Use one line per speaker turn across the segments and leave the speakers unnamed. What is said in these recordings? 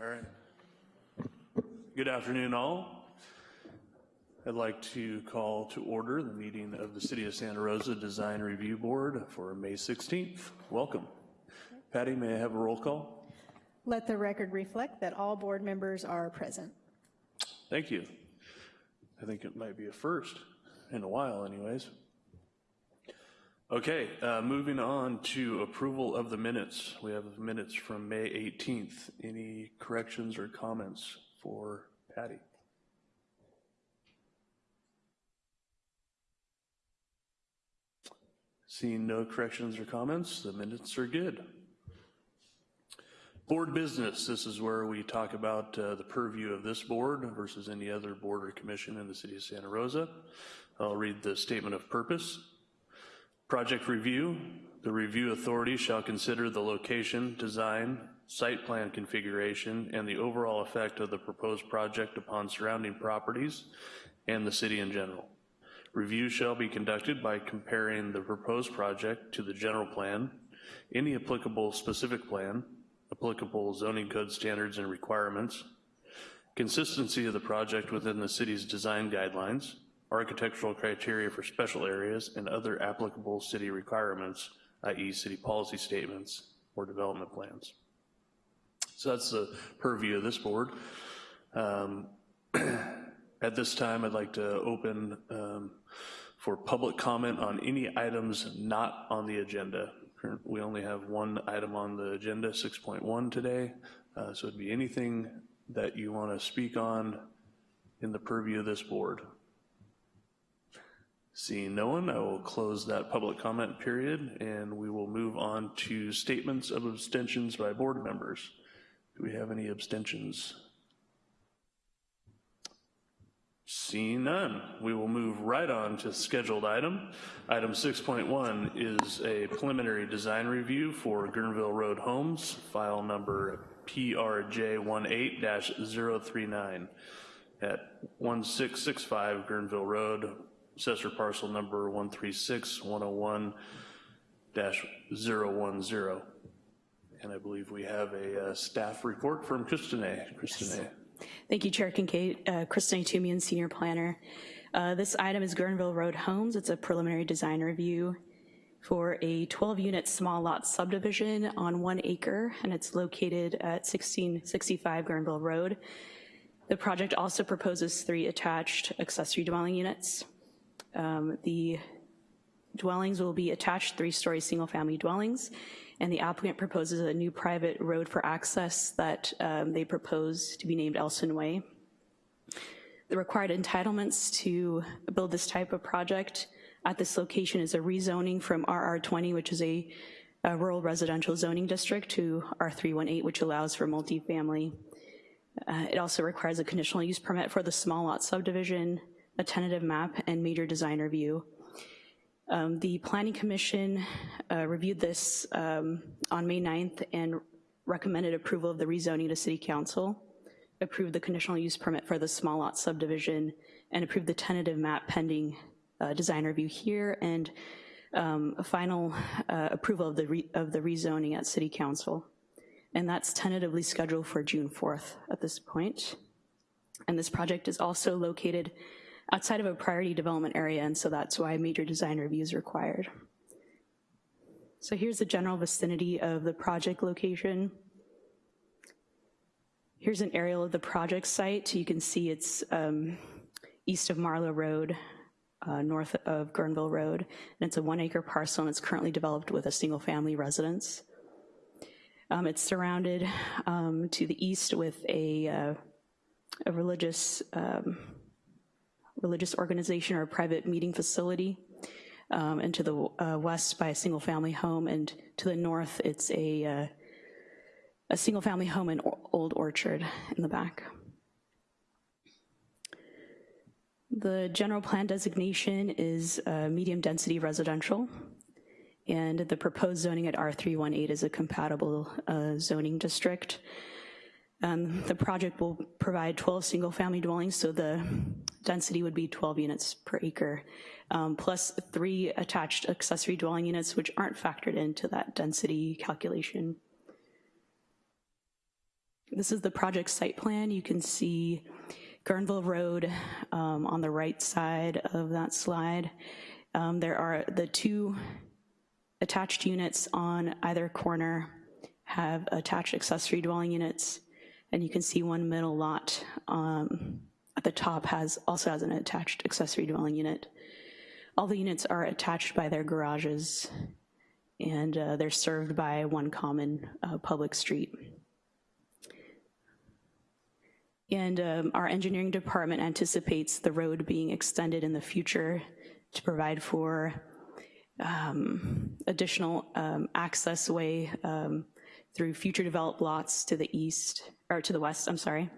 All right. Good afternoon, all. I'd like to call to order the meeting of the City of Santa Rosa Design Review Board for May 16th. Welcome. Patty, may I have a roll call?
Let the record reflect that all board members are present.
Thank you. I think it might be a first in a while anyways. Okay, uh, moving on to approval of the minutes. We have minutes from May 18th. Any corrections or comments for Patty? Seeing no corrections or comments, the minutes are good. Board business, this is where we talk about uh, the purview of this board versus any other board or commission in the city of Santa Rosa. I'll read the statement of purpose. Project review, the review authority shall consider the location, design, site plan configuration, and the overall effect of the proposed project upon surrounding properties and the city in general. Review shall be conducted by comparing the proposed project to the general plan, any applicable specific plan, applicable zoning code standards and requirements, consistency of the project within the city's design guidelines, architectural criteria for special areas, and other applicable city requirements, i.e. city policy statements or development plans. So that's the purview of this board. Um, at this time, I'd like to open um, for public comment on any items not on the agenda. We only have one item on the agenda, 6.1 today, uh, so it'd be anything that you wanna speak on in the purview of this board. Seeing no one, I will close that public comment period and we will move on to statements of abstentions by board members. Do we have any abstentions? Seeing none, we will move right on to scheduled item. Item 6.1 is a preliminary design review for Guerneville Road Homes, file number PRJ18-039 at 1665 Guerneville Road, assessor parcel number 136-101-010. And I believe we have a uh, staff report from Christine. Christine.
Thank you, Chair Kincaid. Uh, Christine Tumian, Senior Planner. Uh, this item is Guerneville Road Homes. It's a preliminary design review for a 12-unit small lot subdivision on one acre, and it's located at 1665 Guerneville Road. The project also proposes three attached accessory dwelling units. Um, the dwellings will be attached three-story single-family dwellings, and the applicant proposes a new private road for access that um, they propose to be named Elson Way. The required entitlements to build this type of project at this location is a rezoning from RR20, which is a, a rural residential zoning district, to R318, which allows for multifamily. Uh, it also requires a conditional use permit for the small lot subdivision, a tentative map, and major design review. Um, the Planning Commission uh, reviewed this um, on May 9th and recommended approval of the rezoning to City Council, approved the conditional use permit for the small lot subdivision, and approved the tentative map pending uh, design review here, and um, a final uh, approval of the, of the rezoning at City Council. And that's tentatively scheduled for June 4th at this point. And this project is also located outside of a priority development area, and so that's why major design review is required. So here's the general vicinity of the project location. Here's an aerial of the project site. You can see it's um, east of Marlow Road, uh, north of Guerneville Road, and it's a one acre parcel and it's currently developed with a single family residence. Um, it's surrounded um, to the east with a, uh, a religious um, religious organization or a private meeting facility, um, and to the uh, west by a single family home, and to the north it's a, uh, a single family home and Old Orchard in the back. The general plan designation is uh, medium density residential, and the proposed zoning at R318 is a compatible uh, zoning district. Um, the project will provide 12 single family dwellings, so the density would be 12 units per acre, um, plus three attached accessory dwelling units, which aren't factored into that density calculation. This is the project site plan. You can see Guerneville Road um, on the right side of that slide. Um, There are the two attached units on either corner have attached accessory dwelling units, and you can see one middle lot um, at the top has, also has an attached accessory dwelling unit. All the units are attached by their garages, and uh, they're served by one common uh, public street. And um, our engineering department anticipates the road being extended in the future to provide for um, additional um, access way um, through future developed lots to the east, or to the west, I'm sorry.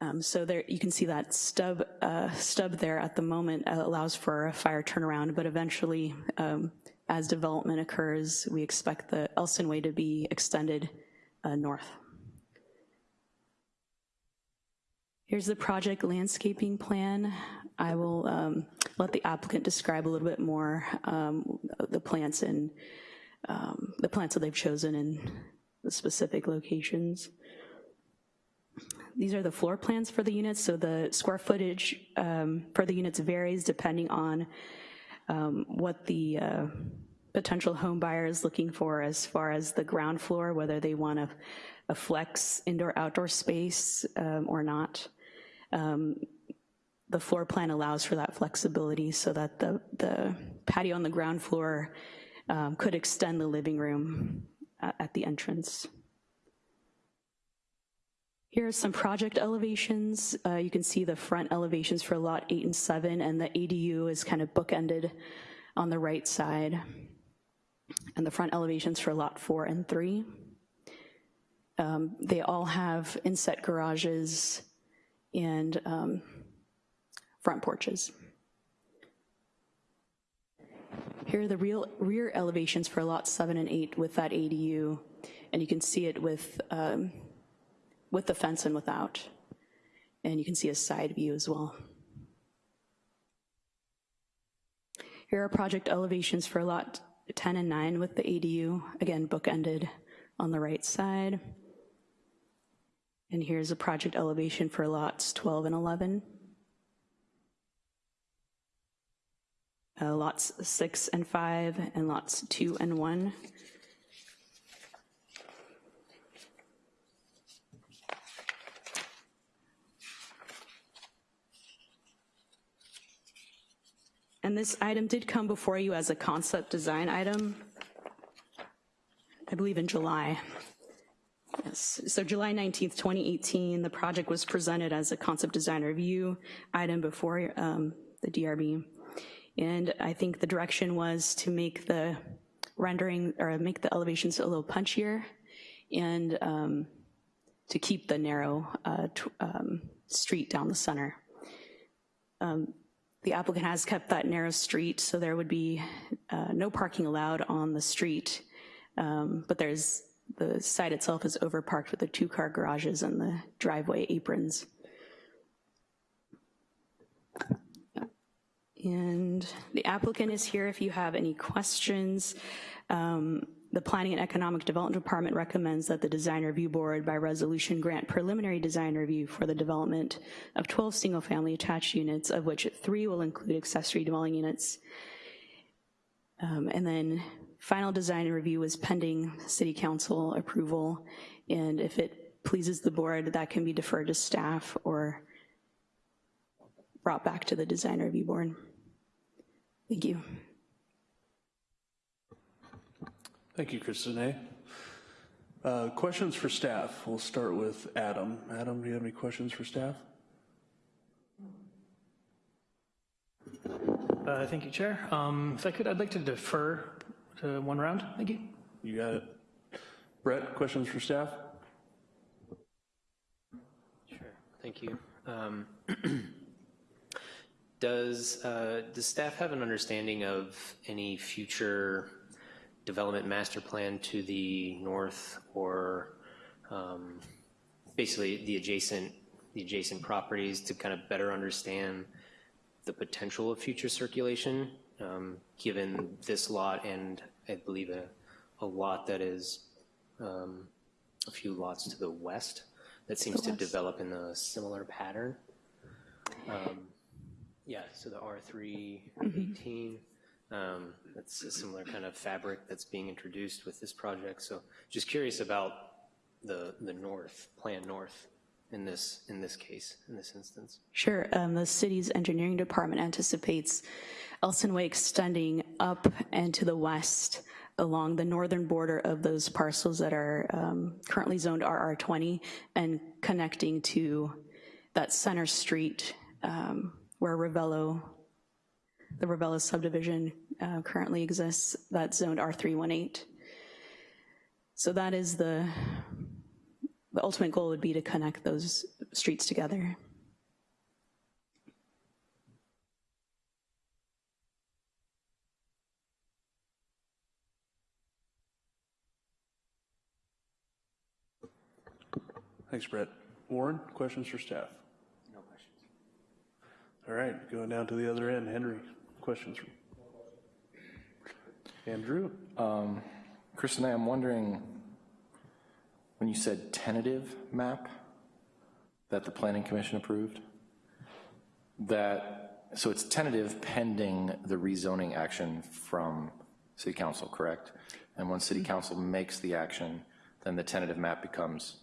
Um, So there, you can see that stub, uh, stub there at the moment uh, allows for a fire turnaround, but eventually, um, as development occurs, we expect the Elson Way to be extended uh, north. Here's the project landscaping plan. I will um, let the applicant describe a little bit more um, the plants and um, the plants that they've chosen in the specific locations. These are the floor plans for the units, so the square footage um, for the units varies depending on um, what the uh, potential home buyer is looking for as far as the ground floor, whether they want a, a flex indoor-outdoor space um, or not. Um, The floor plan allows for that flexibility so that the, the patio on the ground floor um, could extend the living room at, at the entrance. Here are some project elevations. Uh, You can see the front elevations for lot eight and seven, and the ADU is kind of bookended on the right side. And the front elevations for lot four and three. Um, They all have inset garages and um, front porches. Here are the real rear elevations for lots seven and eight with that ADU, and you can see it with, um, with the fence and without. And you can see a side view as well. Here are project elevations for lot 10 and 9 with the ADU, again bookended on the right side. And here's a project elevation for lots 12 and 11. Uh, Lots 6 and 5, and lots 2 and 1. And this item did come before you as a concept design item, I believe in July. Yes, so July 19th, 2018, the project was presented as a concept design review item before um, the DRB. And I think the direction was to make the rendering, or make the elevations a little punchier and um, to keep the narrow uh, um, street down the center. Um, The applicant has kept that narrow street, so there would be uh, no parking allowed on the street. Um, But there's, the site itself is overparked with the two-car garages and the driveway aprons. And the applicant is here if you have any questions. Um, The Planning and Economic Development Department recommends that the Design Review Board by resolution grant preliminary design review for the development of 12 single-family attached units, of which three will include accessory dwelling units. Um, And then final design review is pending city council approval, and if it pleases the board, that can be deferred to staff or brought back to the design review board. Thank you.
Thank you, Christine. Uh, Questions for staff? We'll start with Adam. Adam, do you have any questions for staff?
Uh, Thank you, Chair. Um, If I could, I'd like to defer to one round. Thank you.
You got it. Brett, questions for staff?
Sure, thank you. Um, Does, uh, does staff have an understanding of any future development master plan to the north or um, basically the adjacent, the adjacent properties to kind of better understand the potential of future circulation, um, given this lot and I believe a, a lot that is um, a few lots to the west that seems to develop in a similar pattern. Um, Yeah, so the R3 18, um, that's a similar kind of fabric that's being introduced with this project. So just curious about the, the north, Plan North in this, in this case, in this instance.
Sure, um, the city's engineering department anticipates Elson Way extending up and to the west along the northern border of those parcels that are um, currently zoned RR20 and connecting to that center street um, where Ravello, the Ravello subdivision uh, currently exists, that's zoned R318. So that is the, the ultimate goal would be to connect those streets together.
Thanks, Brett. Warren, questions for staff?
No questions.
All right, going down to the other end, Henry, questions? from Andrew?
Um, Kristen, I'm wondering, when you said tentative map that the planning commission approved, that, so it's tentative pending the rezoning action from city council, correct? And when city mm-hmm. council makes the action, then the tentative map becomes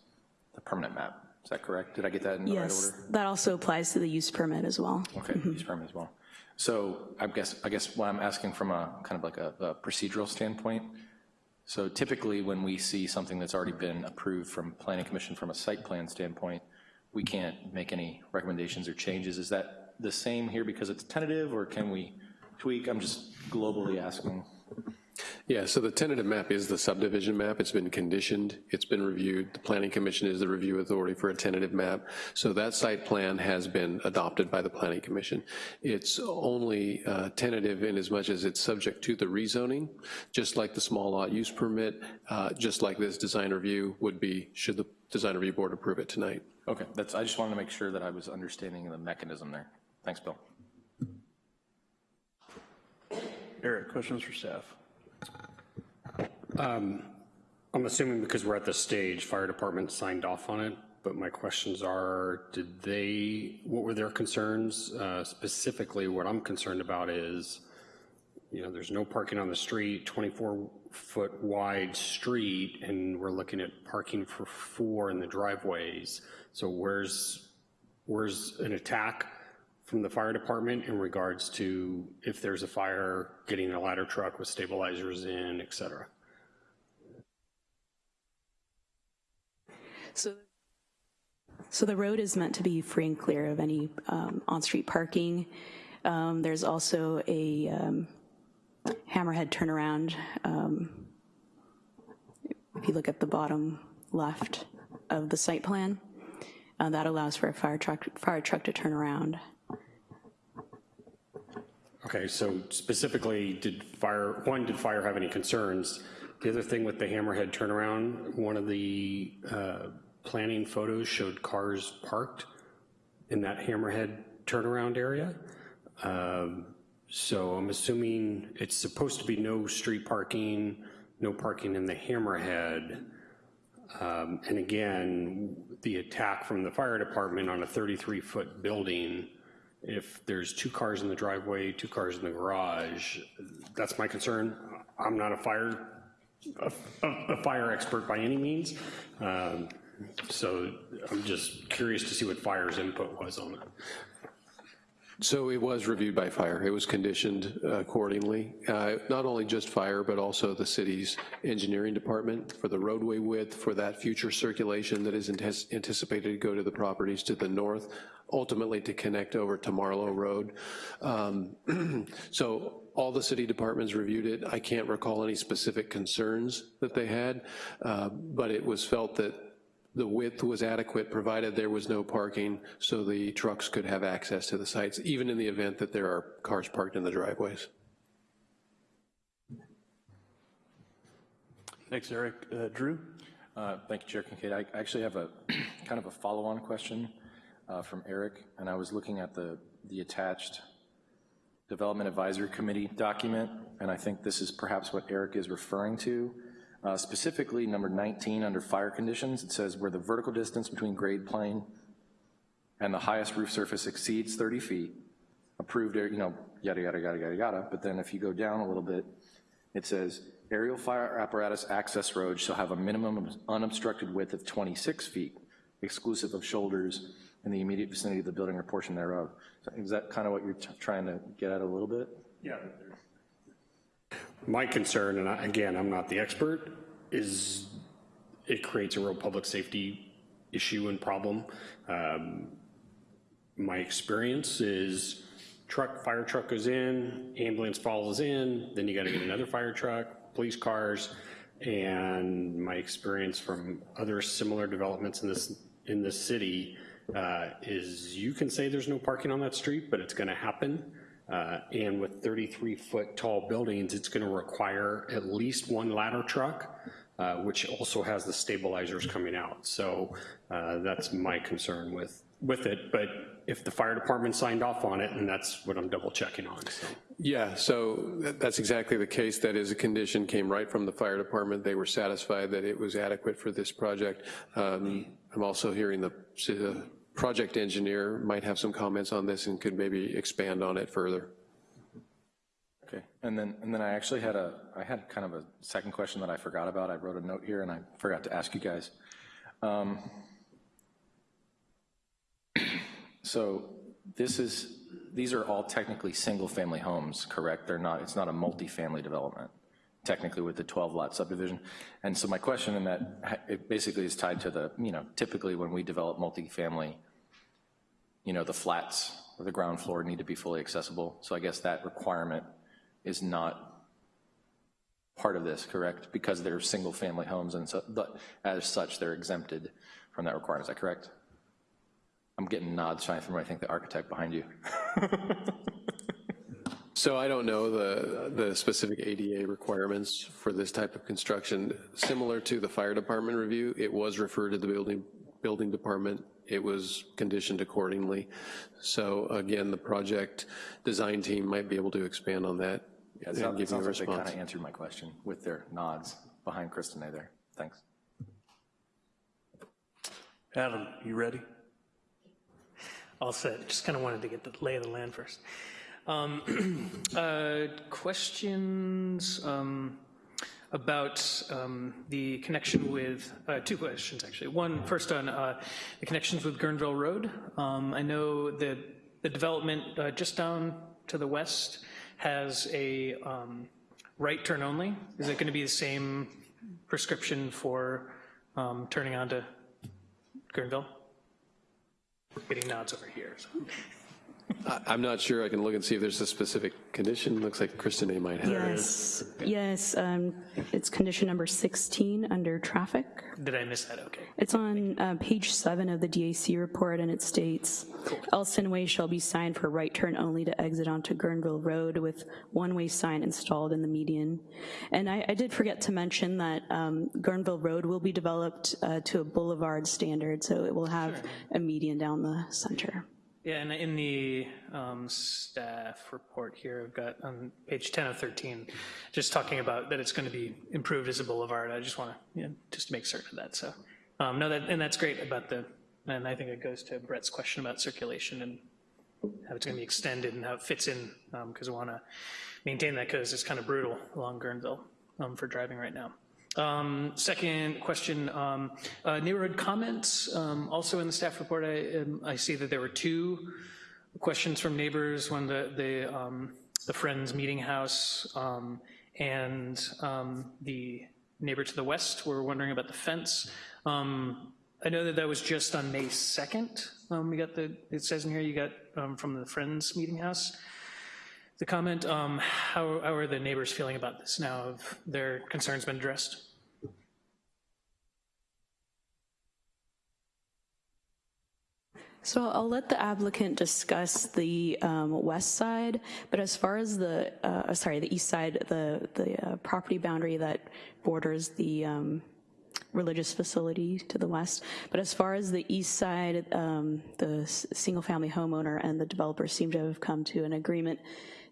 the permanent map. Is that correct? Did I get that in the right order?
Yes, that also applies to the use permit as well.
Okay, mm-hmm. use permit as well. So I guess, I guess what I'm asking from a, kind of like a a procedural standpoint, so typically when we see something that's already been approved from planning commission from a site plan standpoint, we can't make any recommendations or changes. Is that the same here because it's tentative, or can we tweak? I'm just globally asking.
Yeah, so the tentative map is the subdivision map. It's been conditioned, it's been reviewed. The planning commission is the review authority for a tentative map. So that site plan has been adopted by the planning commission. It's only uh, tentative in as much as it's subject to the rezoning, just like the small lot use permit, uh, just like this design review would be, should the design review board approve it tonight.
Okay, that's, I just wanted to make sure that I was understanding the mechanism there. Thanks, Bill.
Eric, questions for staff?
I'm assuming because we're at this stage, fire department signed off on it, but my questions are, did they, what were their concerns? Uh, Specifically, what I'm concerned about is, you know, there's no parking on the street, 24-foot wide street, and we're looking at parking for four in the driveways. So where's, where's an attack from the fire department in regards to if there's a fire, getting a ladder truck with stabilizers in, et cetera?
So, so the road is meant to be free and clear of any um, on-street parking. Um, There's also a um, hammerhead turnaround. um, If you look at the bottom left of the site plan, uh, that allows for a fire truck, fire truck to turn around.
Okay, so specifically, did fire, one, did fire have any concerns? The other thing with the hammerhead turnaround, one of the uh, planning photos showed cars parked in that hammerhead turnaround area. Um, So I'm assuming it's supposed to be no street parking, no parking in the hammerhead. Um, And again, the attack from the fire department on a 33-foot building, if there's two cars in the driveway, two cars in the garage, that's my concern. I'm not a fire, a, a- fire expert by any means, Um, so I'm just curious to see what fire's input was on it.
So it was reviewed by fire. It was conditioned accordingly. Uh, Not only just fire, but also the city's engineering department for the roadway width, for that future circulation that is anticipated to go to the properties to the north, ultimately to connect over to Marlow Road. Um, So all the city departments reviewed it. I can't recall any specific concerns that they had, uh, but it was felt that the width was adequate, provided there was no parking, so the trucks could have access to the sites, even in the event that there are cars parked in the driveways.
Thanks, Eric. Uh, Drew?
Uh, Thank you, Chair Kincaid. I actually have a, kind of a follow-on question uh, from Eric, and I was looking at the, the attached Development Advisory Committee document, and I think this is perhaps what Eric is referring to. Uh, Specifically, number 19, under fire conditions, it says where the vertical distance between grade plane and the highest roof surface exceeds 30 feet, approved, you know, yada, yada, yada, yada, yada. But then if you go down a little bit, it says aerial fire apparatus access roads shall have a minimum unobstructed width of 26 feet, exclusive of shoulders in the immediate vicinity of the building or portion thereof. So Is that kind of what you're trying to get at a little bit?
Yeah.
My concern, and I- again, I'm not the expert, is it creates a real public safety issue and problem. Um, My experience is truck, fire truck goes in, ambulance follows in, then you gotta get another fire truck, police cars. And my experience from other similar developments in this, in this city uh, is you can say there's no parking on that street, but it's gonna happen. Uh, And with 33-foot tall buildings, it's going to require at least one ladder truck, uh, which also has the stabilizers coming out. So uh, that's my concern with, with it. But if the fire department signed off on it, and that's what I'm double checking on, so.
Yeah, so that's exactly the case. That is a condition, came right from the fire department. They were satisfied that it was adequate for this project. Um, I'm also hearing the, the project engineer might have some comments on this and could maybe expand on it further.
Okay, and then, and then I actually had a, I had kind of a second question that I forgot about. I wrote a note here and I forgot to ask you guys. Um, So this is, these are all technically single-family homes, correct? They're not, it's not a multifamily development, technically with the 12-lot subdivision. And so my question in that, it basically is tied to the, you know, typically when we develop multifamily, you know, the flats or the ground floor need to be fully accessible. So I guess that requirement is not part of this, correct? Because they're single-family homes and so, but as such, they're exempted from that requirement, is that correct? I'm getting nods shining from, I think, the architect behind you.
So I don't know the, the specific ADA requirements for this type of construction. Similar to the fire department review, it was referred to the building, building department. It was conditioned accordingly. So again, the project design team might be able to expand on that
Yeah, it
and
sounds
give you a
sounds like they kind
response.
of answered my question with their nods behind Kristinae there. Thanks.
Adam, you ready?
All set, just kind of wanted to get the lay of the land first. Um, uh, Questions um, about um, the connection with, uh, two questions, actually. One, first on uh, the connections with Guerneville Road. Um, I know that the development uh, just down to the west has a um, right turn only. Is it going to be the same prescription for um, turning onto Guerneville? Getting nods over here. so.
I- I'm not sure, I can look and see if there's a specific condition. Looks like Kristinae might have.
Yes, yes, um, it's condition number 16 under traffic.
Did I miss that? Okay.
It's on uh, page seven of the DAC report, and it states, Elson Way shall be signed for right turn only to exit onto Guerneville Road with one-way sign installed in the median. And I, I did forget to mention that um, Guerneville Road will be developed uh, to a boulevard standard, so it will have a median down the center.
Yeah, and in the um, staff report here, I've got on page 10 of 13, just talking about that it's going to be improved as a boulevard. I just want to, you know, just make certain of that, so. um, No, that, and that's great about the, and I think it goes to Brett's question about circulation and how it's going to be extended and how it fits in, because I want to maintain that because it's kind of brutal along Guerneville um, for driving right now. Um, Second question, um, uh, neighborhood comments, um, also in the staff report, I, um, I see that there were two questions from neighbors, one the, the, um, the Friends Meeting House, um, and the neighbor to the west were wondering about the fence. I know that that was just on May 2nd. Um, We got the, it says in here you got from the Friends Meeting House. The comment, um, how, how are the neighbors feeling about this now? Have their concerns been addressed?
So I'll let the applicant discuss the um, west side, but as far as the, uh, sorry, the east side, the, the uh, property boundary that borders the um, religious facility to the west, but as far as the east side, um, the single-family homeowner and the developer seem to have come to an agreement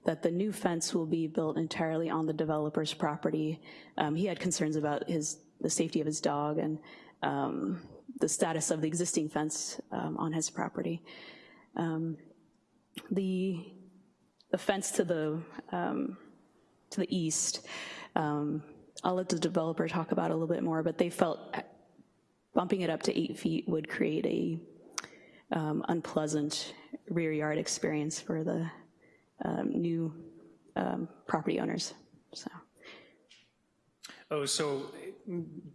that the new fence will be built entirely on the developer's property. Um, He had concerns about his, the safety of his dog and um, the status of the existing fence um, on his property. Um, The, the fence to the, um, to the east, I'll let the developer talk about a little bit more, but they felt bumping it up to eight feet would create a um, unpleasant rear yard experience for the um, new um, property owners, so.
Oh, so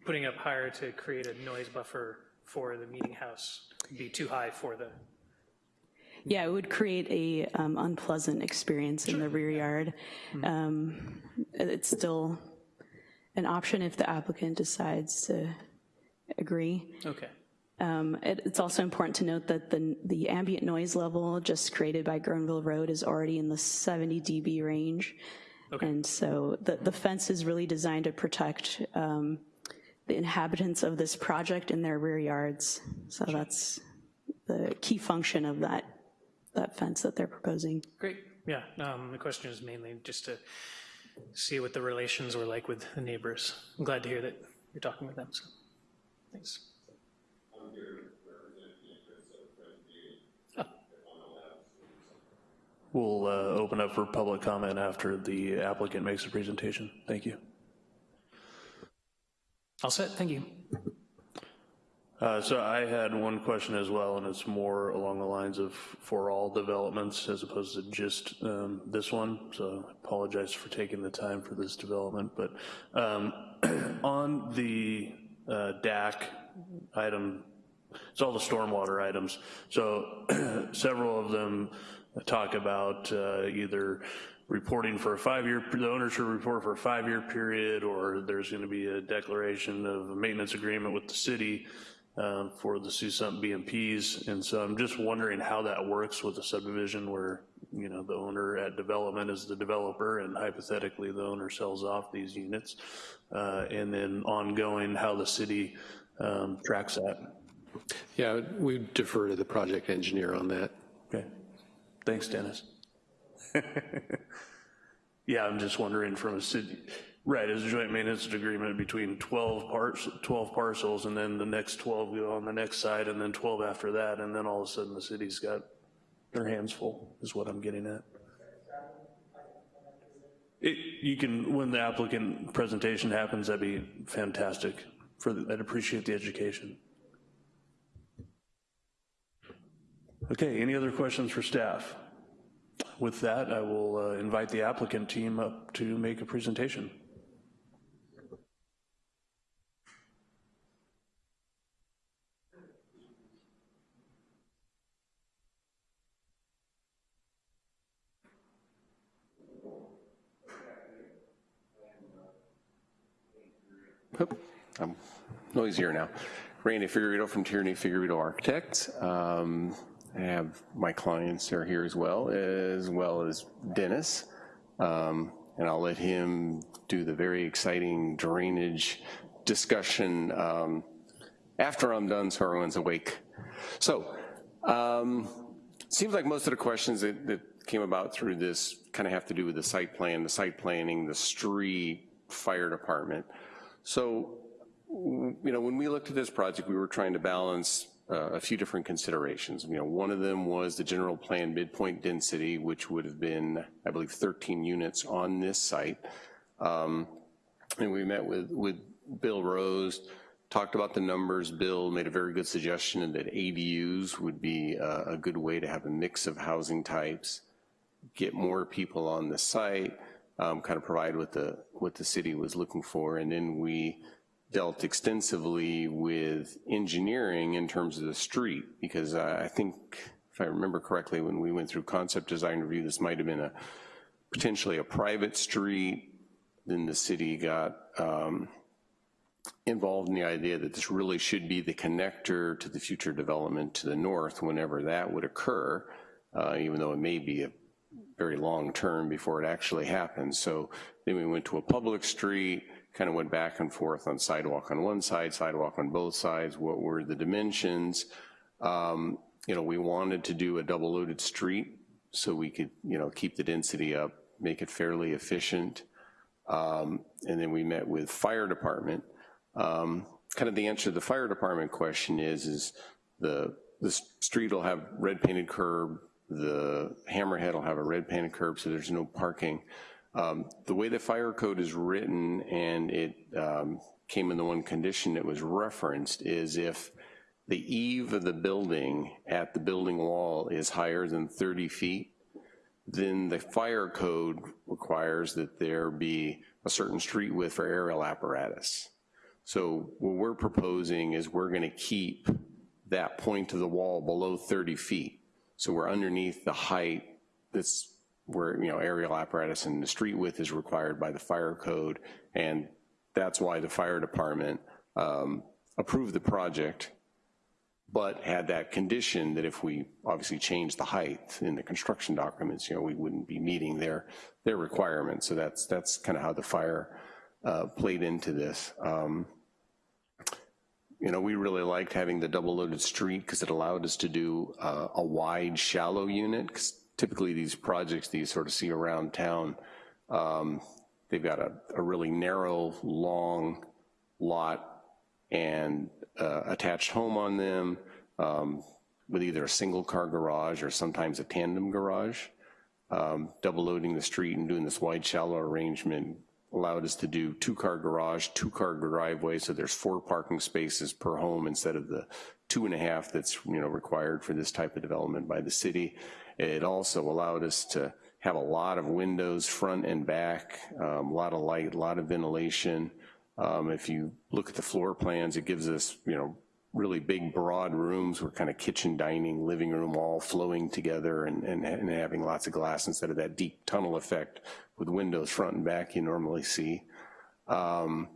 putting up higher to create a noise buffer for the meeting house would be too high for the,
Yeah, it would create a um, unpleasant experience in the rear yard. Um, It's still an option if the applicant decides to agree.
okay.
Um, it- It's also important to note that the, the ambient noise level just created by Guerneville Road is already in the 70 dB range. And so the, the fence is really designed to protect um, the inhabitants of this project in their rear yards. So that's the key function of that, that fence that they're proposing.
Great, yeah, um, the question is mainly just to see what the relations were like with the neighbors. I'm glad to hear that you're talking with them, so, thanks.
We'll uh, open up for public comment after the applicant makes a presentation. Thank you.
All set, thank you.
Uh, So I had one question as well, and it's more along the lines of for all developments as opposed to just um, this one. So I apologize for taking the time for this development, but um, on the uh, DAC item, it's all the stormwater items. So several of them talk about uh, either reporting for a five-year, the owner should report for a five-year period, or there's going to be a declaration of a maintenance agreement with the city um, for the SUSMP BMPs. And so I'm just wondering how that works with a subdivision where, you know, the owner at development is the developer and hypothetically the owner sells off these units. Uh, And then ongoing, how the city um, tracks that.
Yeah, we defer to the project engineer on that.
Thanks, Dennis. Yeah, I'm just wondering from a city, right, it's a joint maintenance agreement between 12 parts, 12 parcels, and then the next 12 go on the next side, and then 12 after that, and then all of a sudden the city's got their hands full, is what I'm getting at. It, you can, when the applicant presentation happens, that'd be fantastic, for, the- I'd appreciate the education. Okay, any other questions for staff? With that, I will uh, invite the applicant team up to make a presentation.
I'm noisier now. Randy Figueredo from Tierney Figueredo Architects. Um, I have my clients are here as well, as well as Dennis. Um, and I'll let him do the very exciting drainage discussion um, after I'm done so everyone's awake. So, um, seems like most of the questions that, that came about through this kind of have to do with the site plan, the site planning, the street, fire department. So, you know, when we looked at this project, we were trying to balance uh, a few different considerations. You know, one of them was the general plan midpoint density, which would have been, I believe, 13 units on this site. Um, and we met with, with Bill Rose, talked about the numbers. Bill made a very good suggestion that ADUs would be a, a good way to have a mix of housing types, get more people on the site, um, kind of provide what the, what the city was looking for. And then we dealt extensively with engineering in terms of the street, because I I think, if I remember correctly, when we went through concept design review, this might have been a, potentially a private street, then the city got um, involved in the idea that this really should be the connector to the future development to the north whenever that would occur, uh, even though it may be a very long term before it actually happens. So then we went to a public street, kind of went back and forth on sidewalk on one side, sidewalk on both sides, what were the dimensions. Um, you know, we wanted to do a double loaded street so we could, you know, keep the density up, make it fairly efficient. Um, And then we met with fire department. Um, Kind of the answer to the fire department question is, is the, the street will have red painted curb, the hammerhead will have a red painted curb, so there's no parking. Um, The way the fire code is written, and it um, came in the one condition that was referenced, is if the eave of the building at the building wall is higher than 30 feet, then the fire code requires that there be a certain street width for aerial apparatus. So what we're proposing is we're gonna keep that point of the wall below 30 feet. So we're underneath the height that's where, you know, aerial apparatus and the street width is required by the fire code. And that's why the fire department um, approved the project, but had that condition that if we obviously change the height in the construction documents, you know, we wouldn't be meeting their, their requirements. So that's, that's kind of how the fire uh, played into this. Um, You know, we really liked having the double-loaded street because it allowed us to do uh, a wide, shallow unit, typically these projects that you sort of see around town, um, they've got a, a really narrow, long lot and uh, attached home on them um, with either a single-car garage or sometimes a tandem garage. Um, Double loading the street and doing this wide, shallow arrangement allowed us to do two-car garage, two-car driveway, so there's four parking spaces per home instead of the two and a half that's, you know, required for this type of development by the city. It also allowed us to have a lot of windows, front and back, um, a lot of light, a lot of ventilation. Um, If you look at the floor plans, it gives us, you know, really big, broad rooms, where kind of kitchen, dining, living room all flowing together and, and, and having lots of glass instead of that deep tunnel effect with windows front and back you normally see. Um,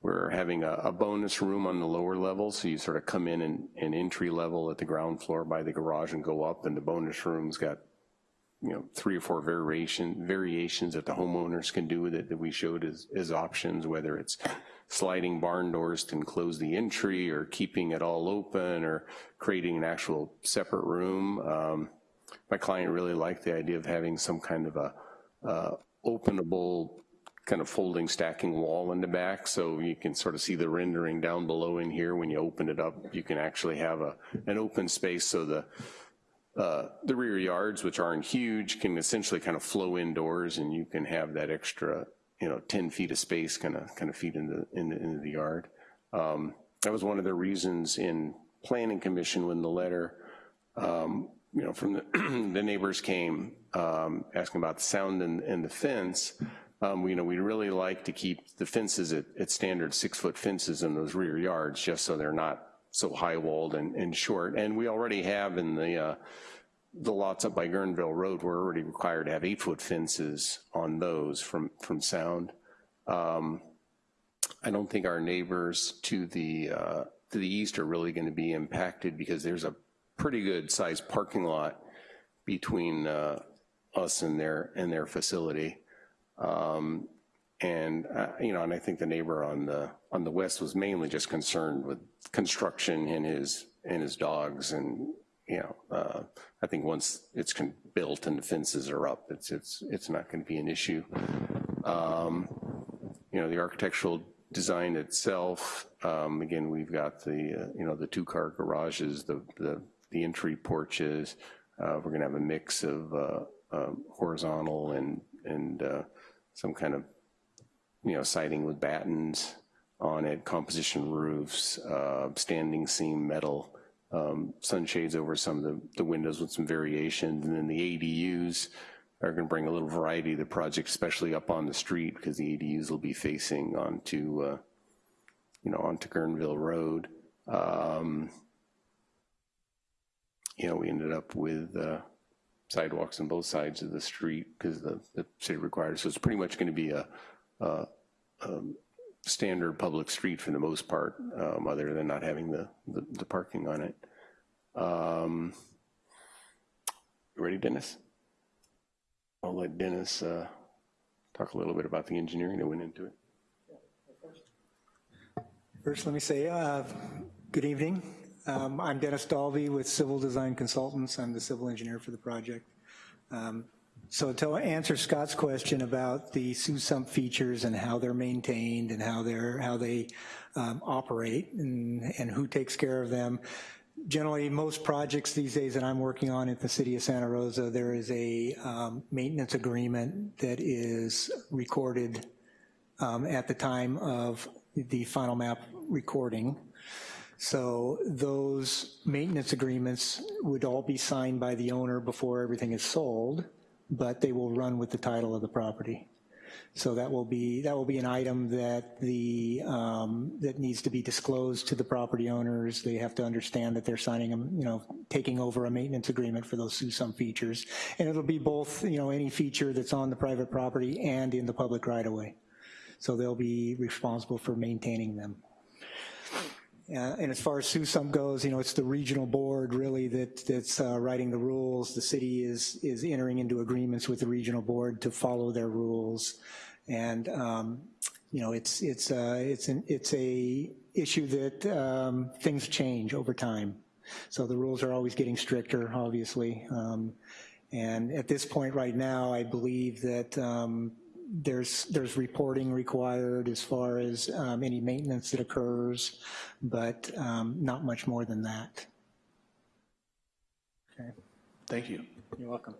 We're having a, a bonus room on the lower level, so you sort of come in and entry level at the ground floor by the garage and go up, and the bonus room's got, you know, three or four variation, variations that the homeowners can do with it that we showed as, as options, whether it's sliding barn doors to enclose the entry, or keeping it all open, or creating an actual separate room. Um, My client really liked the idea of having some kind of a uh, openable kind of folding stacking wall in the back, so you can sort of see the rendering down below in here. When you open it up, you can actually have a, an open space so the, uh, the rear yards, which aren't huge, can essentially kind of flow indoors and you can have that extra, you know, 10 feet of space kind of, kind of feed into, into, into the yard. Um, That was one of the reasons in planning commission when the letter, um, you know, from the, the neighbors came um, asking about the sound and, and the fence. Um, you know, we'd really like to keep the fences at, at standard six-foot fences in those rear yards, just so they're not so high-walled and, and short. And we already have in the, uh, the lots up by Guerneville Road, we're already required to have eight-foot fences on those from, from sound. Um, I don't think our neighbors to the, uh, to the east are really gonna be impacted because there's a pretty good sized parking lot between uh, us and their, and their facility. Um, And, uh, you know, and I think the neighbor on the, on the west was mainly just concerned with construction and his, and his dogs and, you know, uh, I think once it's built and the fences are up, it's, it's, it's not gonna be an issue. Um, You know, the architectural design itself, um, again, we've got the, uh, you know, the two-car garages, the, the, the entry porches. Uh, We're gonna have a mix of uh, um, horizontal and, and uh, some kind of, you know, siding with battens on it, composition roofs, uh, standing seam metal, um, sunshades over some of the, the windows with some variations, and then the ADUs are gonna bring a little variety to the project, especially up on the street, because the ADUs will be facing onto, uh, you know, onto Guerneville Road. Um, You know, we ended up with uh, sidewalks on both sides of the street, because the, the city requires, so it's pretty much gonna be a, a, um, standard public street for the most part, um, other than not having the, the, the parking on it. Um, Ready, Dennis? I'll let Dennis uh, talk a little bit about the engineering that went into it.
First, let me say, uh, good evening. Um, I'm Dennis Dalvey with Civil Design Consultants. I'm the civil engineer for the project. Um, So to answer Scott's question about the SUSMP features and how they're maintained and how they're, how they um, operate and, and who takes care of them, generally, most projects these days that I'm working on at the city of Santa Rosa, there is a um, maintenance agreement that is recorded um, at the time of the final map recording. So those maintenance agreements would all be signed by the owner before everything is sold, but they will run with the title of the property. So that will be, that will be an item that the, um, that needs to be disclosed to the property owners. They have to understand that they're signing, a, you know, taking over a maintenance agreement for those SUSMP features. And it'll be both, you know, any feature that's on the private property and in the public right-of-way. So they'll be responsible for maintaining them. Uh, And as far as SUSMP goes, you know, it's the regional board really that, that's uh, writing the rules. The city is, is entering into agreements with the regional board to follow their rules. And, um, you know, it's, it's, uh, it's, an, it's a issue that um, things change over time. So the rules are always getting stricter, obviously. Um, And at this point right now, I believe that um, there's, there's reporting required as far as um, any maintenance that occurs, but um, not much more than that. Okay,
Thank you.
you're welcome.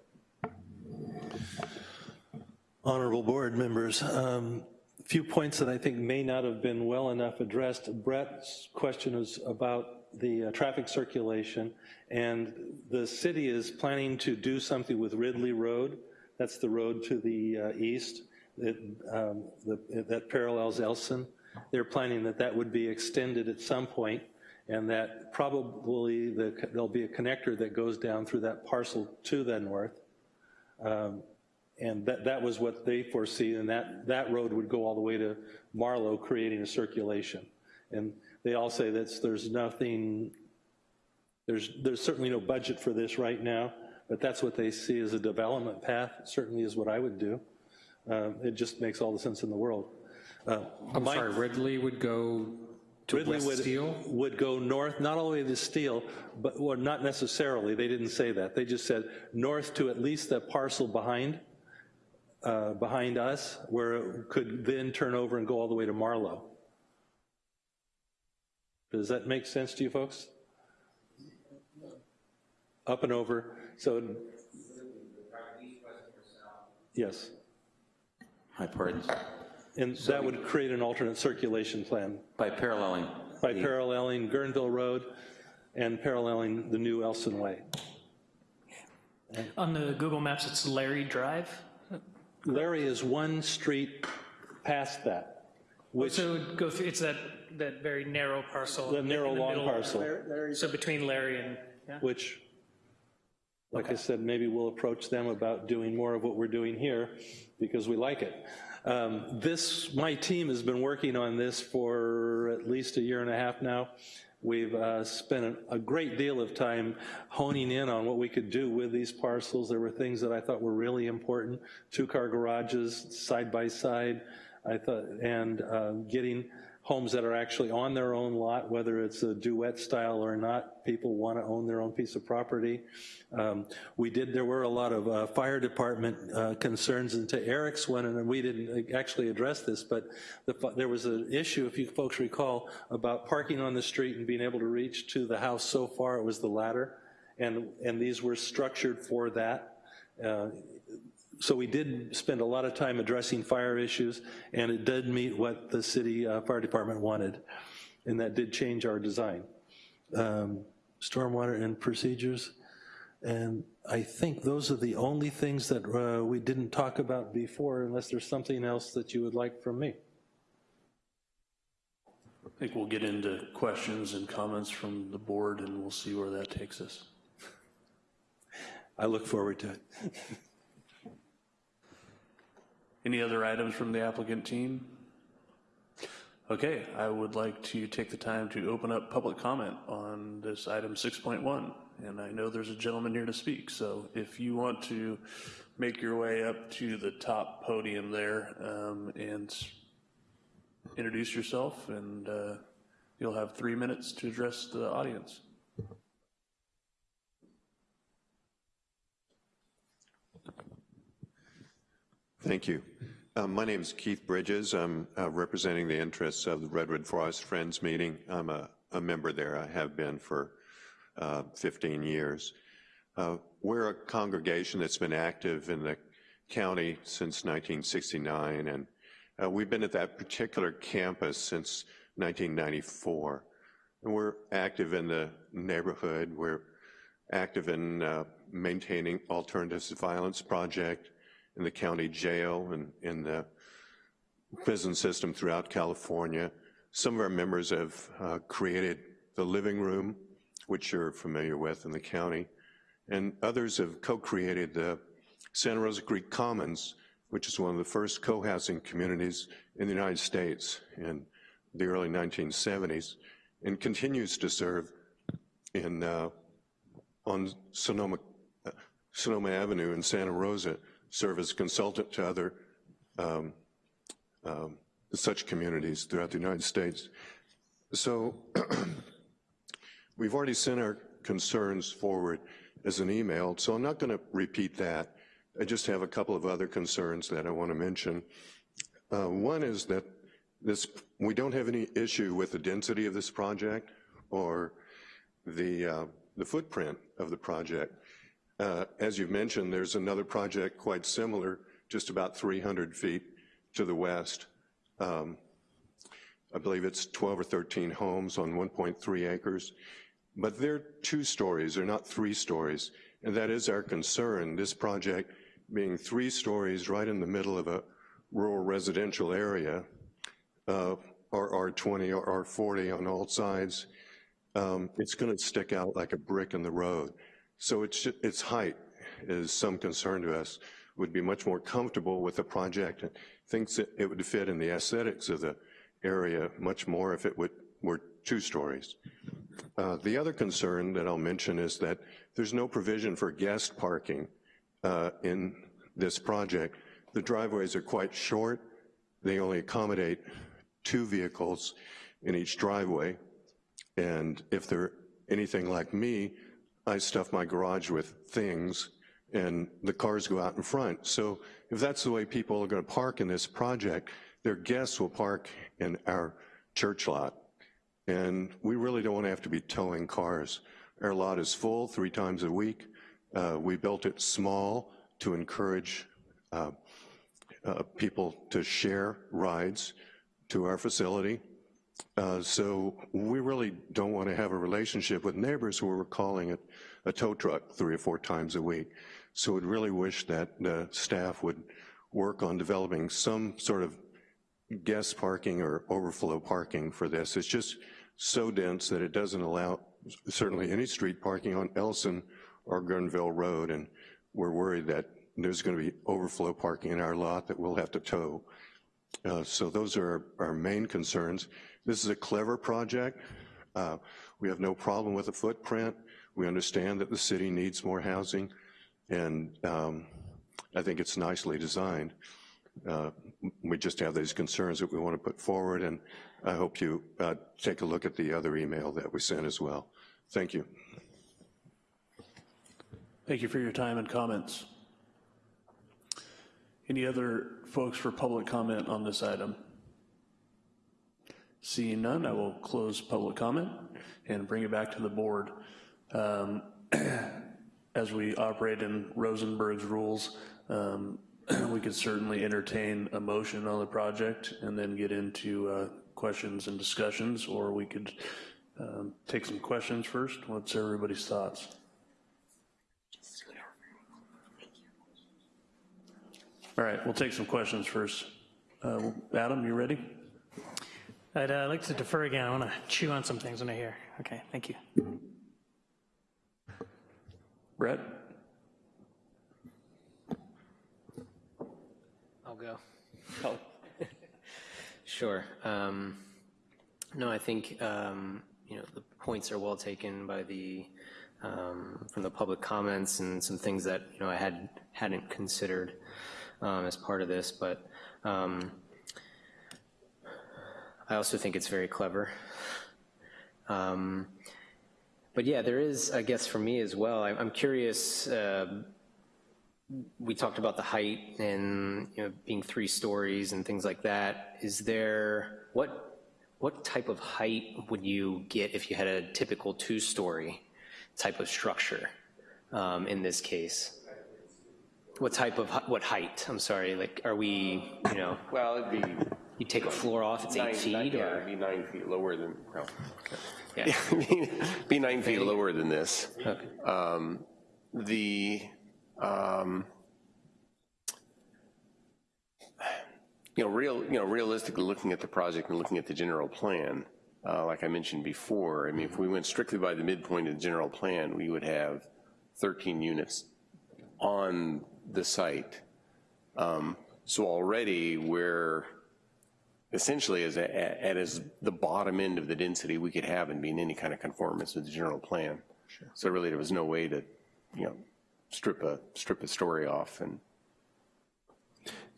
Honorable board members, um, few points that I think may not have been well enough addressed. Brett's question was about the uh, traffic circulation, and the city is planning to do something with Ridley Road. That's the road to the uh, east that, um, the, that parallels Elson. They're planning that that would be extended at some point, and that probably the, there'll be a connector that goes down through that parcel to the north. Um, and that, that was what they foresee, and that, that road would go all the way to Marlow, creating a circulation. And they all say that there's nothing, there's, there's certainly no budget for this right now, but that's what they see as a development path, certainly is what I would do. Um, It just makes all the sense in the world. Uh,
I'm
my-
sorry, Ridley would go to
Ridley
West
would,
Steele?
would go north, not all the way to Steele, but, well, not necessarily, they didn't say that. They just said north to at least that parcel behind, uh, behind us, where it could then turn over and go all the way to Marlow. Does that make sense to you folks? Up and over, so. Yes,
My pardon.
and that would create an alternate circulation plan
By paralleling.
by
the-
paralleling Guerneville Road and paralleling the new Elson Way.
On the Google Maps, it's Larry Drive.
Larry is one street past that, oh, which,
So it would go through, it's that, that very narrow parcel.
the narrow,
the
long
middle.
parcel,
So between Larry and, yeah.
which, like I said, maybe we'll approach them about doing more of what we're doing here, because we like it. Um, This, my team has been working on this for at least a year and a half now. We've uh, spent a- great deal of time honing in on what we could do with these parcels. There were things that I thought were really important, two-car garages, side by side, I thought, and uh, getting homes that are actually on their own lot, whether it's a duet style or not, people want to own their own piece of property. Um, We did, there were a lot of uh, fire department uh, concerns, and to Eric's one, and we didn't actually address this, but the there was an issue, if you folks recall, about parking on the street and being able to reach to the house so far, it was the ladder, and, and these were structured for that. Uh, so we did spend a lot of time addressing fire issues, and it did meet what the city uh, fire department wanted, and that did change our design. Um, Stormwater and procedures, and I think those are the only things that uh, we didn't talk about before, unless there's something else that you would like from me.
I think we'll get into questions and comments from the board, and we'll see where that takes us.
I look forward to it.
Any other items from the applicant team? Okay, I would like to take the time to open up public comment on this item 6.1. And I know there's a gentleman here to speak, so if you want to make your way up to the top podium there um, and introduce yourself, and uh, you'll have three minutes to address the audience.
Thank you. Uh, My name is Keith Bridges. I'm uh, representing the interests of the Redwood Forest Friends meeting. I'm a, a member there. I have been for uh, 15 years. Uh, We're a congregation that's been active in the county since 1969, and uh, we've been at that particular campus since 1994. And we're active in the neighborhood. We're active in uh, maintaining Alternatives to Violence Project, in the county jail, and in the prison system throughout California. Some of our members have uh, created the living room, which you're familiar with in the county, and others have co-created the Santa Rosa Creek Commons, which is one of the first co-housing communities in the United States in the early 1970s, and continues to serve in uh, on Sonoma, uh, Sonoma Avenue in Santa Rosa, serve as consultant to other um, um, such communities throughout the United States. So we've already sent our concerns forward as an email, so I'm not going to repeat that. I just have a couple of other concerns that I want to mention. Uh, one is that this, we don't have any issue with the density of this project or the, uh, the footprint of the project. Uh, as you've mentioned, there's another project quite similar, just about 300 feet to the west. Um, I believe it's 12 or 13 homes on 1.3 acres, but they're two stories, they're not three stories, and that is our concern. This project being three stories right in the middle of a rural residential area, uh, or R20 or R40 on all sides, um, it's gonna stick out like a brick in the road. So it's, its height is some concern to us, would be much more comfortable with the project and thinks that it would fit in the aesthetics of the area much more if it would, were two stories. Uh, the other concern that I'll mention is that there's no provision for guest parking uh, in this project. The driveways are quite short. They only accommodate two vehicles in each driveway. And if they're anything like me, I stuff my garage with things and the cars go out in front. So if that's the way people are gonna park in this project, their guests will park in our church lot. And we really don't wanna have to be towing cars. Our lot is full three times a week. Uh, we built it small to encourage uh, uh, people to share rides to our facility. Uh, so we really don't want to have a relationship with neighbors who are calling it a tow truck three or four times a week. So we'd really wish that the staff would work on developing some sort of guest parking or overflow parking for this. It's just so dense that it doesn't allow certainly any street parking on Elson or Guerneville Road, and we're worried that there's gonna be overflow parking in our lot that we'll have to tow. Uh, so those are our, main concerns. This is a clever project. Uh, we have no problem with the footprint. We understand that the city needs more housing, and um, I think it's nicely designed. Uh, we just have these concerns that we want to put forward, and I hope you uh, take a look at the other email that we sent as well. Thank you.
Thank you for your time and comments. Any other folks for public comment on this item? Seeing none, I will close public comment and bring it back to the board. Um, as we operate in Rosenberg's rules, um, we could certainly entertain a motion on the project and then get into uh, questions and discussions, or we could um, take some questions first. What's everybody's thoughts? All right, we'll take some questions first. Uh, Adam, you ready?
I'd uh, like to defer again. I want to chew on some things when I hear. Okay, thank you.
Brett?
I'll go. Oh. sure. Um, no, I think um, you know the points are well taken by the um, from the public comments and some things that you know I had hadn't considered um, as part of this, but um, I also think it's very clever. Um, but yeah, there is, I guess for me as well, I, am curious, uh, we talked about the height and, you know, being three stories and things like that. Is there, what, what type of height would you get if you had a typical two-story type of structure um, in this case? What type of, what height? I'm sorry, like, are we, you know,
Well, it'd be
you take a floor off, it's eight feet,
yeah,
or?
it'd be nine feet lower than, well,
Yeah.
be- nine feet lower than this. Um, The, um, you know, real, you know, realistically, looking at the project and looking at the general plan, uh, like I mentioned before, I mean, if we went strictly by the midpoint of the general plan, we would have 13 units on the site. Um, So already, we're essentially as, a- at as the bottom end of the density we could have and be in any kind of conformance with the general plan. So really, there was no way to, you know, strip a, strip a story off and,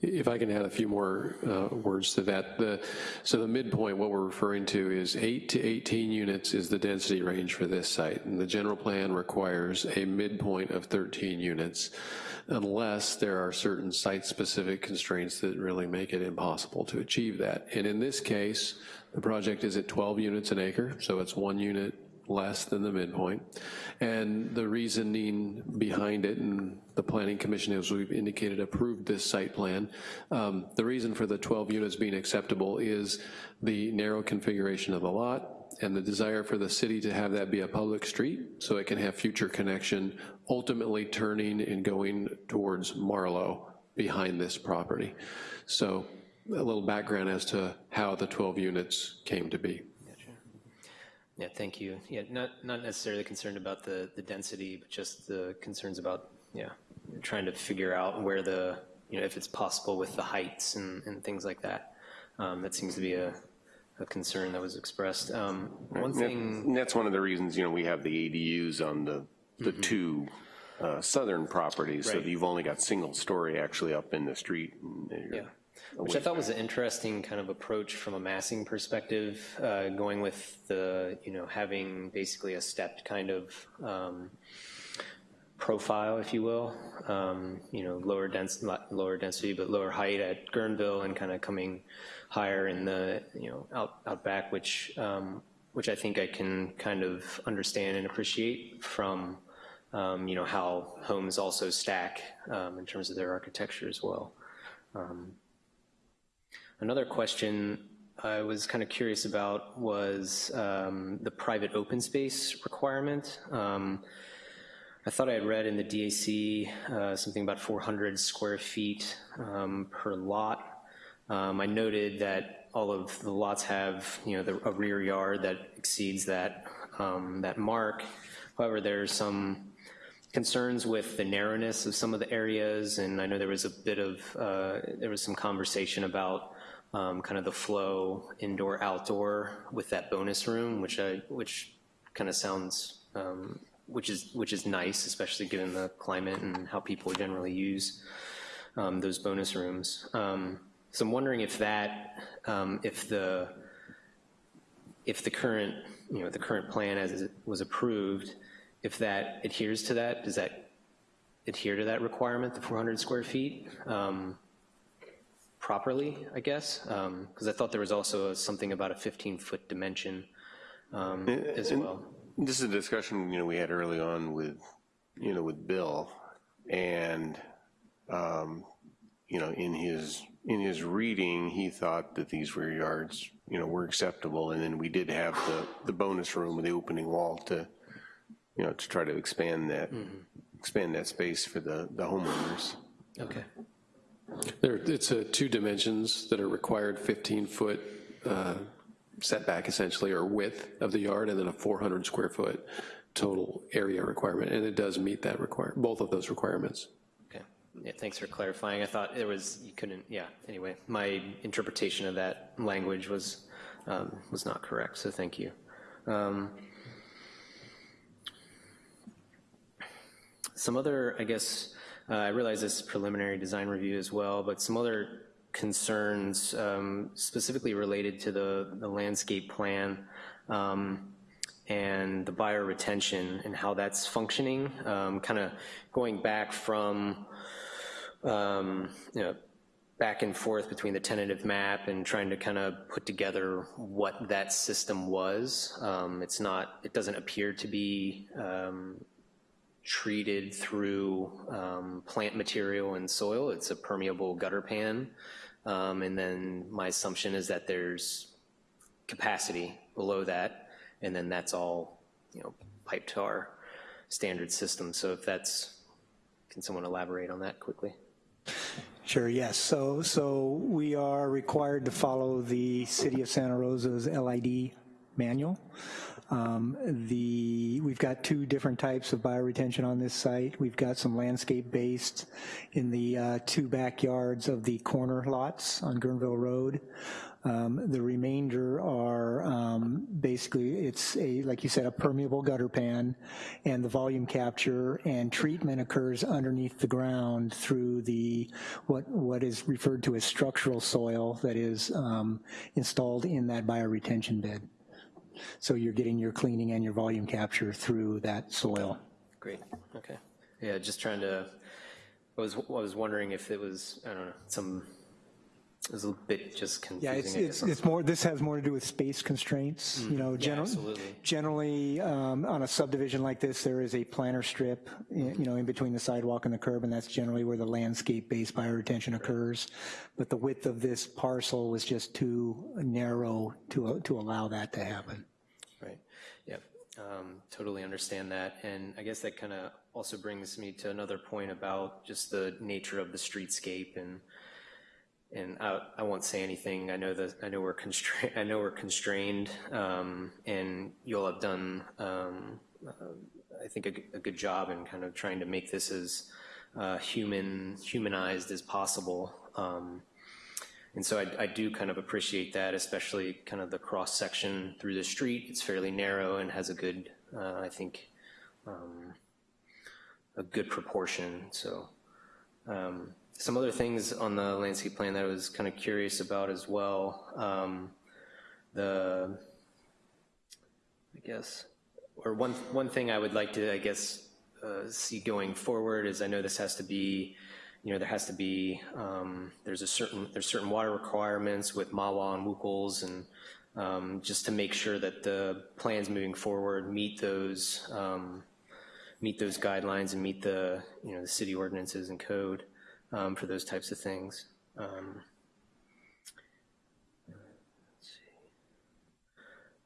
If I can add a few more uh, words to that. The, so the midpoint, what we're referring to is 8 to 18 units is the density range for this site. And the general plan requires a midpoint of 13 units unless there are certain site-specific constraints that really make it impossible to achieve that. And in this case, the project is at 12 units an acre, so it's one unit less than the midpoint. And the reasoning behind it, and the planning commission, as we've indicated, approved this site plan. Um, The reason for the 12 units being acceptable is the narrow configuration of the lot and the desire for the city to have that be a public street so it can have future connection, ultimately turning and going towards Marlow behind this property. So a little background as to how the 12 units came to be.
Yeah, thank you. Yeah, not, not necessarily concerned about the, the density, but just the concerns about, yeah, trying to figure out where the, you know, if it's possible with the heights and, and things like that. Um, That seems to be a, a concern that was expressed. Um, One thing,
and that's one of the reasons, you know, we have the ADUs on the, the two uh, southern properties, so.
Right.
that you've only got single story actually up in the street. and
yeah, which I thought was an interesting kind of approach from a massing perspective, uh, going with the, you know, having basically a stepped kind of um, profile, if you will, um, you know, lower dens, lower density, but lower height at Guerneville and kind of coming higher in the, you know, out, out back, which, um, which I think I can kind of understand and appreciate from, um, you know, how homes also stack um, in terms of their architecture as well. Um, Another question I was kind of curious about was um, the private open space requirement. Um, I thought I had read in the DAC uh, something about 400 square feet um, per lot. Um, I noted that all of the lots have, you know, the, a rear yard that exceeds that, um, that mark. However, there's some concerns with the narrowness of some of the areas, and I know there was a bit of, uh, there was some conversation about um, kind of the flow indoor, outdoor with that bonus room, which I, which kind of sounds, um, which is, which is nice, especially given the climate and how people generally use um, those bonus rooms. Um, So I'm wondering if that, um, if the, if the current, you know, the current plan as it was approved, if that adheres to that, does that adhere to that requirement, the 400 square feet? Um, properly, I guess, because I thought there was also something about a 15-foot dimension um, as well.
This is a discussion, you know, we had early on with, you know, with Bill, and, um, you know, in his, in his reading, he thought that these rear yards, you know, were acceptable, and then we did have the, the bonus room with the opening wall to, you know, to try to expand that, expand that space for the, the homeowners.
Okay.
There, it's uh, two dimensions that are required, 15-foot uh, setback essentially, or width of the yard, and then a 400 square foot total area requirement, and it does meet that require, both of those requirements.
Yeah, thanks for clarifying. I thought there was, you couldn't, yeah, anyway, my interpretation of that language was, um, was not correct, so thank you. Um, Some other, I guess, uh, I realize this is preliminary design review as well, but some other concerns um, specifically related to the, the landscape plan um, and the bioretention and how that's functioning, um, kind of going back from um, you know, back and forth between the tentative map and trying to kind of put together what that system was. Um, It's not, it doesn't appear to be um, treated through um, plant material and soil. It's a permeable gutter pan. Um, And then my assumption is that there's capacity below that, and then that's all, you know, piped to our standard system. So if that's, can someone elaborate on that quickly?
Sure, yes. So, so we are required to follow the City of Santa Rosa's LID manual. Um, The, we've got two different types of bioretention on this site. We've got some landscape-based in the uh, two backyards of the corner lots on Guerneville Road. Um, The remainder are basically, it's a, like you said, a permeable gutter pan, and the volume capture and treatment occurs underneath the ground through the, what, what is referred to as structural soil that is um, installed in that bioretention bed. So you're getting your cleaning and your volume capture through that soil.
Great, okay. Yeah, just trying to, I was, I was wondering if it was, I don't know, some, was a bit just
Yeah, it's,
confusing,
it's, it's more, this has more to do with space constraints, you know,
Yeah,
generally. Generally, um, on a subdivision like this, there is a planter strip, i- you know, in between the sidewalk and the curb, and that's generally where the landscape-based bioretention occurs. But the width of this parcel was just too narrow to, to allow that to happen.
Right, yep, um, totally understand that. And I guess that kind of also brings me to another point about just the nature of the streetscape and, and I, I won't say anything. I know that, I know we're constrained, I know we're constrained, um, and you'll have done, um, uh, I think, a good job in kind of trying to make this as uh, human, humanized as possible. Um, and so I, I do kind of appreciate that, especially kind of the cross-section through the street. It's fairly narrow and has a good, uh, I think, um, a good proportion, so. um, Some other things on the landscape plan that I was kind of curious about as well. Um, The, I guess, or one, one thing I would like to, I guess, uh, see going forward is I know this has to be, you know, there has to be, um, there's a certain, there's certain water requirements with MAWA and WUCOLS and um, just to make sure that the plans moving forward meet those, um, meet those guidelines and meet the, you know, the city ordinances and code um, for those types of things. Um,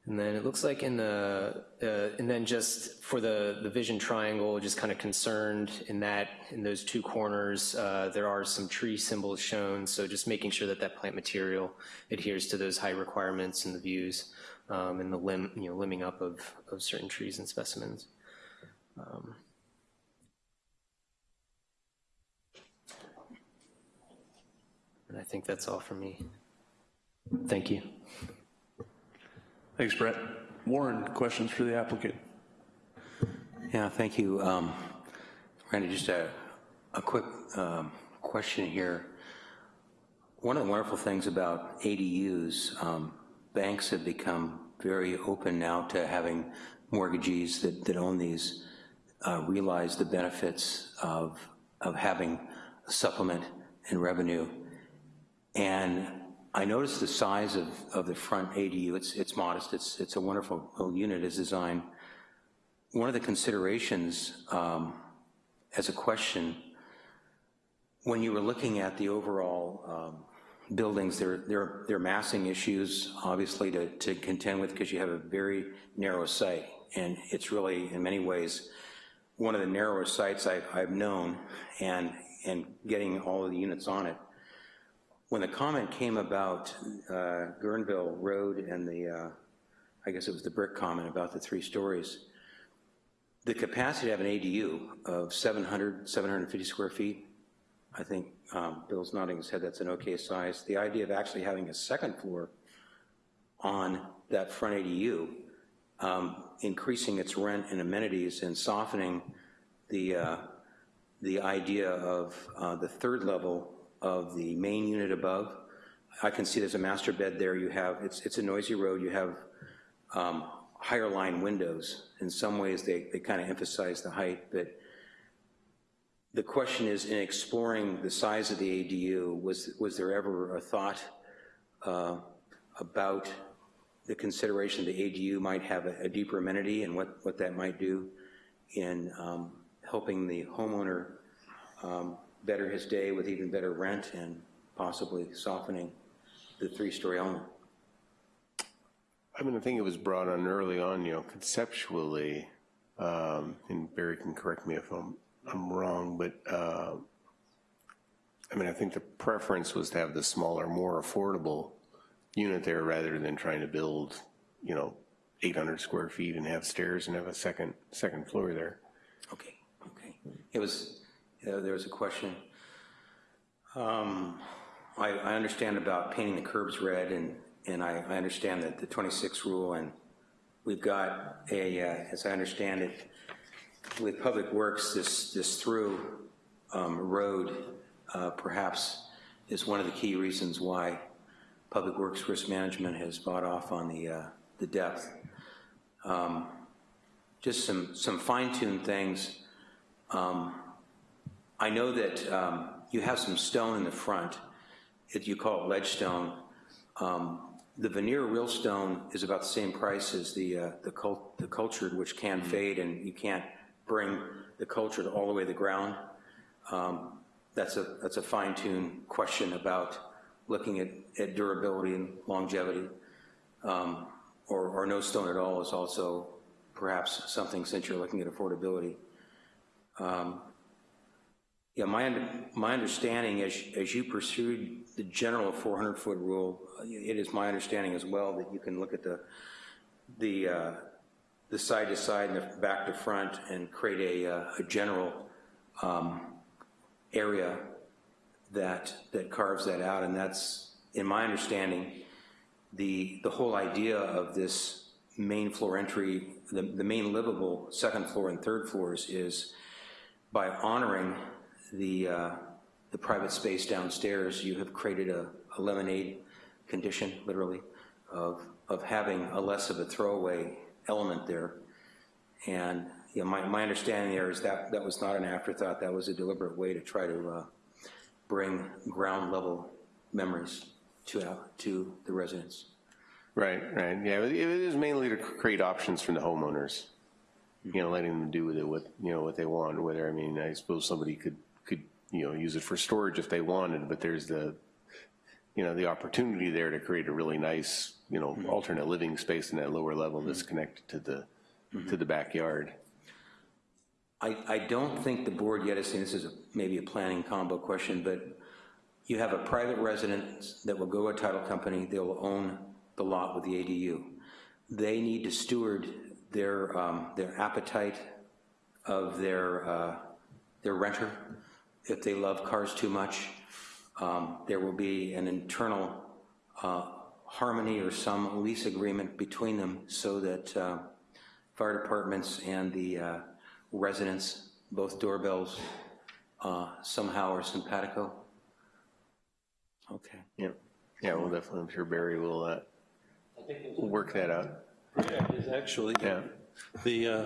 And then it looks like in the, uh, and then just for the, the vision triangle, just kind of concerned in that, in those two corners, uh, there are some tree symbols shown, so just making sure that that plant material adheres to those high requirements in the views um, and the limb, you know, limbing up of, of certain trees and specimens. Um, And I think that's all for me. Thank you.
Thanks, Brett. Warren, questions for the applicant?
Yeah, thank you. Um, Randy, just a, a quick um, question here. One of the wonderful things about ADUs, um, banks have become very open now to having mortgagees that, that own these uh, realize the benefits of, of having a supplement and revenue. And I noticed the size of, of the front ADU, it's, it's modest, it's, it's a wonderful unit as designed. One of the considerations um, as a question, when you were looking at the overall um, buildings, there, there, there are massing issues, obviously, to, to contend with because you have a very narrow site. And it's really, in many ways, one of the narrower sites I've, I've known, and, and getting all of the units on it. When the comment came about uh, Guerneville Road and the, uh, I guess it was the brick comment about the three stories, the capacity have an ADU of 700, 750 square feet, I think um, Bill's nodding his head, that's an okay size. The idea of actually having a second floor on that front ADU, um, increasing its rent and amenities and softening the, uh, the idea of uh, the third level of the main unit above. I can see there's a master bed there. You have, it's, it's a noisy road. You have um, higher line windows. In some ways, they, they kind of emphasize the height, but the question is, in exploring the size of the ADU, was, was there ever a thought uh, about the consideration the ADU might have a, a deeper amenity and what, what that might do in um, helping the homeowner um, better his day with even better rent and possibly softening the three-story element?
I mean, I think it was brought on early on, you know, conceptually, um, and Barry can correct me if I'm, I'm wrong, but, uh, I mean, I think the preference was to have the smaller, more affordable unit there rather than trying to build, you know, 800 square feet and have stairs and have a second, second floor there.
Okay, okay. It was, uh, there was a question. Um, I, I understand about painting the curbs red, and, and I, I understand that the 26 rule, and we've got a, uh, as I understand it, with Public Works, this, this through um, road uh, perhaps is one of the key reasons why Public Works Risk Management has bought off on the, uh, the depth. Um, just some, some fine-tuned things. Um, I know that um, you have some stone in the front, if you call it ledge stone. Um, the veneer real stone is about the same price as the, uh, the, cult, the cultured, which can fade and you can't bring the cultured all the way to the ground. Um, that's a, that's a fine-tuned question about looking at, at durability and longevity. Um, or, or no stone at all is also perhaps something since you're looking at affordability. Um, yeah, my, my understanding as, as you pursued the general 400-foot rule, it is my understanding as well that you can look at the, the, uh, the side to side and the back to front and create a, uh, a general um, area that, that carves that out, and that's, in my understanding, the, the whole idea of this main floor entry, the, the main livable second floor and third floors is by honoring the, uh, the private space downstairs, you have created a, a lemonade condition, literally, of, of having a less of a throwaway element there. And you know, my, my understanding there is that that was not an afterthought, that was a deliberate way to try to uh, bring ground level memories to, uh, to the residents.
Right, right, yeah, it is mainly to create options for the homeowners, you know, letting them do with it what, you know, what they want, whether, I mean, I suppose somebody could, you know, use it for storage if they wanted, but there's the, you know, the opportunity there to create a really nice, you know, alternate living space in that lower level that's connected to the, to the backyard.
I, I don't think the board yet has seen, this is a- maybe a planning combo question, but you have a private residence that will go to a title company, they will own the lot with the ADU. They need to steward their, um, their appetite of their, uh, their renter. If they love cars too much, um, there will be an internal uh, harmony or some lease agreement between them so that uh, fire departments and the uh, residents, both doorbells, uh, somehow are simpatico? Okay.
Yeah, yeah, well, definitely, I'm sure Barry will, uh, work that out.
Is actually,
Yeah.
The, uh,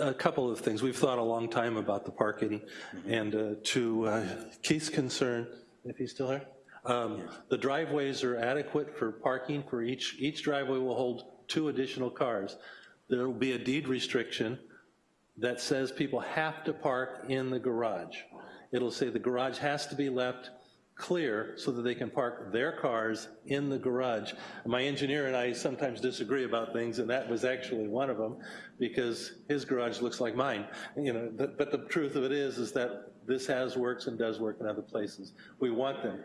a couple of things. We've thought a long time about the parking, and uh, to uh, Keith's concern, if he's still here, um, the driveways are adequate for parking for each, each driveway will hold two additional cars. There will be a deed restriction that says people have to park in the garage. It'll say the garage has to be left clear so that they can park their cars in the garage. My engineer and I sometimes disagree about things, and that was actually one of them, because his garage looks like mine. You know, but, but the truth of it is, is that this has works and does work in other places. We want them.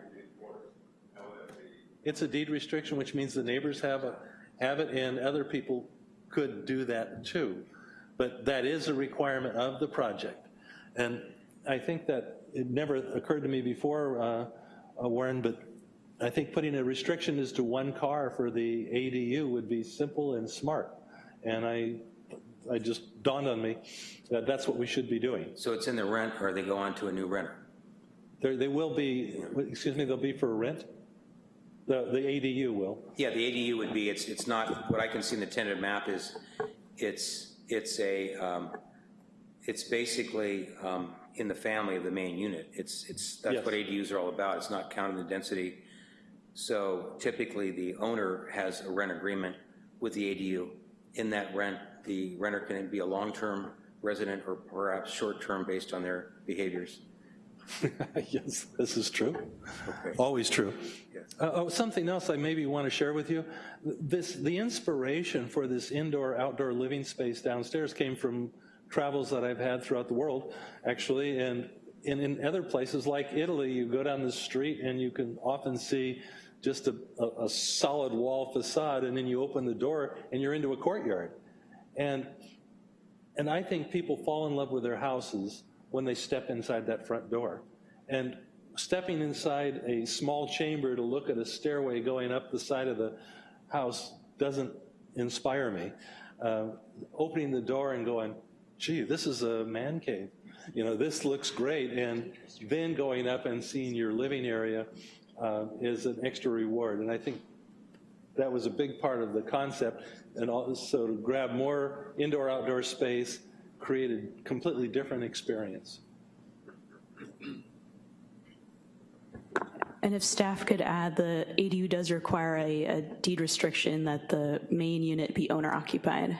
It's a deed restriction, which means the neighbors have, a, have it, and other people could do that too. But that is a requirement of the project. And I think that it never occurred to me before, uh, uh, Warren, but I think putting a restriction as to one car for the ADU would be simple and smart. And I, I just dawned on me that that's what we should be doing.
So it's in the rent, or they go on to a new renter?
There, they will be, excuse me, they'll be for rent? The, the ADU will.
Yeah, the ADU would be, it's, it's not, what I can see in the tentative map is, it's, it's a, um, it's basically um, in the family of the main unit. It's, it's, that's
Yes.
what ADUs are all about, it's not counting the density. So typically, the owner has a rent agreement with the ADU. In that rent, the renter can be a long-term resident or perhaps short-term based on their behaviors.
Yes, this is true. Always true. Uh, Oh, something else I maybe want to share with you. This, the inspiration for this indoor-outdoor living space downstairs came from travels that I've had throughout the world, actually, and in, in other places like Italy, you go down the street and you can often see just a, a, a solid wall facade, and then you open the door and you're into a courtyard. And and I think people fall in love with their houses when they step inside that front door. And stepping inside a small chamber to look at a stairway going up the side of the house doesn't inspire me. Uh, opening the door and going, gee, this is a man cave. You know, this looks great. And then going up and seeing your living area uh, is an extra reward. And I think that was a big part of the concept. And also to grab more indoor-outdoor space created completely different experience.
And if staff could add, the ADU does require a, a deed restriction that the main unit be owner occupied.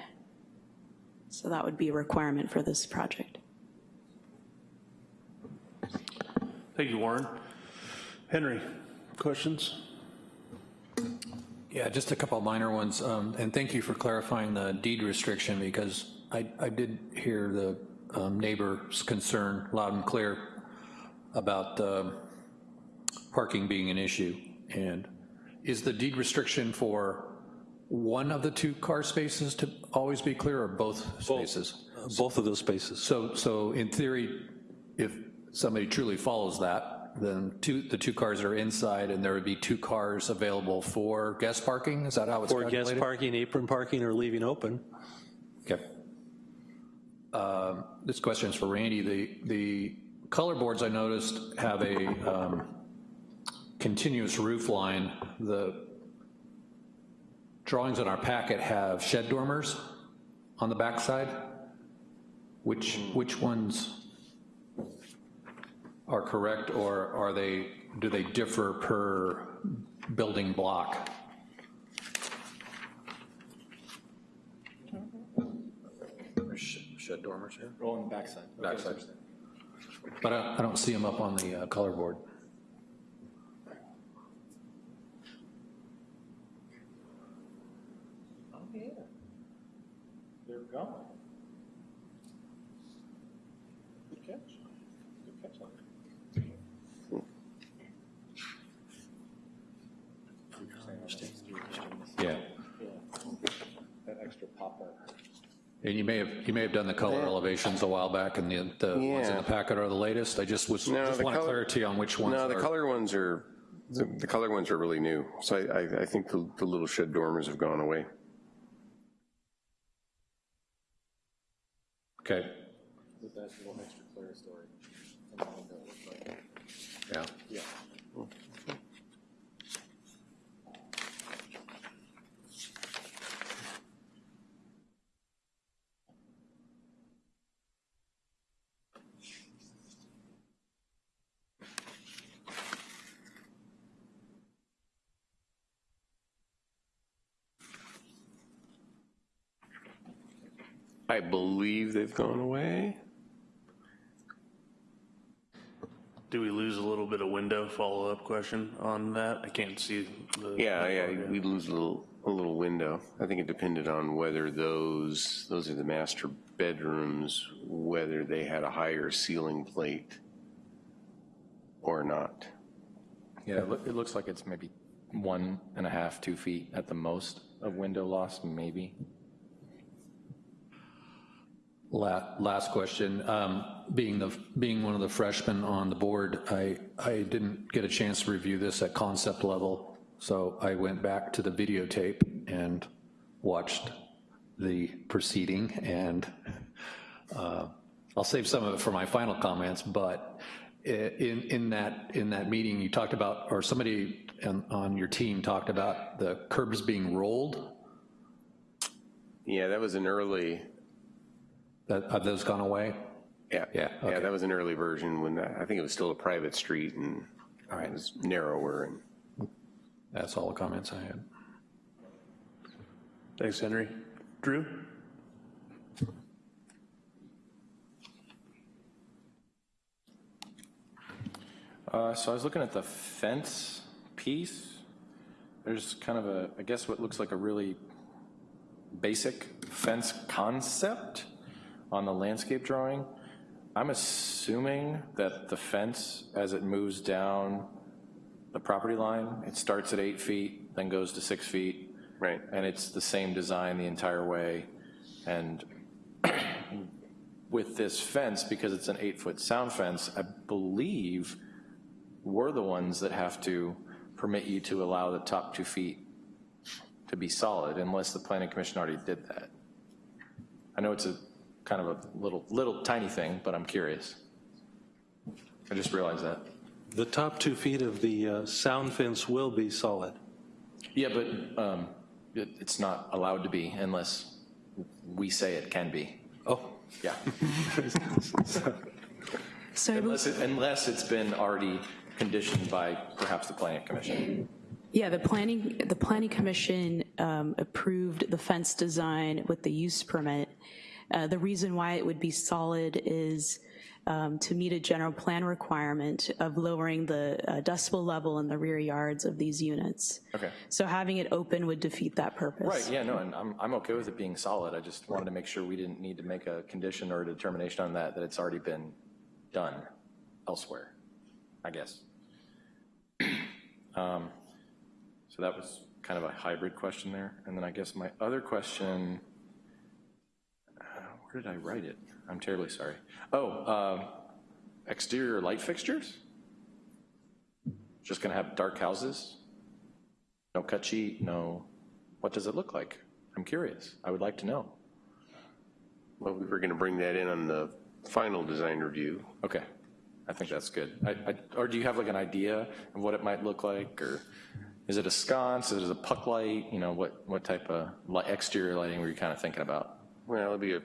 So that would be a requirement for this project.
Thank you, Warren. Henry, questions?
Yeah, just a couple of minor ones, um, and thank you for clarifying the deed restriction, because I, I did hear the um, neighbor's concern loud and clear about um, parking being an issue, and is the deed restriction for one of the two car spaces to always be clear, or both spaces?
Both of those spaces.
So, so in theory, if somebody truly follows that, then two, the two cars are inside and there would be two cars available for guest parking? Is that how it's
For
calculated?
guest parking, apron parking, or leaving open.
Okay. Um, This question is for Randy. The, the color boards I noticed have a um, continuous roof line. The drawings in our packet have shed dormers on the backside. Which, which ones are correct, or are they, do they differ per building block? Shed dormers here?
On the backside.
Backside. But I, I don't see them up on the uh, color board.
They're gone. Good catch. Good catch on
Yeah.
That extra pop up.
And you may have, you may have done the color elevations a while back, and the, the ones in the packet are the latest. I just was,
No,
just want
color-
clarity on which ones
No, the
are.
color ones are, the, the color ones are really new. So I, I, I think the, the little shed dormers have gone away.
Okay,
With that little extra clerestory.
yeah.
Believe they've gone away.
Do we lose a little bit of window, follow-up question on that? I can't see the.
Yeah, yeah, we lose a little, a little window. I think it depended on whether those, those are the master bedrooms, whether they had a higher ceiling plate or not.
Yeah, it loo- it looks like it's maybe one and a half, two feet at the most of window loss, maybe.
La- Last question, um, being the, being one of the freshmen on the board, I, I didn't get a chance to review this at concept level, so I went back to the videotape and watched the proceeding, and uh, I'll save some of it for my final comments, but in, in that, in that meeting, you talked about, or somebody on- on your team talked about the curbs being rolled,
Yeah, that was an early,
that, have those gone away?
Yeah,
Yeah,
yeah, that was an early version when, uh, I think it was still a private street and it was narrower and.
That's all the comments I had.
Thanks, Henry. Drew?
Uh, So I was looking at the fence piece. There's kind of a, I guess what looks like a really basic fence concept on the landscape drawing. I'm assuming that the fence, as it moves down the property line, it starts at eight feet, then goes to six feet.
Right.
And it's the same design the entire way. And with this fence, because it's an eight-foot sound fence, I believe we're the ones that have to permit you to allow the top two feet to be solid unless the planning commission already did that. I know it's a kind of a little, little tiny thing, but I'm curious. I just realized that.
The top two feet of the uh, sound fence will be solid.
Yeah, but um, it, it's not allowed to be unless we say it can be.
Oh.
Yeah.
So I
Unless, it, unless it's been already conditioned by perhaps the planning commission.
Yeah, the planning, the planning commission um, approved the fence design with the use permit. Uh, The reason why it would be solid is um, to meet a general plan requirement of lowering the uh, decibel level in the rear yards of these units.
Okay.
So having it open would defeat that purpose.
Right, yeah, no, and I'm, I'm okay with it being solid. I just wanted to make sure we didn't need to make a condition or a determination on that, that it's already been done elsewhere, I guess. Um, So that was kind of a hybrid question there. And then I guess my other question, where did I write it? I'm terribly sorry. Oh, um, exterior light fixtures? Just gonna have dark houses? No cut sheet, no, what does it look like? I'm curious, I would like to know.
Well, we were gonna bring that in on the final design review.
Okay, I think that's good. I, I, or do you have like an idea of what it might look like, or is it a sconce, is it a puck light, you know, what, what type of li- exterior lighting were you kind of thinking about?
Well, it'll be a,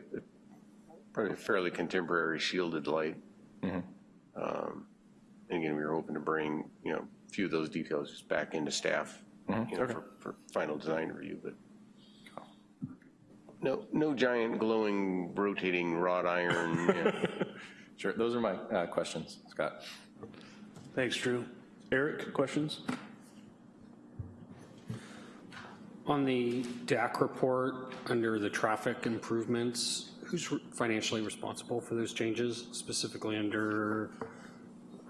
probably a fairly contemporary shielded light.
Mhm.
Um, And again, we were hoping to bring, you know, a few of those details just back into staff,
Mhm,
you know,
okay.
for, for final design review, but no, no giant glowing rotating wrought iron, you know.
Sure, those are my uh, questions, Scott.
Thanks, Drew. Eric, questions?
On the DAC report, under the traffic improvements, who's financially responsible for those changes, specifically under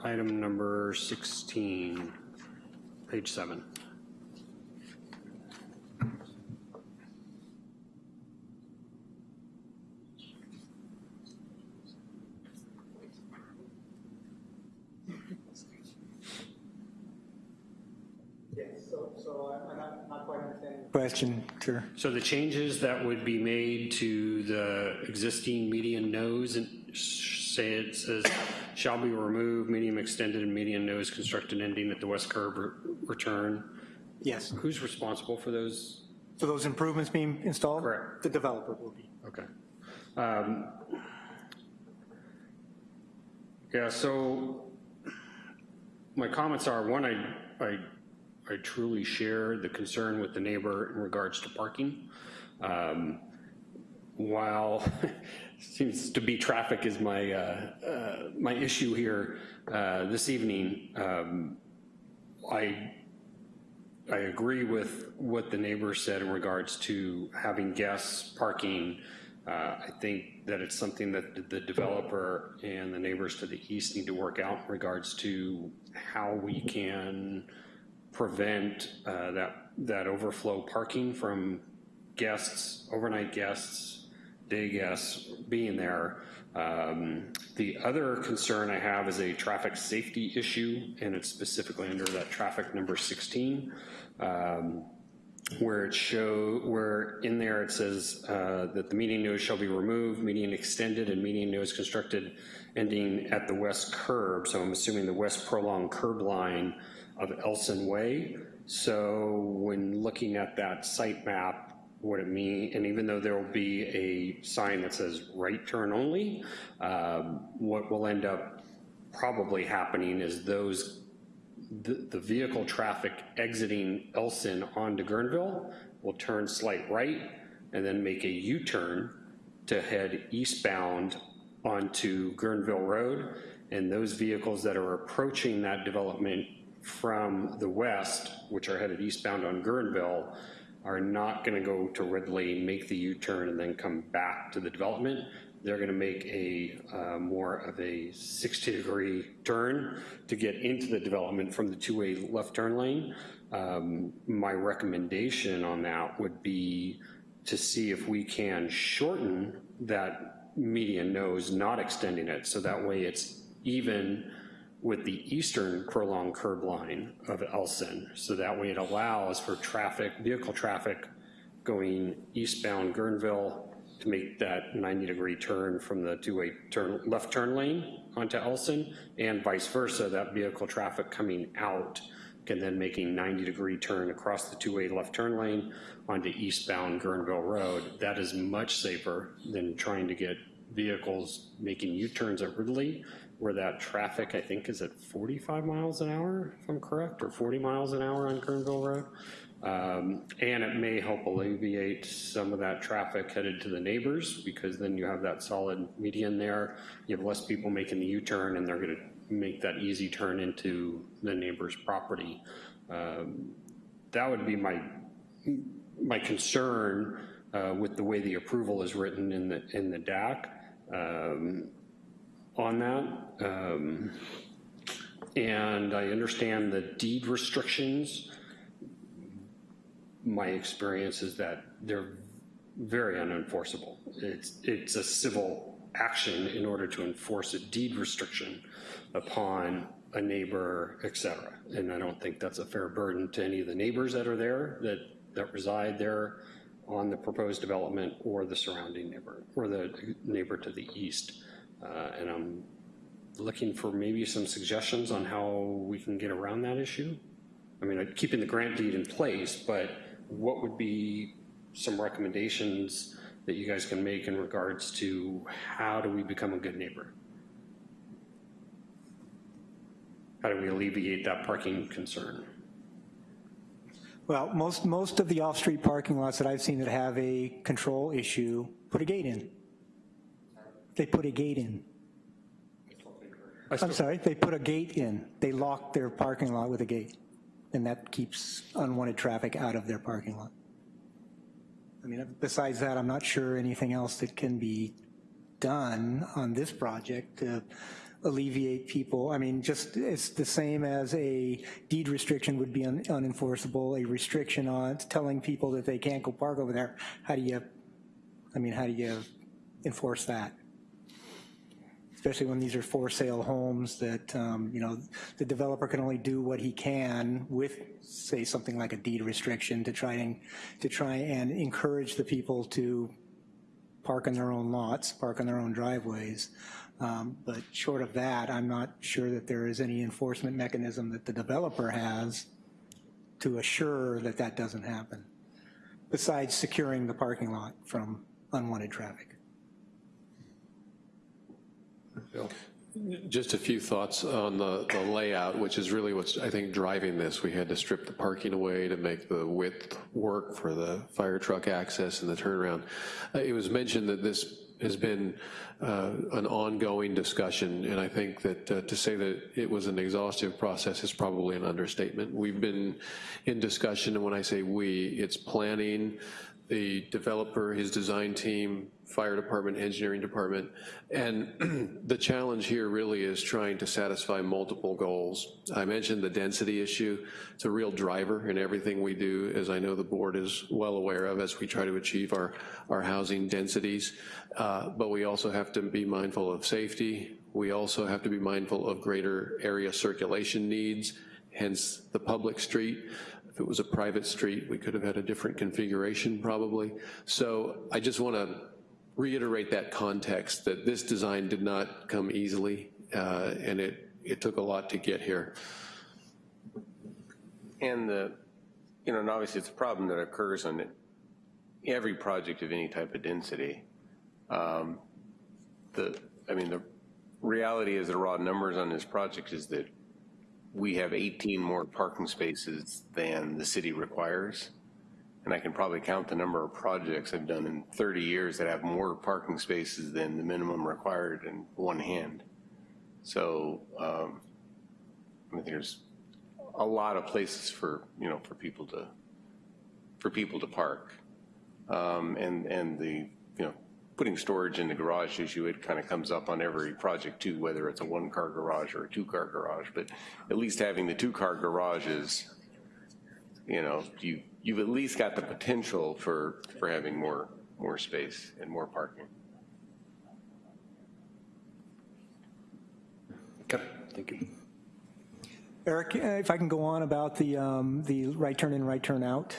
item number 16, page seven?
So, so I'm not, not quite understanding. Question, sure.
So the changes that would be made to the existing median nose, and say it says, shall be removed, medium extended and median nose constructed ending at the west curb re- return.
Yes.
Who's responsible for those?
For those improvements being installed?
Correct.
The developer will be.
Okay. Um, Yeah, so my comments are, one, I, I, I truly share the concern with the neighbor in regards to parking. Um, While seems to be traffic is my, uh, uh, my issue here uh, this evening, um, I I agree with what the neighbor said in regards to having guests parking. Uh, I think that it's something that the developer and the neighbors to the east need to work out in regards to how we can prevent uh, that, that overflow parking from guests, overnight guests, day guests being there. Um, The other concern I have is a traffic safety issue, and it's specifically under that traffic number 16, um, where it show, where in there it says uh, that the median nose shall be removed, median extended, and median nose constructed ending at the west curb, so I'm assuming the west prolonged curb line of Elson Way. So when looking at that site map, what it mean, and even though there will be a sign that says right turn only, um, what will end up probably happening is those, the, the vehicle traffic exiting Elson onto Guerneville will turn slight right and then make a U-turn to head eastbound onto Guerneville Road. And those vehicles that are approaching that development from the west, which are headed eastbound on Guerneville, are not gonna go to Ridley, make the U-turn, and then come back to the development. They're gonna make a uh, more of a 60-degree turn to get into the development from the two-way left turn lane. Um, My recommendation on that would be to see if we can shorten that median nose, not extending it, so that way it's even with the eastern prolonged curb line of Elson. So that way it allows for traffic, vehicle traffic going eastbound Guerneville to make that 90-degree turn from the two-way turn, left turn lane onto Elson, and vice versa, that vehicle traffic coming out can then make a 90-degree turn across the two-way left turn lane onto eastbound Guerneville Road. That is much safer than trying to get vehicles making U-turns at Ridley, where that traffic, I think, is at 45 miles an hour, if I'm correct, or 40 miles an hour on Guerneville Road. Um, And it may help alleviate some of that traffic headed to the neighbors, because then you have that solid median there. You have less people making the U-turn, and they're gonna make that easy turn into the neighbor's property. Um, That would be my, my concern uh, with the way the approval is written in the, in the DAC um, on that. Um, And I understand the deed restrictions. My experience is that they're very unenforceable. It's, it's a civil action in order to enforce a deed restriction upon a neighbor, et cetera. And I don't think that's a fair burden to any of the neighbors that are there, that, that reside there on the proposed development or the surrounding neighbor, or the neighbor to the east. Uh, And I'm looking for maybe some suggestions on how we can get around that issue. I mean, keeping the grant deed in place, but what would be some recommendations that you guys can make in regards to how do we become a good neighbor? How do we alleviate that parking concern?
Well, most, most of the off-street parking lots that I've seen that have a control issue put a gate in. They put a gate in. I'm sorry, they put a gate in. They lock their parking lot with a gate, and that keeps unwanted traffic out of their parking lot. I mean, besides that, I'm not sure anything else that can be done on this project to alleviate people. I mean, just, it's the same as a deed restriction would be un- unenforceable, a restriction on telling people that they can't go park over there. How do you, I mean, how do you enforce that? Especially when these are for sale homes that, um, you know, the developer can only do what he can with, say, something like a deed restriction to try and, to try and encourage the people to park in their own lots, park in their own driveways. Um, But short of that, I'm not sure that there is any enforcement mechanism that the developer has to assure that that doesn't happen, besides securing the parking lot from unwanted traffic.
Just a few thoughts on the, the layout, which is really what's, I think, driving this. We had to strip the parking away to make the width work for the fire truck access and the turnaround. Uh, It was mentioned that this has been uh, an ongoing discussion, and I think that uh, to say that it was an exhaustive process is probably an understatement. We've been in discussion, and when I say we, it's planning, the developer, his design team, fire department, engineering department, and the challenge here really is trying to satisfy multiple goals. I mentioned the density issue. It's a real driver in everything we do, as I know the board is well aware of as we try to achieve our, our housing densities. Uh, but we also have to be mindful of safety. We also have to be mindful of greater area circulation needs, hence the public street. If it was a private street, we could have had a different configuration probably. So I just want to reiterate that context, that this design did not come easily, uh, and it, it took a lot to get here.
And the, you know, and obviously it's a problem that occurs on every project of any type of density, um, the, I mean, the reality is the raw numbers on this project is that we have 18 more parking spaces than the city requires. And I can probably count the number of projects I've done in 30 years that have more parking spaces than the minimum required in one hand. So um, I mean, there's a lot of places for, you know, for people to, for people to park. Um, and, and the, you know, putting storage in the garage issue, it kind of comes up on every project too, whether it's a one-car garage or a two-car garage. But at least having the two-car garages, you know, you, you've at least got the potential for, for having more, more space and more parking.
Okay, thank you.
Eric, uh, if I can go on about the, um, the right turn in, right turn out.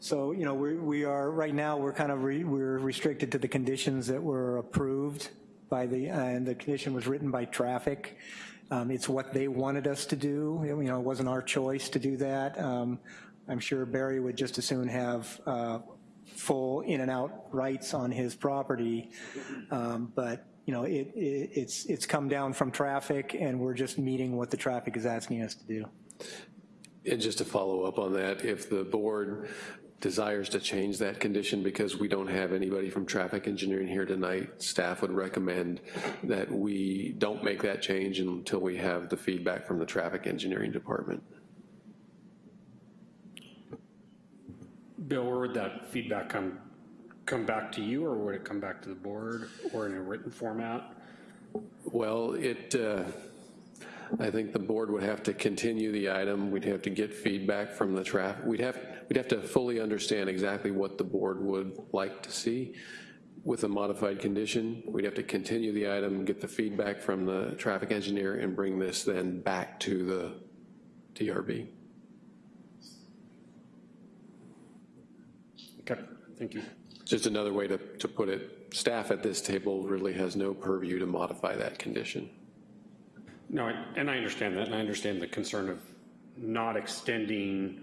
So, you know, we, we are, right now, we're kind of, re, we're restricted to the conditions that were approved by the, and the condition was written by traffic. Um, it's what they wanted us to do. You know, it wasn't our choice to do that. Um, I'm sure Barry would just as soon have uh, full in and out rights on his property. Um, but, you know, it, it, it's, it's come down from traffic and we're just meeting what the traffic is asking us to do.
And just to follow up on that, if the board desires to change that condition because we don't have anybody from traffic engineering here tonight, staff would recommend that we don't make that change until we have the feedback from the traffic engineering department.
Bill, where would that feedback come, come back to you, or would it come back to the board, or in a written format?
Well, it, uh, I think the board would have to continue the item. We'd have to get feedback from the traffic. We'd have, we'd have to fully understand exactly what the board would like to see with a modified condition. We'd have to continue the item, get the feedback from the traffic engineer, and bring this then back to the DRB.
Okay, thank you.
Just another way to, to put it, staff at this table really has no purview to modify that condition.
No, and I understand that, and I understand the concern of not extending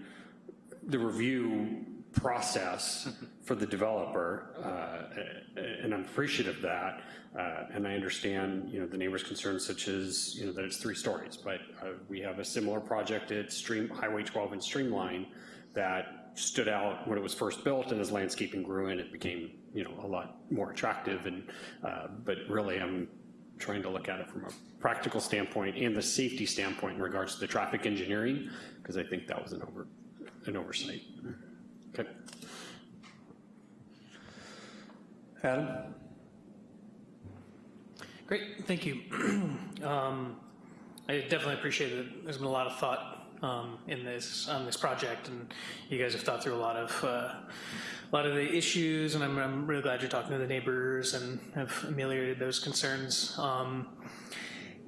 the review process for the developer, uh, and I'm appreciative of that, uh, and I understand, you know, the neighbors' concerns such as, you know, that it's three stories, but uh, we have a similar project at Stream, Highway 12 and Streamline that stood out when it was first built, and as landscaping grew in, it became, you know, a lot more attractive, and, uh, but really, I'm trying to look at it from a practical standpoint and the safety standpoint in regards to the traffic engineering, because I think that was an over, an oversight. Okay.
Adam?
Great, thank you. Um, I definitely appreciate it. There's been a lot of thought um, in this, on this project, and you guys have thought through a lot of, uh, a lot of the issues, and I'm, I'm really glad you're talking to the neighbors and have ameliorated those concerns. Um,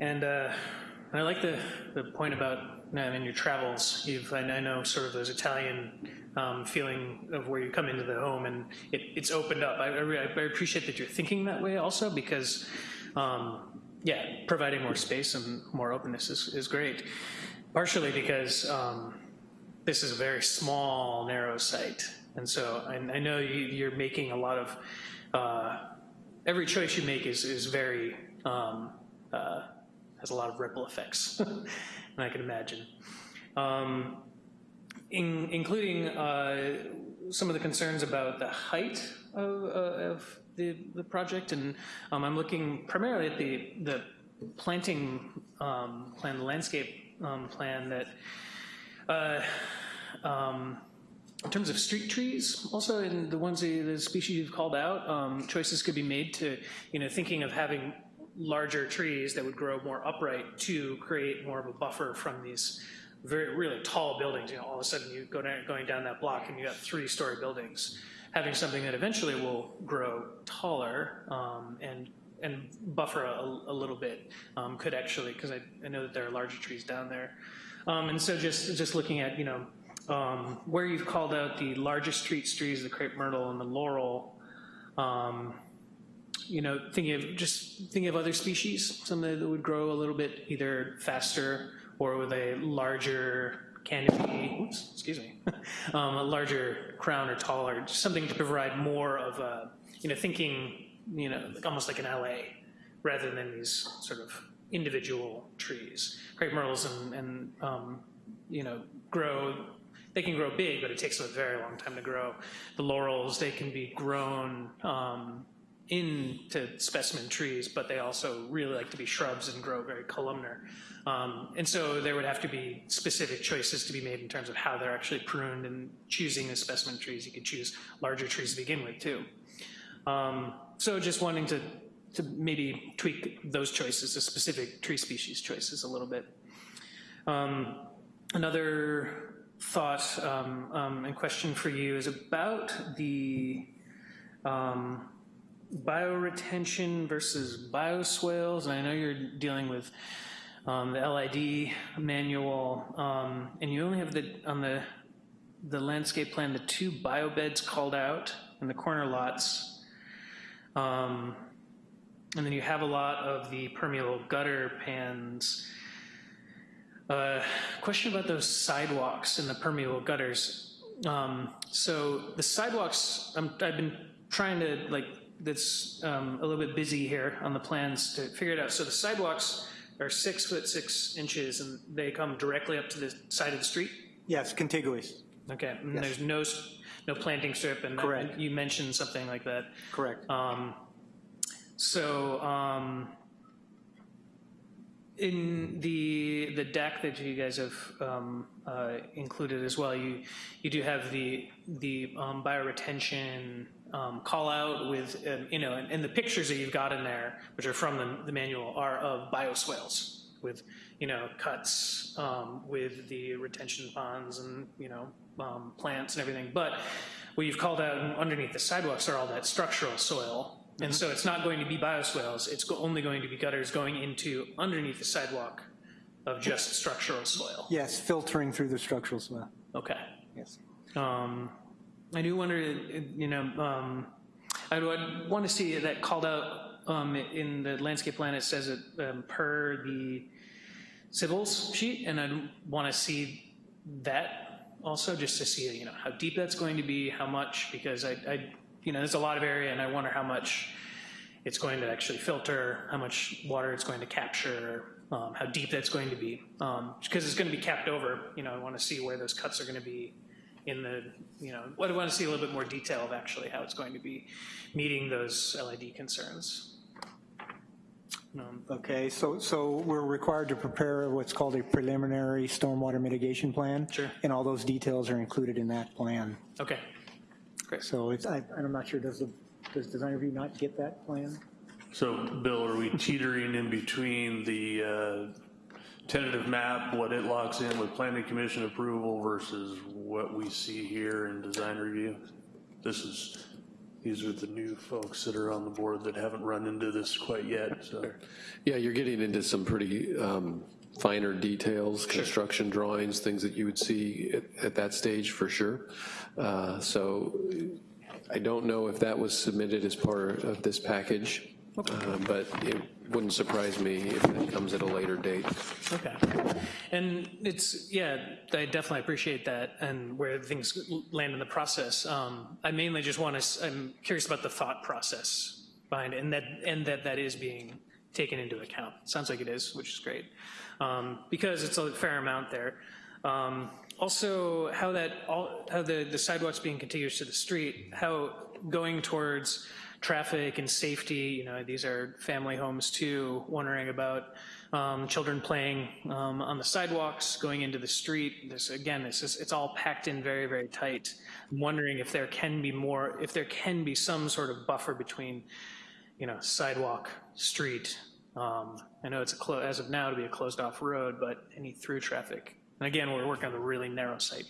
And uh, I like the, the point about, uh, in your travels, you've, I know sort of those Italian um, feeling of where you come into the home and it, it's opened up. I, I I appreciate that you're thinking that way also because, um, yeah, providing more space and more openness is, is great. Partially because um, this is a very small, narrow site. And so I, I know you, you're making a lot of, uh, every choice you make is, is very, um, uh, has a lot of ripple effects, and I can imagine. Um, in, including uh, some of the concerns about the height of, uh, of the, the project, and um, I'm looking primarily at the, the planting um, plan, the landscape um, plan that, uh, um, in terms of street trees, also in the ones, that- the species you've called out, um, choices could be made to, you know, thinking of having larger trees that would grow more upright to create more of a buffer from these very, really tall buildings. You know, all of a sudden you go down, going down that block and you got three-story buildings. Having something that eventually will grow taller um, and and buffer a, a little bit um, could actually, because I, I know that there are larger trees down there. Um, and so just just looking at you know um, where you've called out the largest street trees, the crepe myrtle and the laurel. Um, you know, thinking of just thinking of other species, something that would grow a little bit either faster or with a larger canopy, oops, excuse me, um, a larger crown or taller, just something to provide more of a, you know, thinking, you know, like- almost like an allée, rather than these sort of individual trees. Crepe myrtles and, and um, you know, grow, they can grow big, but it takes them a very long time to grow. The laurels, they can be grown um, into specimen trees, but they also really like to be shrubs and grow very columnar. Um, and so there would have to be specific choices to be made in terms of how they're actually pruned and choosing the specimen trees. You could choose larger trees to begin with too. Um, so just wanting to, to maybe tweak those choices, the specific tree species choices a little bit. Um, another thought um, um, and question for you is about the um, bioretention versus bioswales, and I know you're dealing with um, the LID manual, um, and you only have the, on the, the landscape plan, the two biobeds called out in the corner lots. Um, and then you have a lot of the permeable gutter pans. Uh, question about those sidewalks and the permeable gutters. Um, so the sidewalks, I'm, I've been trying to like, that's um, a little bit busy here on the plans to figure it out. So the sidewalks are six foot six inches and they come directly up to the side of the street?
Yes, contiguous.
Okay, and
Yes.
there's no, s- no planting strip and that-
Correct.
you mentioned something like that.
Correct.
Um, so, um, in the, the deck that you guys have, um, uh, included as well, you, you do have the, the, um, bioretention, um, call out with, um, you know, and, and the pictures that you've got in there, which are from the, the manual, are of bioswales with, you know, cuts, um, with the retention ponds and, you know, um, plants and everything. But what you've called out underneath the sidewalks are all that structural soil. And so it's not going to be bioswales, it's go- only going to be gutters going into underneath the sidewalk of just structural soil.
Yes, filtering through the structural soil.
Okay.
Yes.
Um, I do wonder, you know, um, I would want to see that called out um, in the landscape plan. It says it um, per the civils sheet, and I want to see that also, just to see, you know, how deep that's going to be, how much, because I, I, you know, there's a lot of area, and I wonder how much it's going to actually filter, how much water it's going to capture, um, how deep that's going to be. Um, because it's going to be capped over, you know, I want to see where those cuts are going to be in the, you know, what I want to see a little bit more detail of actually how it's going to be meeting those LID concerns. Um,
Okay, so, so we're required to prepare what's called a preliminary stormwater mitigation plan.
Sure.
And all those details are included in that plan.
Okay,
So it's, I, I'm not sure, does the, does design review not get that plan?
So, Bill, are we teetering in between the uh, tentative map, what it locks in with planning commission approval versus what we see here in design review? This is, these are the new folks that are on the board that haven't run into this quite yet, so.
Yeah, you're getting into some pretty um, finer details, construction drawings, things that you would see at, at that stage for sure. Uh, So I don't know if that was submitted as part of this package, uh, but it wouldn't surprise me if it comes at a later date.
Okay. And it's, yeah, I definitely appreciate that and where things land in the process. Um, I mainly just want to, I'm curious about the thought process behind it and that, and that that is being taken into account. Sounds like it is, which is great. Um, because it's a fair amount there. Um, also, how that, all, how the, the sidewalks being contiguous to the street, how going towards traffic and safety, you know, these are family homes too, wondering about um, children playing um, on the sidewalks, going into the street. This, again, this is, it's all packed in very, very tight. I'm wondering if there can be more, if there can be some sort of buffer between, you know, sidewalk, street. Um, I know it's a, as of now, to be a closed off road, but any through traffic. And again, we're working on a really narrow site.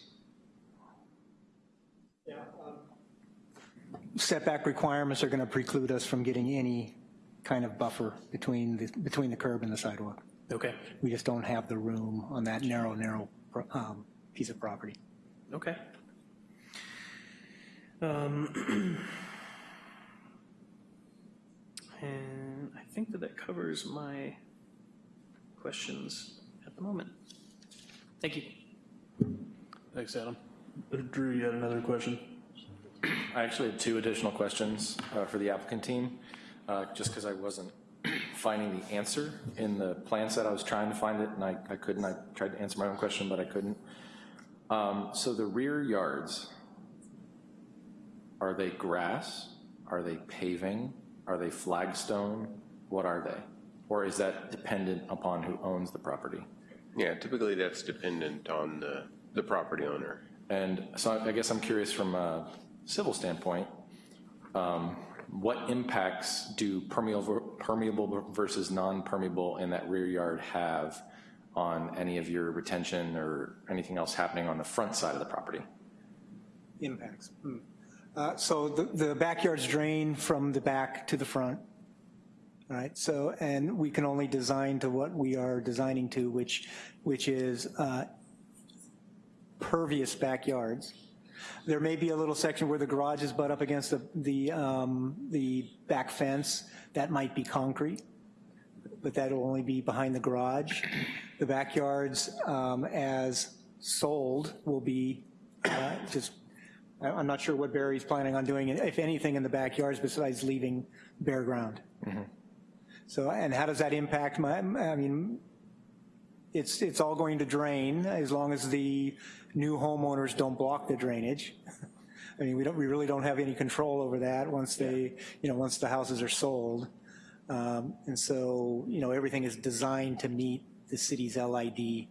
Setback requirements are going to preclude us from getting any kind of buffer between the, between the curb and the sidewalk.
Okay,
We just don't have the room on that narrow, narrow um, piece of property.
okay. Um, and I think that that covers my questions at the moment. Thank you.
Thanks, Adam. Drew, you had another question?
I actually had two additional questions uh, for the applicant team, uh, just because I wasn't finding the answer in the plan set. I was trying to find it, and I I couldn't. I tried to answer my own question, but I couldn't. Um, So the rear yards, are they grass? Are they paving? Are they flagstone? What are they? Or is that dependent upon who owns the property?
Yeah, typically that's dependent on the, the property owner.
And so I guess I'm curious from a civil standpoint, um, what impacts do permeable, versus non-permeable in that rear yard have on any of your retention or anything else happening on the front side of the property?
Impacts. Hmm. Uh, So the, the backyards drain from the back to the front, right? So, and we can only design to what we are designing to, which, which is uh, pervious backyards. There may be a little section where the garages butt up against the, the, um, the back fence. That might be concrete, but that'll only be behind the garage. The backyards, um, as sold, will be uh, just, I'm not sure what Barry's planning on doing, if anything, in the backyards besides leaving bare ground. So, and how does that impact my, I mean, it's, it's all going to drain as long as the new homeowners don't block the drainage. I mean, we don't, we really don't have any control over that once they, you know, once the houses are sold. Um, And so, you know, everything is designed to meet the city's LID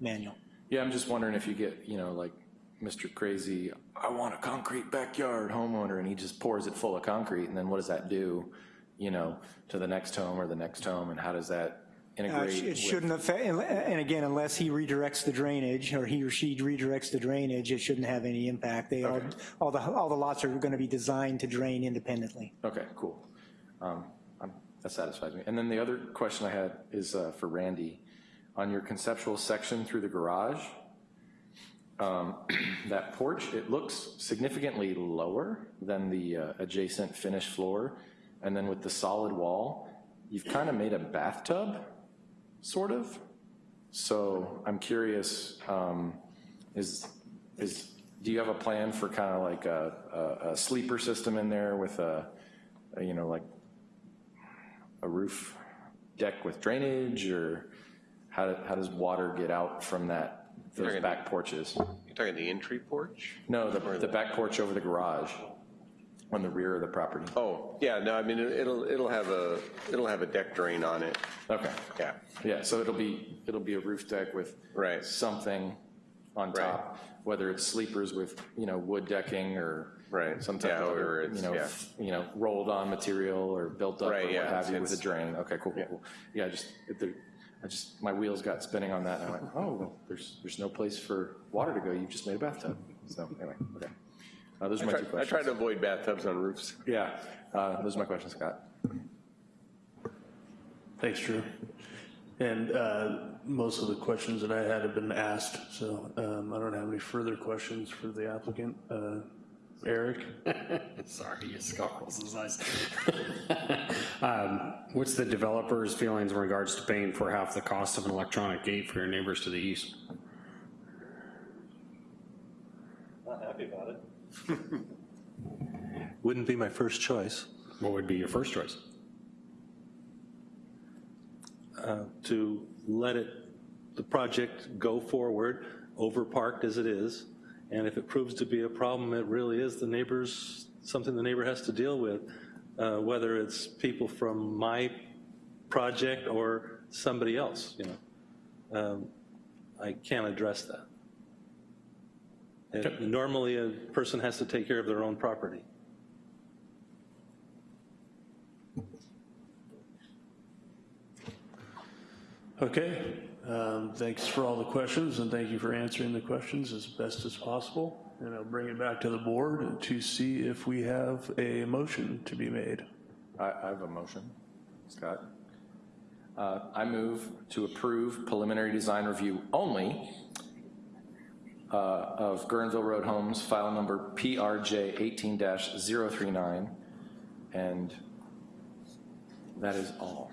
manual.
Yeah, I'm just wondering if you get, you know, like Mr. Crazy, I want a concrete backyard homeowner, and he just pours it full of concrete, and then what does that do, you know, to the next home or the next home, and how does that
Uh, It shouldn't affect, and again, unless he redirects the drainage, or he or she redirects the drainage, it shouldn't have any impact. They, all, all the, all the lots are gonna be designed to drain independently.
Okay, cool. Um, I'm- That satisfies me. And then the other question I had is uh, for Randy. On your conceptual section through the garage, um, that porch, it looks significantly lower than the uh, adjacent finished floor. And then with the solid wall, you've kind of made a bathtub, sort of. So I'm curious, um, is, is, do you have a plan for kind of like a, a- a sleeper system in there with a, a, you know, like a roof deck with drainage, or how, how does water get out from that, those back porches?
You're talking the entry porch?
No, the, the back porch over the garage, on the rear of the property.
Oh, yeah, no, I mean, it'll, it'll have a, it'll have a deck drain on it.
Okay,
Yeah,
yeah, so it'll be, it'll be a roof deck with
Right.
something on top, whether it's sleepers with, you know, wood decking or
Right,
some type
yeah,
of,
or
other,
it's-
you know,
yeah.
f- you know, rolled on material or built up or
Right,
what
yeah,
have you with a
it's-
drain. Okay, cool, cool, cool. Yeah, just, it- there- I just, my wheels got spinning on that and I went, oh, well, there's, there's no place for water to go, you've just made a bathtub. So anyway, okay. Uh, Those are
I
my
try,
two
I try to avoid bathtubs on roofs.
Yeah, uh, those are my questions, Scott.
Thanks, Drew. And uh, most of the questions that I had have been asked, so um, I don't have any further questions for the applicant. Uh, Eric?
Sorry, your scoffles is nice. Um, What's the developer's feelings in regards to paying for half the cost of an electronic gate for your neighbors to the east?
Not happy about it. Wouldn't be my first choice.
What would be your first choice?
uh, to let it, the project go forward, overparked as it is, and if it proves to be a problem, it really is the neighbors, something the neighbor has to deal with, uh, whether it's people from my project or somebody else, you know. Um, I can't address that. And Normally, a person has to take care of their own property.
Okay, um, thanks for all the questions, and thank you for answering the questions as best as possible. And I'll bring it back to the board to see if we have a motion to be made.
I, I have a motion, Scott. Uh, I move to approve preliminary design review only uh, of Guerneville Road Homes, file number PRJ 18-039, and that is all.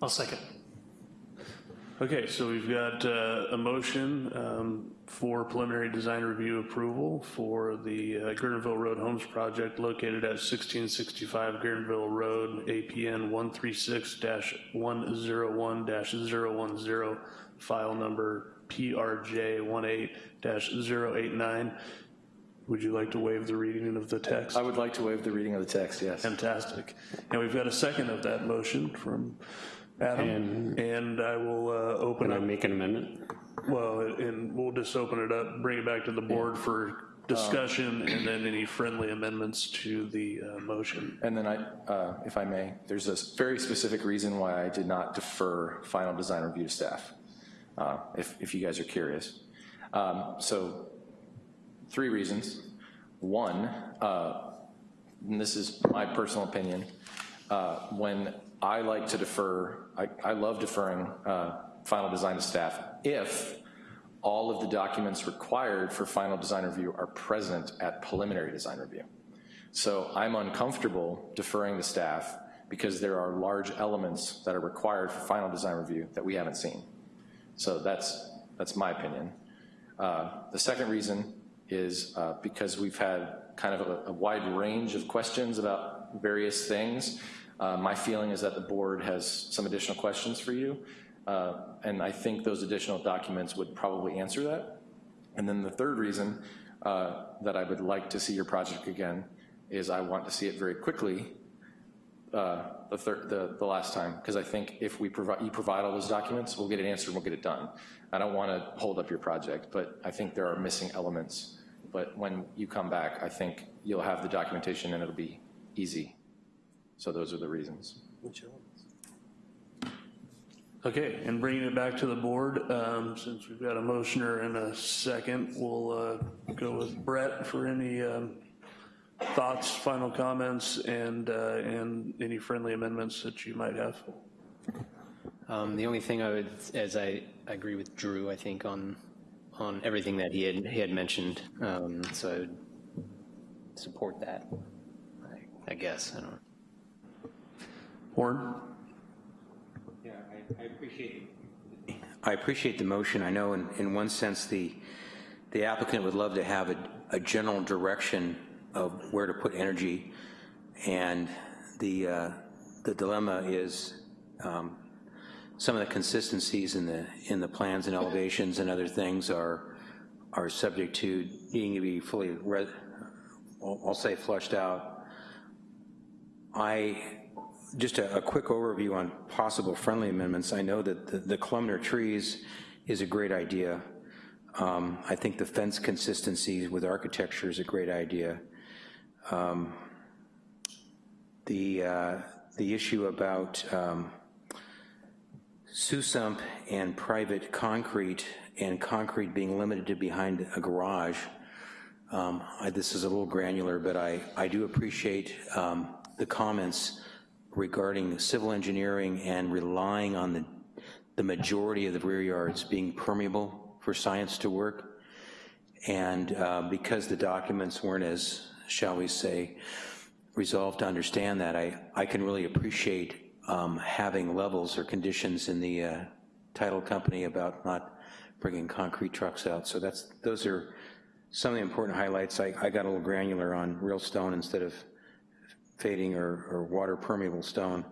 I'll second.
Okay, so we've got uh, a motion um, for preliminary design review approval for the uh, Guerneville Road Homes project located at 1665 Guerneville Road, APN 136-101-010, file number PRJ 18-089. Would you like to waive the reading of the text?
I would like to waive the reading of the text, yes.
Fantastic. And we've got a second of that motion from Adam, and I will uh, open
Can I
up,
make an amendment?
Well, and we'll just open it up, bring it back to the board for discussion, and then any friendly amendments to the uh, motion.
And then I, uh, if I may, there's a very specific reason why I did not defer final design review to staff, uh, if, if you guys are curious. Um, So, three reasons. One, uh, and this is my personal opinion, uh, when I like to defer, I, I love deferring uh, final design to staff if all of the documents required for final design review are present at preliminary design review. So I'm uncomfortable deferring to staff because there are large elements that are required for final design review that we haven't seen. So that's, that's my opinion. Uh, The second reason is uh, because we've had kind of a, a wide range of questions about various things. Uh, My feeling is that the board has some additional questions for you, uh, and I think those additional documents would probably answer that. And then the third reason uh, that I would like to see your project again is I want to see it very quickly uh, the, the, the last time, because I think if we provide, you provide all those documents, we'll get it answered, we'll get it done. I don't want to hold up your project, but I think there are missing elements. But when you come back, I think you'll have the documentation and it'll be easy. So those are the reasons.
Okay, and bringing it back to the board, um, since we've got a motioner and a second, we'll uh, go with Brett for any um, thoughts, final comments, and, uh, and any friendly amendments that you might have.
Um, The only thing I would, as I I agree with Drew, I think, on, on everything that he had, he had mentioned, um, so I would support that, I- I guess, I don't know.
I, appreciate. I appreciate the motion. I know in, in one sense, the, the applicant would love to have a, a general direction of where to put energy. And the, uh, the dilemma is um, some of the consistencies in the, in the plans and elevations and other things are, are subject to needing to be fully, I'll I'll say flushed out. I, just a, a quick overview on possible friendly amendments. I know that the, the columnar trees is a great idea. Um, I think the fence consistency with architecture is a great idea. Um, the, uh, the issue about um, SUSMP and private concrete and concrete being limited to behind a garage, um, I, this is a little granular, but I, I do appreciate um, the comments regarding civil engineering and relying on the, the majority of the rear yards being permeable for science to work. And uh, because the documents weren't as, shall we say, resolved to understand that, I, I can really appreciate um, having levels or conditions in the uh, title company about not bringing concrete trucks out. So that's, those are some of the important highlights. I, I got a little granular on real stone instead of fading or, or water permeable stone.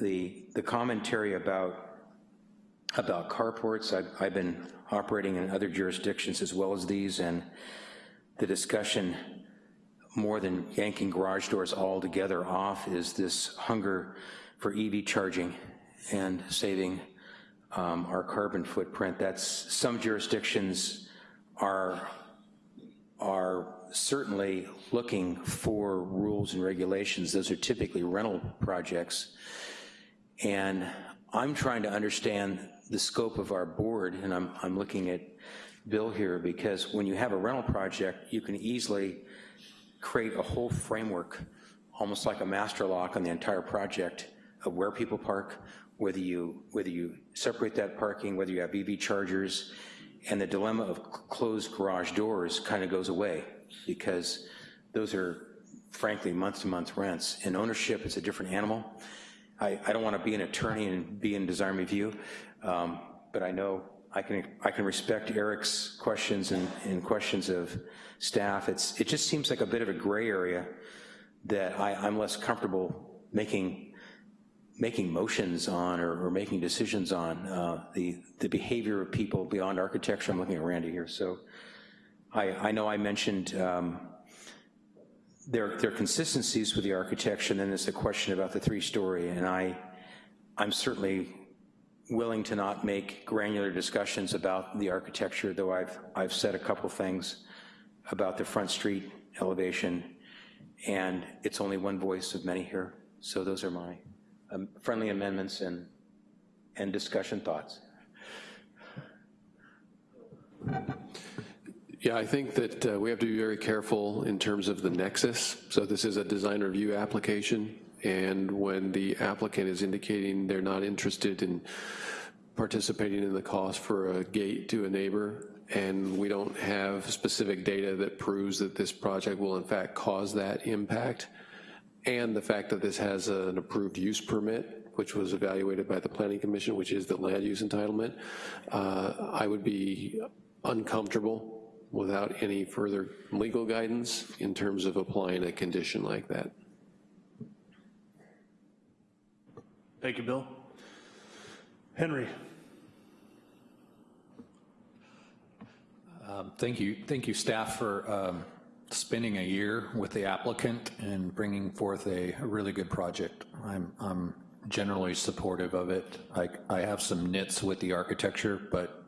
The, the commentary about, about carports, I've, I've been operating in other jurisdictions as well as these, and the discussion more than yanking garage doors altogether off is this hunger for EV charging and saving um, our carbon footprint. That's, some jurisdictions are, are certainly looking for rules and regulations. Those are typically rental projects. And I'm trying to understand the scope of our board, and I'm, I'm looking at Bill here, because when you have a rental project, you can easily create a whole framework, almost like a master lock on the entire project of where people park, whether you, whether you separate that parking, whether you have EV chargers, and the dilemma of closed garage doors kind of goes away because those are frankly month-to-month rents. In ownership, it's a different animal. I, I don't want to be an attorney and be in design review, um, but I know I can, I can respect Eric's questions and, and questions of staff. It's, it just seems like a bit of a gray area that I, I'm less comfortable making, making motions on or, or making decisions on. Uh, the, the behavior of people beyond architecture, I'm looking at Randy here, so I, I know I mentioned um, there are consistencies with the architecture, and then there's a question about the three-story, and I, I'm certainly willing to not make granular discussions about the architecture, though I've, I've said a couple things about the front street elevation, and it's only one voice of many here, so those are my um, friendly amendments and, and discussion thoughts.
Yeah, I think that uh, we have to be very careful in terms of the nexus. So this is a design review application, and when the applicant is indicating they're not interested in participating in the cost for a gate to a neighbor, and we don't have specific data that proves that this project will in fact cause that impact, and the fact that this has an approved use permit, which was evaluated by the Planning Commission, which is the land use entitlement, uh, I would be uncomfortable without any further legal guidance in terms of applying a condition like that.
Thank you, Bill. Henry.
Um, Thank you, thank you, staff, for um, spending a year with the applicant and bringing forth a a really good project. I'm, I'm generally supportive of it. I, I have some nits with the architecture, but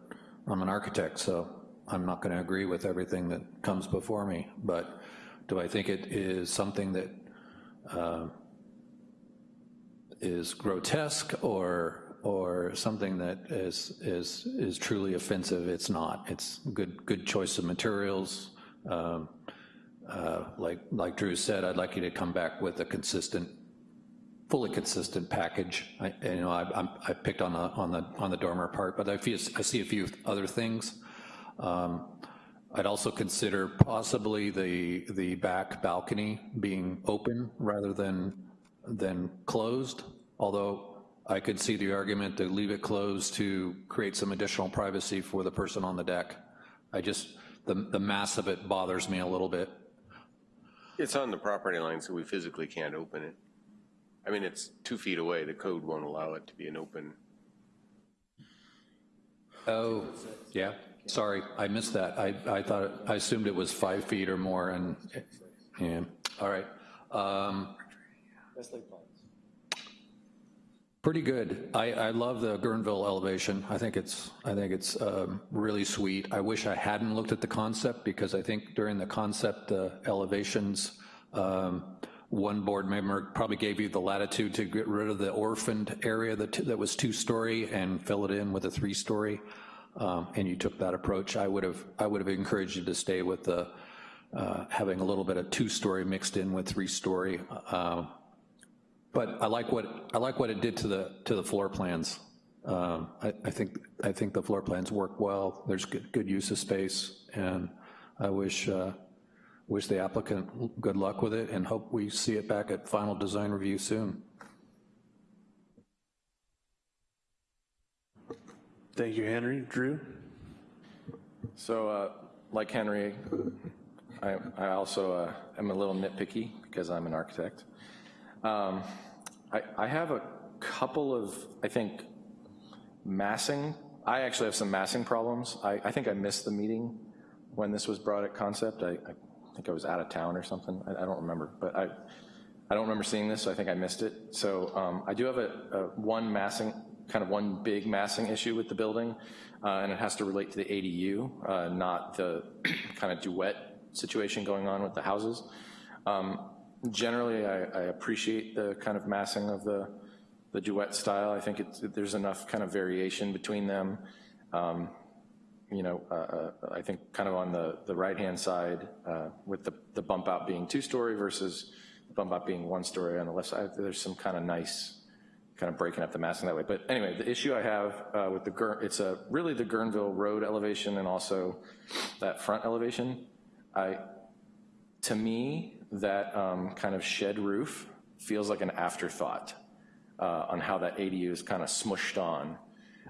I'm an architect, so I'm not going to agree with everything that comes before me, but do I think it is something that uh, is grotesque or, or something that is, is, is truly offensive? It's not. It's good, good choice of materials. Um, uh, like, like Drew said, I'd like you to come back with a consistent fully consistent package. I, you know, I, I picked on the on the on the dormer part, but I I see a few other things um, I'd also consider possibly the, the back balcony being open rather than, than closed, although I could see the argument to leave it closed to create some additional privacy for the person on the deck. I just, the, the mass of it bothers me a little bit.
It's on the property line, so we physically can't open it. I mean, it's two feet away. The code won't allow it to be an open.
Oh, yeah. Sorry, I missed that. I, I thought, I assumed it was five feet or more and, yeah, all right. Um, Pretty good. I, I love the Guerneville elevation. I think it's, I think it's um, really sweet. I wish I hadn't looked at the concept because I think during the concept uh, elevations, um, one board member probably gave you the latitude to get rid of the orphaned area that, that was two-story and fill it in with a three-story um, and you took that approach, I would have I would have encouraged you to stay with the uh, having a little bit of two-story mixed in with three-story. Uh, but I like what I like what it did to the to the floor plans. Um, I, I, think I think the floor plans work well. There's good, good use of space, and I wish uh, wish the applicant good luck with it, and hope we see it back at final design review soon.
Thank you, Henry. Drew?
So uh, like Henry, I, I also uh, am a little nitpicky because I'm an architect. Um, I, I have a couple of, I think, massing. I actually have some massing problems. I, I think I missed the meeting when this was brought at concept. I, I think I was out of town or something. I, I, don't remember, but I, I don't remember seeing this, so I think I missed it. So um, I do have a, a one massing kind of one big massing issue with the building, uh, and it has to relate to the ADU, uh, not the kind of duet situation going on with the houses. Um, generally, I, I, appreciate the kind of massing of the, the duet style. I think there's enough kind of variation between them. Um, you know, uh, uh, I think kind of on the, the right-hand side uh, with the, the bump out being two-story versus the bump out being one-story on the left side, there's some kind of nice kind of breaking up the massing that way. But anyway, the issue I have uh, with the, it's a, really the Guerneville Road elevation and also that front elevation. I, to me, that um, kind of shed roof feels like an afterthought. uh, on how that ADU is kind of smushed on.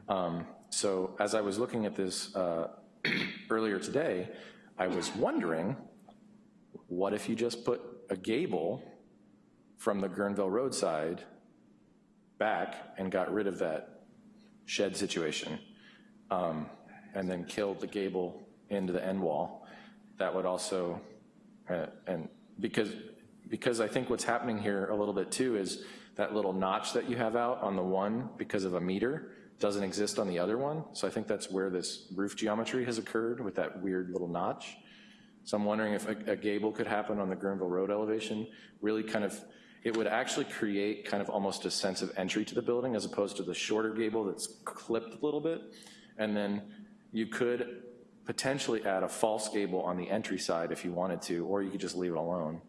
Um, So as I was looking at this uh, earlier today, I was wondering, what if you just put a gable from the Guerneville roadside back and got rid of that shed situation, um, and then killed the gable into the end wall? That would also, uh, and because, because I think what's happening here a little bit too is that little notch that you have out on the one because of a meter doesn't exist on the other one. So I think that's where this roof geometry has occurred with that weird little notch. So I'm wondering if a, a gable could happen on the Guerneville Road elevation, really kind of, it would actually create kind of almost a sense of entry to the building as opposed to the shorter gable that's clipped a little bit. And then you could potentially add a false gable on the entry side if you wanted to, or you could just leave it alone.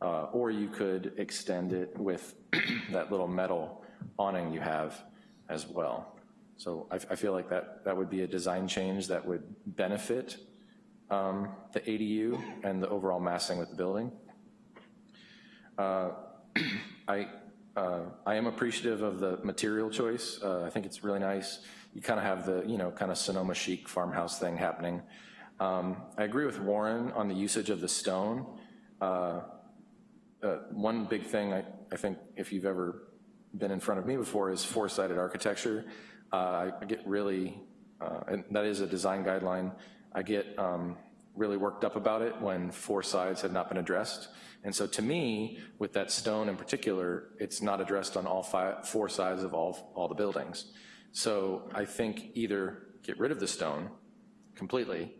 Uh, or you could extend it with that little metal awning you have as well. So I, I feel like that, that would be a design change that would benefit um, the ADU and the overall massing with the building. Uh, I, uh, I am appreciative of the material choice. Uh, I think it's really nice. You kind of have the, you know, kind of Sonoma chic farmhouse thing happening. Um, I agree with Warren on the usage of the stone. Uh, uh, one big thing I, I think if you've ever been in front of me before is four-sided architecture. Uh, I get really, uh, and that is a design guideline. I get um, really worked up about it when four sides have not been addressed. And so to me, with that stone in particular, it's not addressed on all five, four sides of all, all the buildings. So I think either get rid of the stone completely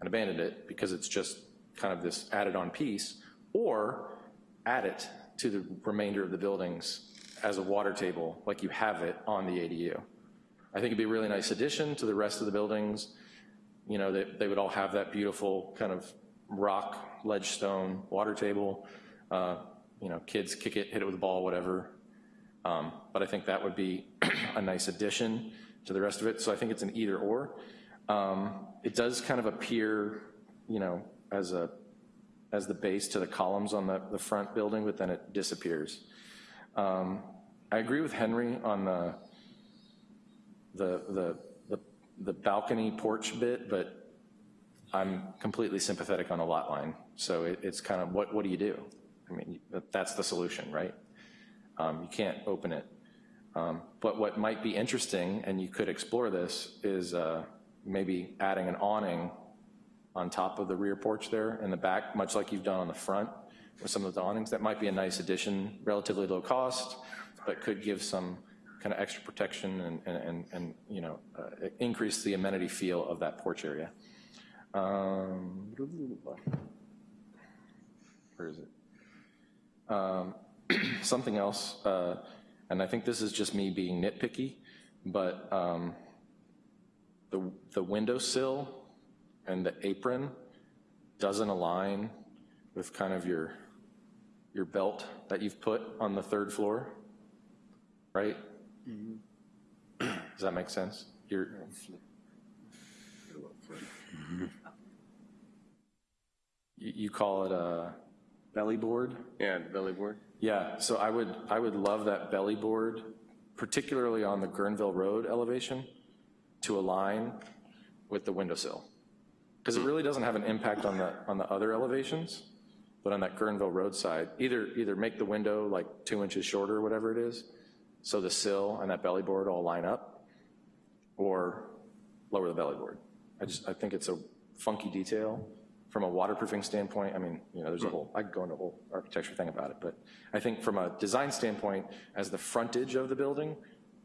and abandon it because it's just kind of this added on piece, or add it to the remainder of the buildings as a water table like you have it on the ADU. I think it'd be a really nice addition to the rest of the buildings. You know, they, they would all have that beautiful kind of rock, ledge stone water table. Uh, you know, kids kick it, hit it with a ball, whatever. Um, but I think that would be a nice addition to the rest of it. So I think it's an either or. Um, it does kind of appear, you know, as a as the base to the columns on the, the front building, but then it disappears. Um, I agree with Henry on the, the, the, the, the balcony porch bit, but I'm completely sympathetic on a lot line. So it, it's kind of, what, what do you do? I mean, that's the solution, right? Um, you can't open it. Um, but what might be interesting, and you could explore this, is uh, maybe adding an awning on top of the rear porch there in the back, much like you've done on the front with some of the awnings. That might be a nice addition, relatively low cost, but could give some kind of extra protection and, and, and, and you know, uh, increase the amenity feel of that porch area. Um, where is it? Um, something else, uh, and I think this is just me being nitpicky, but um, the, the windowsill and the apron doesn't align with kind of your, your belt that you've put on the third floor, right? Does that make sense? Your, you, you call it a belly board?
Yeah, belly board.
Yeah, so I would, I would love that belly board, particularly on the Guerneville Road elevation, to align with the windowsill. Because it hmm. really doesn't have an impact on the, on the other elevations, but on that Guerneville Road side, either, either make the window like two inches shorter or whatever it is, so the sill and that belly board all line up, or lower the belly board. I just, I think it's a funky detail from a waterproofing standpoint. I mean, you know, there's a hmm. whole, I could go into a whole architecture thing about it, but I think from a design standpoint, as the frontage of the building,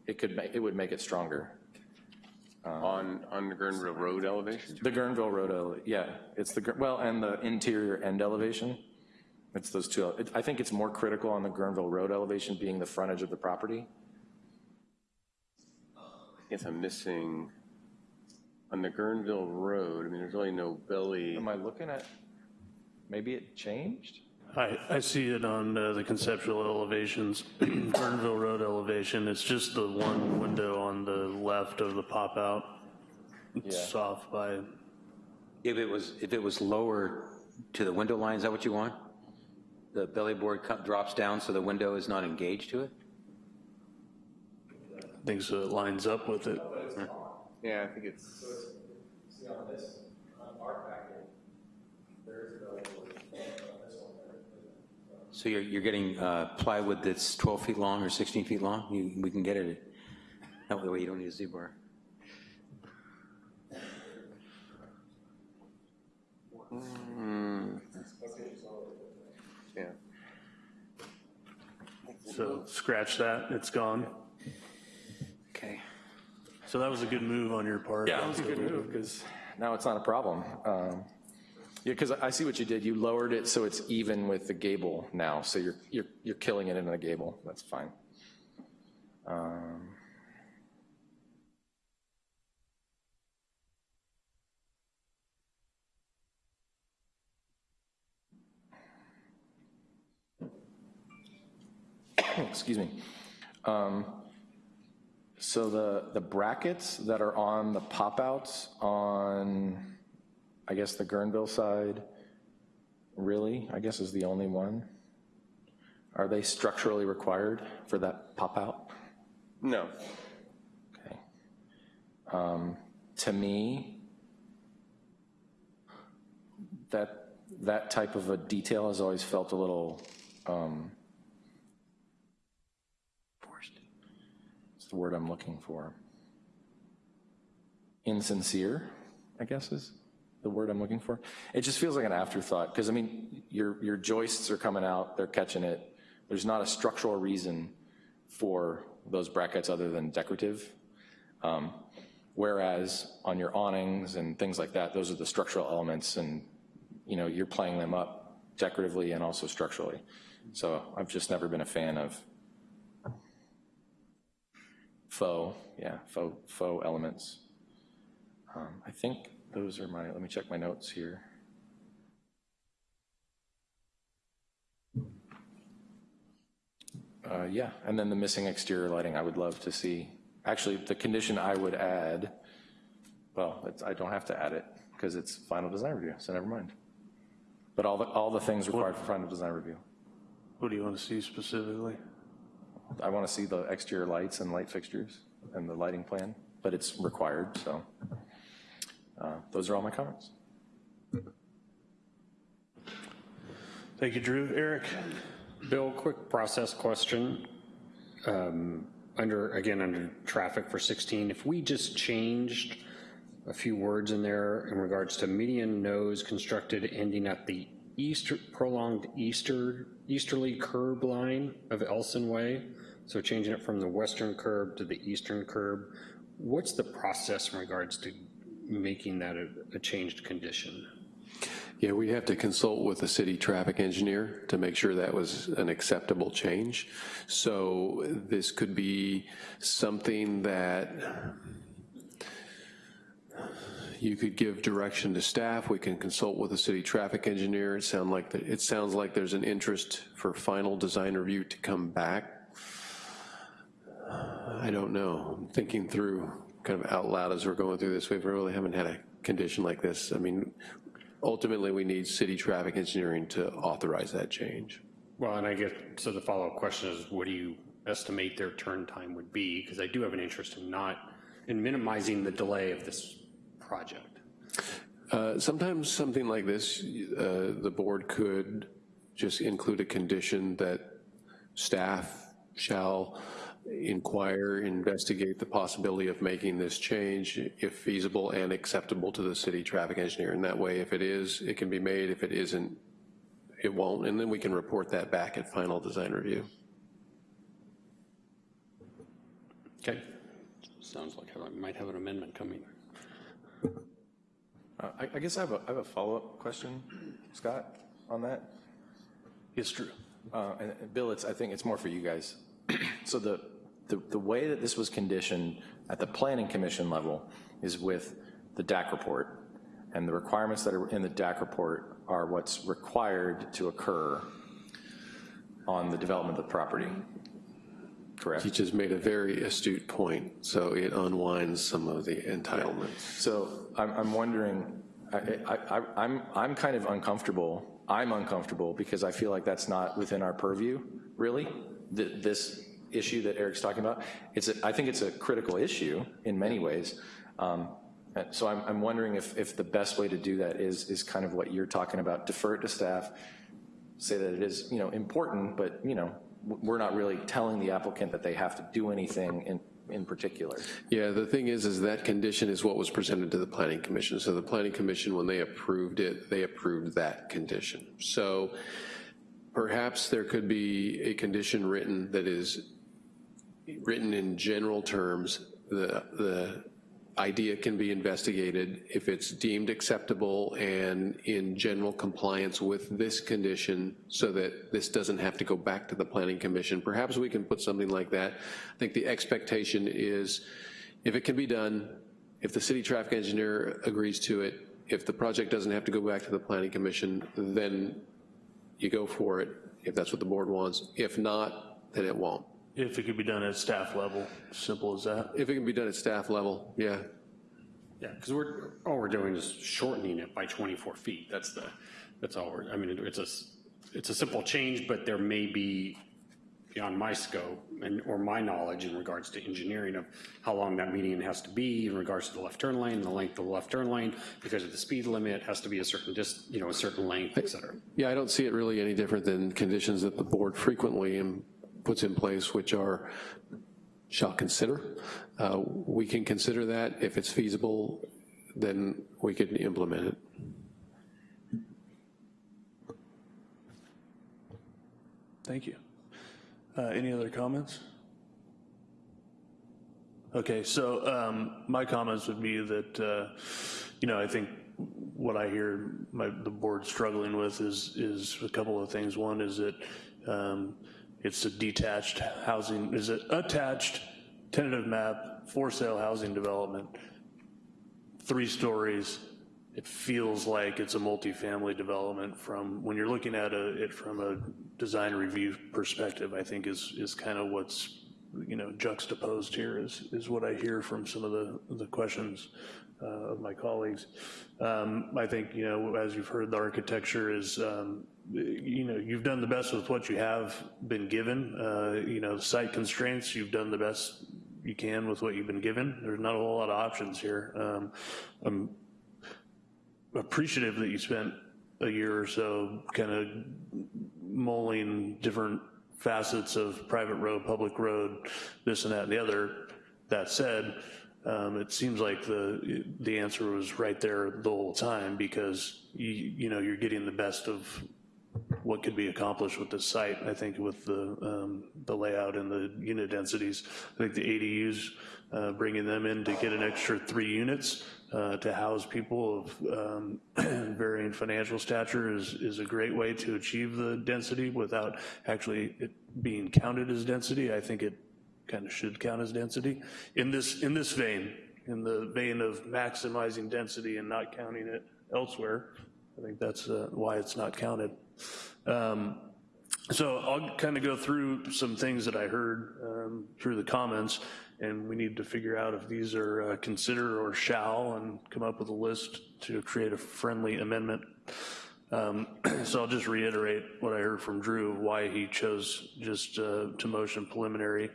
it could make, it would make it stronger.
Um, on, on the Guerneville Road elevation?
The Guerneville Road, ele- yeah, it's the, well, and the interior end elevation. It's those two, it- I think it's more critical on the Guerneville Road elevation being the frontage of the property.
I guess I'm missing, on the Guerneville Road, I mean, there's really no belly.
Am I looking at, maybe it changed?
I, I see it on uh, the conceptual elevations, Guerneville Road elevation, it's just the one window on the left of the pop-out. It's off by,
If it was, if it was lower to the window line, is that what you want? The belly board cut- drops down so the window is not engaged to it?
I think so it lines up with it.
Yeah, I think it's.
So it's you're, you're getting uh, plywood that's 12 feet long or 16 feet long? You, we can get it, that way you don't need a Z-bar.
Yeah.
So scratch that, it's gone. So that was a good move on your part.
Yeah, that was a good move, because now it's not a problem. Um, Yeah, because I see what you did, you lowered it so it's even with the gable now, so you're, you're, you're killing it in the gable, that's fine. Um, Excuse me. Um, So the, the brackets that are on the pop-outs on, I guess, the Guerneville side, really, I guess is the only one? Are they structurally required for that pop-out?
No.
Okay. Um, To me, that, that type of a detail has always felt a little, um, forced. It's the word I'm looking for. Insincere, I guess is the word I'm looking for. It just feels like an afterthought, because I mean, your, your joists are coming out, they're catching it. There's not a structural reason for those brackets other than decorative. Um, Whereas on your awnings and things like that, those are the structural elements and, you know, you're playing them up decoratively and also structurally. So I've just never been a fan of faux, yeah, faux, faux elements. Um, I think those are my, let me check my notes here. Uh, Yeah, and then the missing exterior lighting, I would love to see. Actually, the condition I would add, well, it's- I don't have to add it because it's final design review, so never mind. But all the, all the things required for final design review.
What do you want to see specifically?
I want to see the exterior lights and light fixtures and the lighting plan, but it's required, so. uh, Those are all my comments.
Thank you, Drew. Eric?
Bill, quick process question. Um, Under, again, under traffic for 16, if we just changed a few words in there in regards to median nose constructed ending at the prolonged easter, easterly curb line of Elson Way, so changing it from the western curb to the eastern curb, what's the process in regards to making that a, a changed condition?
Yeah, we have to consult with the city traffic engineer to make sure that was an acceptable change. So this could be something that you could give direction to staff. We can consult with the city traffic engineer. It sound like, that- it sounds like there's an interest for final design review to come back. I don't know, I'm thinking through kind of out loud as we're going through this. We really haven't had a condition like this. I mean, ultimately, we need city traffic engineering to authorize that change.
Well, and I guess, so the follow-up question is, what do you estimate their turn time would be? Because I do have an interest in not, in minimizing the delay of this project.
Uh, Sometimes something like this, uh, the board could just include a condition that staff shall inquire, investigate the possibility of making this change if feasible and acceptable to the city traffic engineer. And that way, if it is, it can be made. If it isn't, it won't. And then we can report that back at final design review.
Okay. Sounds like I might have an amendment coming.
Uh, I I guess I have a, I have a follow-up question, Scott, on that.
Yes, Drew.
Uh, And and Bill, it's, I think it's more for you guys. So the, the, the way that this was conditioned at the planning commission level is with the DAC report. And the requirements that are in the DAC report are what's required to occur on the development of the property. Correct?
He just made a very astute point, so it unwinds some of the entitlements.
So I'm, I'm wondering, I, I'm, I'm kind of uncomfortable, I'm uncomfortable because I feel like that's not within our purview, really. Th- This, issue that Eric's talking about. It's, a, I think it's a critical issue in many ways. Um, so I'm, I'm wondering if, if the best way to do that is, is kind of what you're talking about, defer it to staff, say that it is, you know, important, but, you know, we're not really telling the applicant that they have to do anything in, in particular.
Yeah, the thing is, is that condition is what was presented to the planning commission. So the planning commission, when they approved it, they approved that condition. So perhaps there could be a condition written that is written in general terms. The, the idea can be investigated if it's deemed acceptable and in general compliance with this condition so that this doesn't have to go back to the planning commission. Perhaps we can put something like that. I think the expectation is if it can be done, if the city traffic engineer agrees to it, if the project doesn't have to go back to the planning commission, then you go for it, if that's what the board wants. If not, then it won't.
If it could be done at staff level, simple as that.
If it can be done at staff level, yeah.
Yeah, because we're, all we're doing is shortening it by 24 feet. That's the, that's all we're, I mean, it's a, it's a simple change, but there may be beyond my scope and, or my knowledge in regards to engineering of how long that median has to be in regards to the left turn lane, the length of the left turn lane, because of the speed limit, has to be a certain, just, you know, a certain length, et cetera.
Yeah, I don't see it really any different than conditions that the board frequently in- puts in place, which are shall consider. Uh, We can consider that. If it's feasible, then we could implement it.
Thank you. Uh, Any other comments? Okay, so um, my comments would be that, uh, you know, I think what I hear my, the board struggling with is, is a couple of things. One is that um, it's a detached housing, is it attached tentative map for sale housing development, three stories. It feels like it's a multifamily development from, when you're looking at a, it from a design review perspective, I think is, is kind of what's, you know, juxtaposed here is, is what I hear from some of the, the questions uh, of my colleagues. Um, I think, you know, as you've heard, the architecture is, um, you know, you've done the best with what you have been given. Uh, you know, site constraints, you've done the best you can with what you've been given. There's not a whole lot of options here. Um, I'm appreciative that you spent a year or so kind of mulling different facets of private road, public road, this and that and the other. That said, um, it seems like the the answer was right there the whole time because you you know you're getting the best of what could be accomplished with this site. I think with the um, the layout and the unit densities, I think the ADUs uh, bringing them in to get an extra three units uh, to house people of um, varying financial stature is is a great way to achieve the density without actually it being counted as density. I think it kind of should count as density in this in this vein, in the vein of maximizing density and not counting it elsewhere. I think that's uh, why it's not counted. Um, so I'll kind of go through some things that I heard um, through the comments, and we need to figure out if these are uh, consider or shall, and come up with a list to create a friendly amendment. Um, so I'll just reiterate what I heard from Drew, why he chose just uh, to motion preliminary,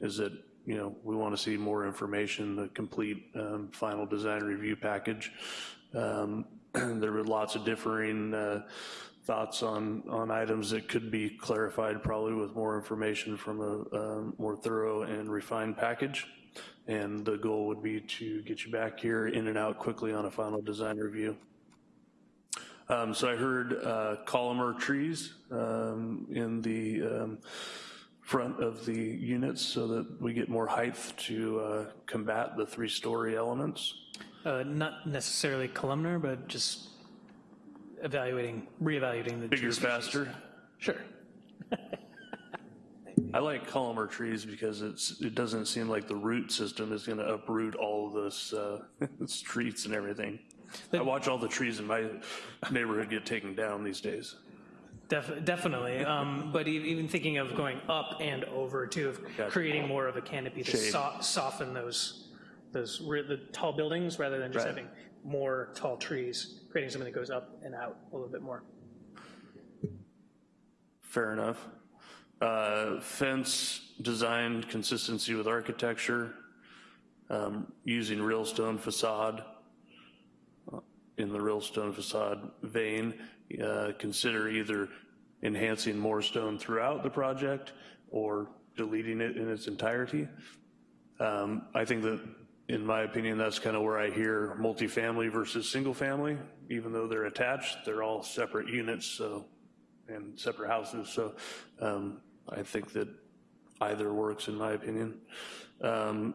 is that, you know, we want to see more information, the complete um, final design review package. Um, there were lots of differing uh, thoughts on, on items that could be clarified probably with more information from a, a more thorough and refined package. And the goal would be to get you back here in and out quickly on a final design review. Um, so I heard uh, columnar trees um, in the um, front of the units so that we get more height to uh, combat the three-story elements.
Uh, Not necessarily columnar, but just evaluating, reevaluating the.
Bigger,
species.
faster.
Sure.
I like columnar trees because it's, it doesn't seem like the root system is gonna uproot all of this, uh, streets and everything. I watch all the trees in my neighborhood get taken down these days.
Def- Definitely, um, but even thinking of going up and over too, of
Gotcha.
creating more of a canopy to so- soften those, those, the tall buildings rather than just
Right.
having more tall trees, creating something that goes up and out a little bit more.
Fair enough. Uh, Fence design consistency with architecture, um, using real stone facade uh, in the real stone facade vein. Uh, Consider either enhancing more stone throughout the project or deleting it in its entirety. Um, I think that, in my opinion, that's kind of where I hear multifamily versus single family. Even though they're attached, they're all separate units, so, and separate houses, so um, I think that either works, in my opinion. Um,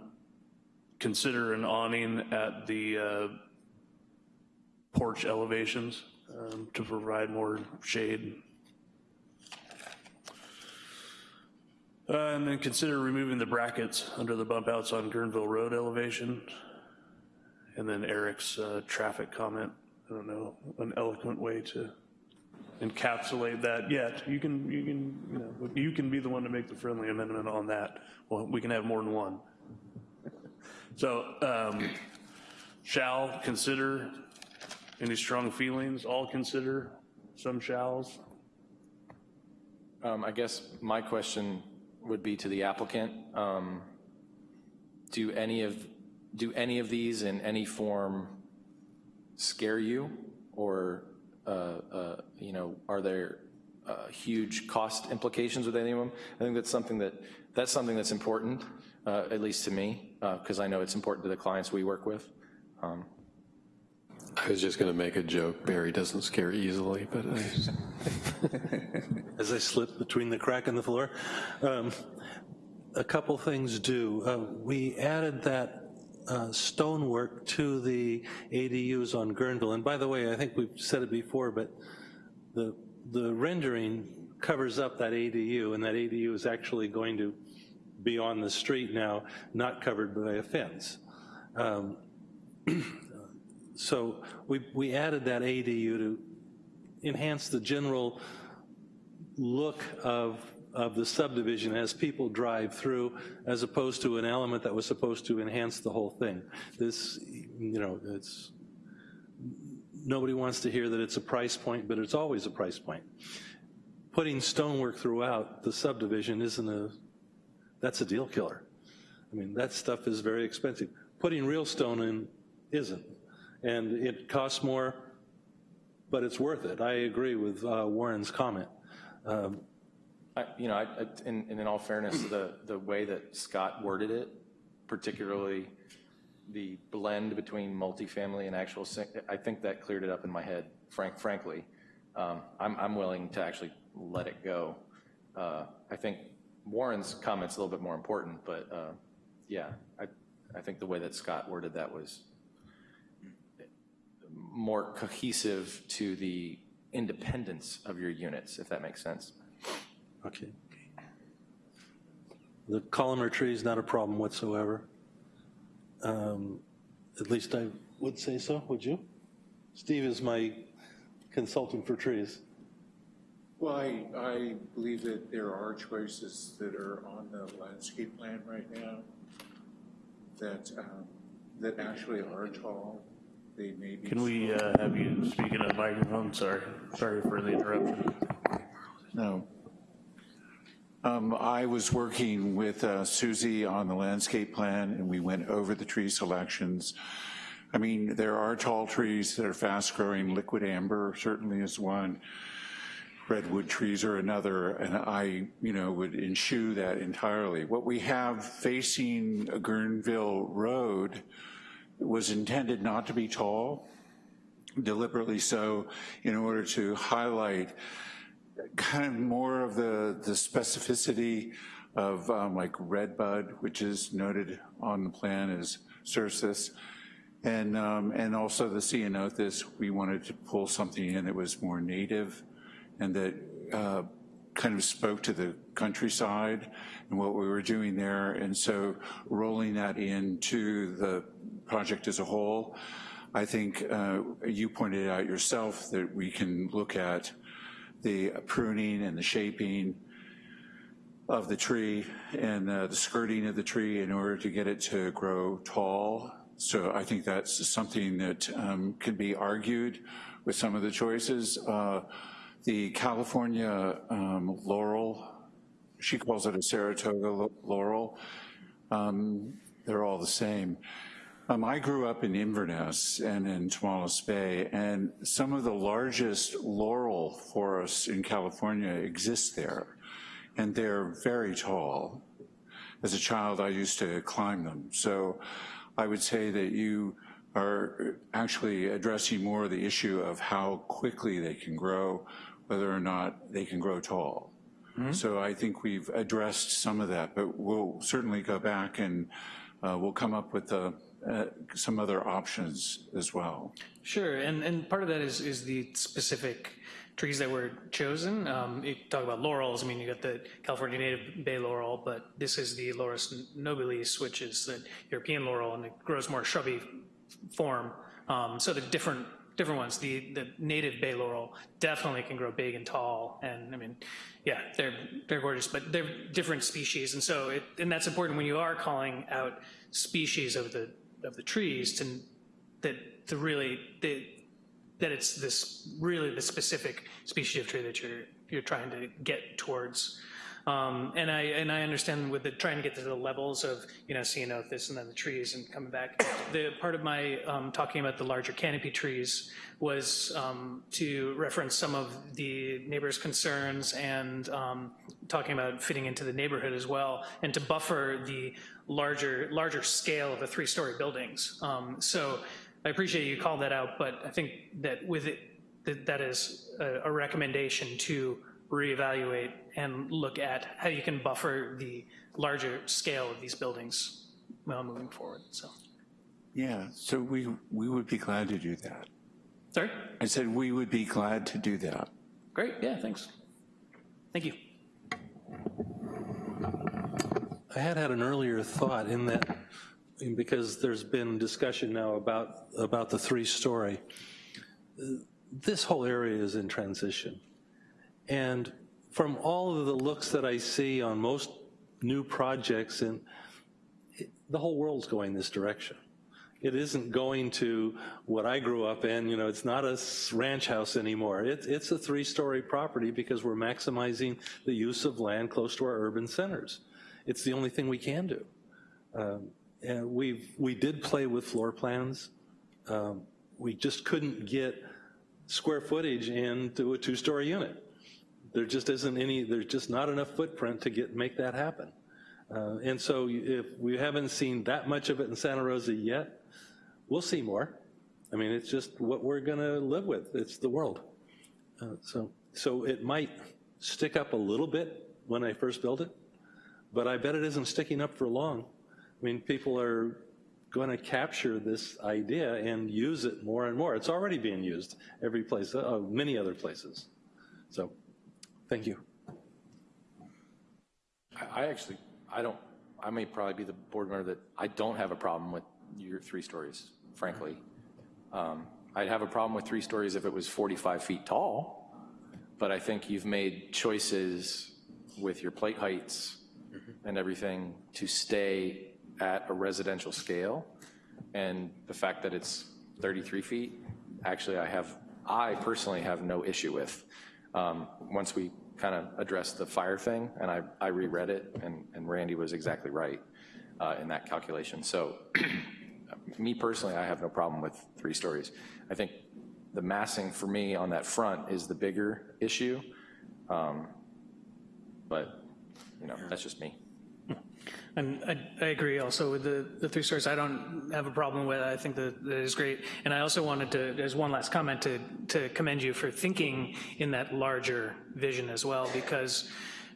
Consider an awning at the uh, porch elevations um, to provide more shade. Uh, And then consider removing the brackets under the bump outs on Guerneville Road elevation. And then Eric's uh, traffic comment, I don't know, an eloquent way to encapsulate that yet. You can, you can, you know, you can be the one to make the friendly amendment on that. Well, we can have more than one. So, um, shall consider, any strong feelings, all consider, some shalls?
Um, I guess my question would be to the applicant. Um, Do any of, do any of these in any form scare you? Or, uh, uh, you know, are there uh, huge cost implications with any of them? I think that's something that, that's something that's important, uh, at least to me, because I know it's important to the clients we work with. Um,
I was just going to make a joke. Barry doesn't scare easily, but I,
As I slip between the crack in the floor. Um, A couple things do. Uh, We added that uh, stonework to the ADUs on Guerneville. And by the way, I think we've said it before, but the, the rendering covers up that ADU, and that ADU is actually going to be on the street now, not covered by a fence. Um, So we, we added that ADU to enhance the general look of, of the subdivision as people drive through, as opposed to an element that was supposed to enhance the whole thing. This, you know, it's, nobody wants to hear that it's a price point, but it's always a price point. Putting stonework throughout the subdivision isn't a, that's a deal killer. I mean, that stuff is very expensive. Putting real stone in isn't. And it costs more, but it's worth it. I agree with uh, Warren's comment. Um,
I, you know, I, I- in, in all fairness, the, the way that Scott worded it, particularly the blend between multifamily and actual, I think that cleared it up in my head, frank, frankly. Um, I'm, I'm willing to actually let it go. Uh, I think Warren's comment's a little bit more important, but, uh, yeah, I, I think the way that Scott worded that was more cohesive to the independence of your units, if that makes sense.
Okay. The columnar tree is not a problem whatsoever. Um, At least I would say so, would you? Steve is my consultant for trees.
Well, I, I believe that there are choices that are on the landscape plan right now that, um, that actually are tall. They may be.
Can we uh, have you speak in a microphone? Sorry, sorry for the interruption.
No. Um, I was working with uh, Susie on the landscape plan, and we went over the tree selections. I mean, there are tall trees that are fast-growing. Liquidambar certainly is one. Redwood trees are another, and I, you know, would eschew that entirely. What we have facing Guerneville Road was intended not to be tall, deliberately so, in order to highlight kind of more of the, the specificity of um, like redbud, which is noted on the plan as cercis. And, um, and also the ceanothus, we wanted to pull something in that was more native and that uh, kind of spoke to the countryside and what we were doing there. And so rolling that into the project as a whole, I think uh, you pointed out yourself that we can look at the pruning and the shaping of the tree and uh, the skirting of the tree in order to get it to grow tall. So I think that's something that um, can be argued with some of the choices. Uh, the California um, laurel she calls it a Saratoga laurel. Um, They're all the same. Um, I grew up in Inverness and in Tomales Bay, and some of the largest laurel forests in California exist there, and they're very tall. As a child, I used to climb them. So I would say that you are actually addressing more the issue of how quickly they can grow, whether or not they can grow tall. So I think we've addressed some of that, but we'll certainly go back and uh, we'll come up with uh, uh, some other options as well.
Sure, and, and part of that is, is the specific trees that were chosen. Um, you talk about laurels, I mean, you got the California native bay laurel, but this is the Laurus nobilis, which is the European laurel, and it grows more shrubby form. Um, so the different different ones, the, the native bay laurel definitely can grow big and tall, and I mean, yeah, they're, they're gorgeous, but they're different species, and so, it, and that's important when you are calling out species of the, of the trees to, that, to really, that, that it's this, really the specific species of tree that you're, you're trying to get towards. Um, and I and I understand with the trying to get to the levels of you know ceanothus and then the trees and coming back. The part of my um, talking about the larger canopy trees was um, to reference some of the neighbors' concerns and um, talking about fitting into the neighborhood as well, and to buffer the larger larger scale of the three-story buildings. Um, so I appreciate you called that out, but I think that with it that, that is a, a recommendation to reevaluate and look at how you can buffer the larger scale of these buildings well, moving forward, so.
Yeah, so we, we would be glad to do that.
Sorry?
I said we would be glad to do that.
Great, yeah, thanks. Thank you.
I had had an earlier thought in that, because there's been discussion now about, about the three-story. This whole area is in transition. And from all of the looks that I see on most new projects, and it, the whole world's going this direction. It isn't going to what I grew up in, you know, it's not a ranch house anymore. It, it's a three-story property because we're maximizing the use of land close to our urban centers. It's the only thing we can do. Um, and we've, we did play with floor plans. Um, we just couldn't get square footage into a two-story unit. There just isn't any, there's just not enough footprint to get, make that happen. Uh, and so if we haven't seen that much of it in Santa Rosa yet, we'll see more. I mean, it's just what we're gonna live with. It's the world. Uh, so, so it might stick up a little bit when I first built it, but I bet it isn't sticking up for long. I mean, people are gonna capture this idea and use it more and more. It's already being used every place, uh, many other places. So, thank you.
I I actually, I don't, I may probably be the board member that, I don't have a problem with your three stories, frankly. Um, I'd have a problem with three stories if it was 45 feet tall, but I think you've made choices with your plate heights and everything to stay at a residential scale. And the fact that it's 33 feet, actually I have, I personally have no issue with. Um, Once we kind of addressed the fire thing, and I, I reread it, and, and Randy was exactly right uh, in that calculation. So me personally, I have no problem with three stories. I think the massing for me on that front is the bigger issue. Um, But, you know, that's just me.
And I, I agree also with the, the three stories. I don't have a problem with it. I think that that is great. And I also wanted to, there's one last comment to, to commend you for thinking in that larger vision as well, because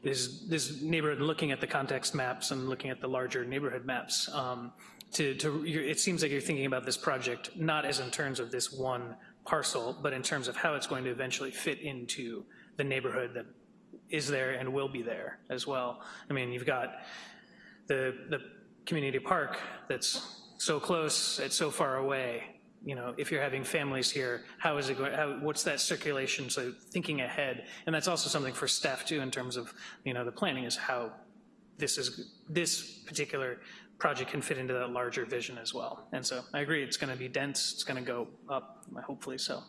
this, this neighborhood, looking at the context maps and looking at the larger neighborhood maps, um, to, to, it seems like you're thinking about this project not as in terms of this one parcel, but in terms of how it's going to eventually fit into the neighborhood that is there and will be there as well. I mean, you've got the, the community park that's so close, it's so far away. You know, if you're having families here, how is it going, how, what's that circulation? So thinking ahead, and that's also something for staff too in terms of, you know, the planning is how this is, this particular project can fit into that larger vision as well. And so I agree, it's gonna be dense, it's gonna go up, hopefully so.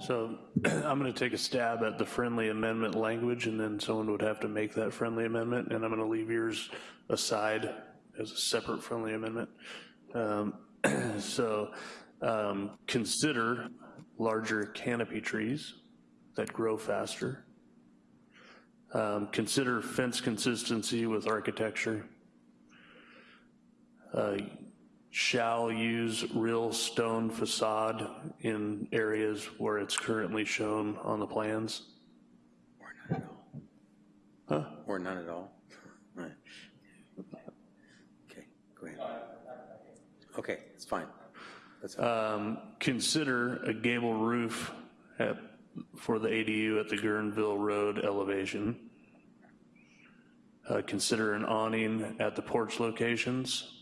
So I'm going to take a stab at the friendly amendment language, and then someone would have to make that friendly amendment, and I'm going to leave yours aside as a separate friendly amendment. Um, So um, consider larger canopy trees that grow faster. Um, Consider fence consistency with architecture. Uh, Shall use real stone facade in areas where it's currently shown on the plans. Or not at all. Huh?
Or none at all? Right. Okay, go ahead. Okay, it's fine. That's
Um, Consider a gable roof at, for the ADU at the Guerneville Road elevation. Uh, Consider an awning at the porch locations.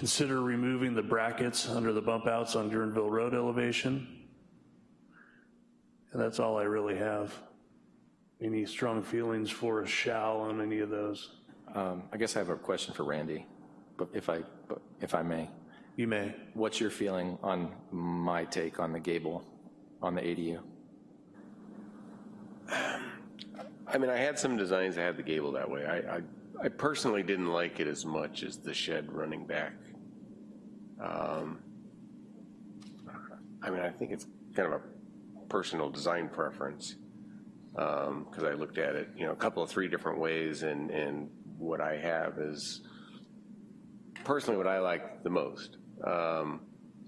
Consider removing the brackets under the bump outs on Guerneville Road elevation. And that's all I really have. Any strong feelings for a shall on any of those?
Um, I guess I have a question for Randy, but if I, but if I may.
You may.
What's your feeling on my take on the gable, on the ADU?
I mean, I had some designs that had the gable that way. I, I, I personally didn't like it as much as the shed running back. Um, I mean, I think it's kind of a personal design preference, because I looked at it, you know, a couple of three different ways, and, and what I have is personally what I like the most. Um,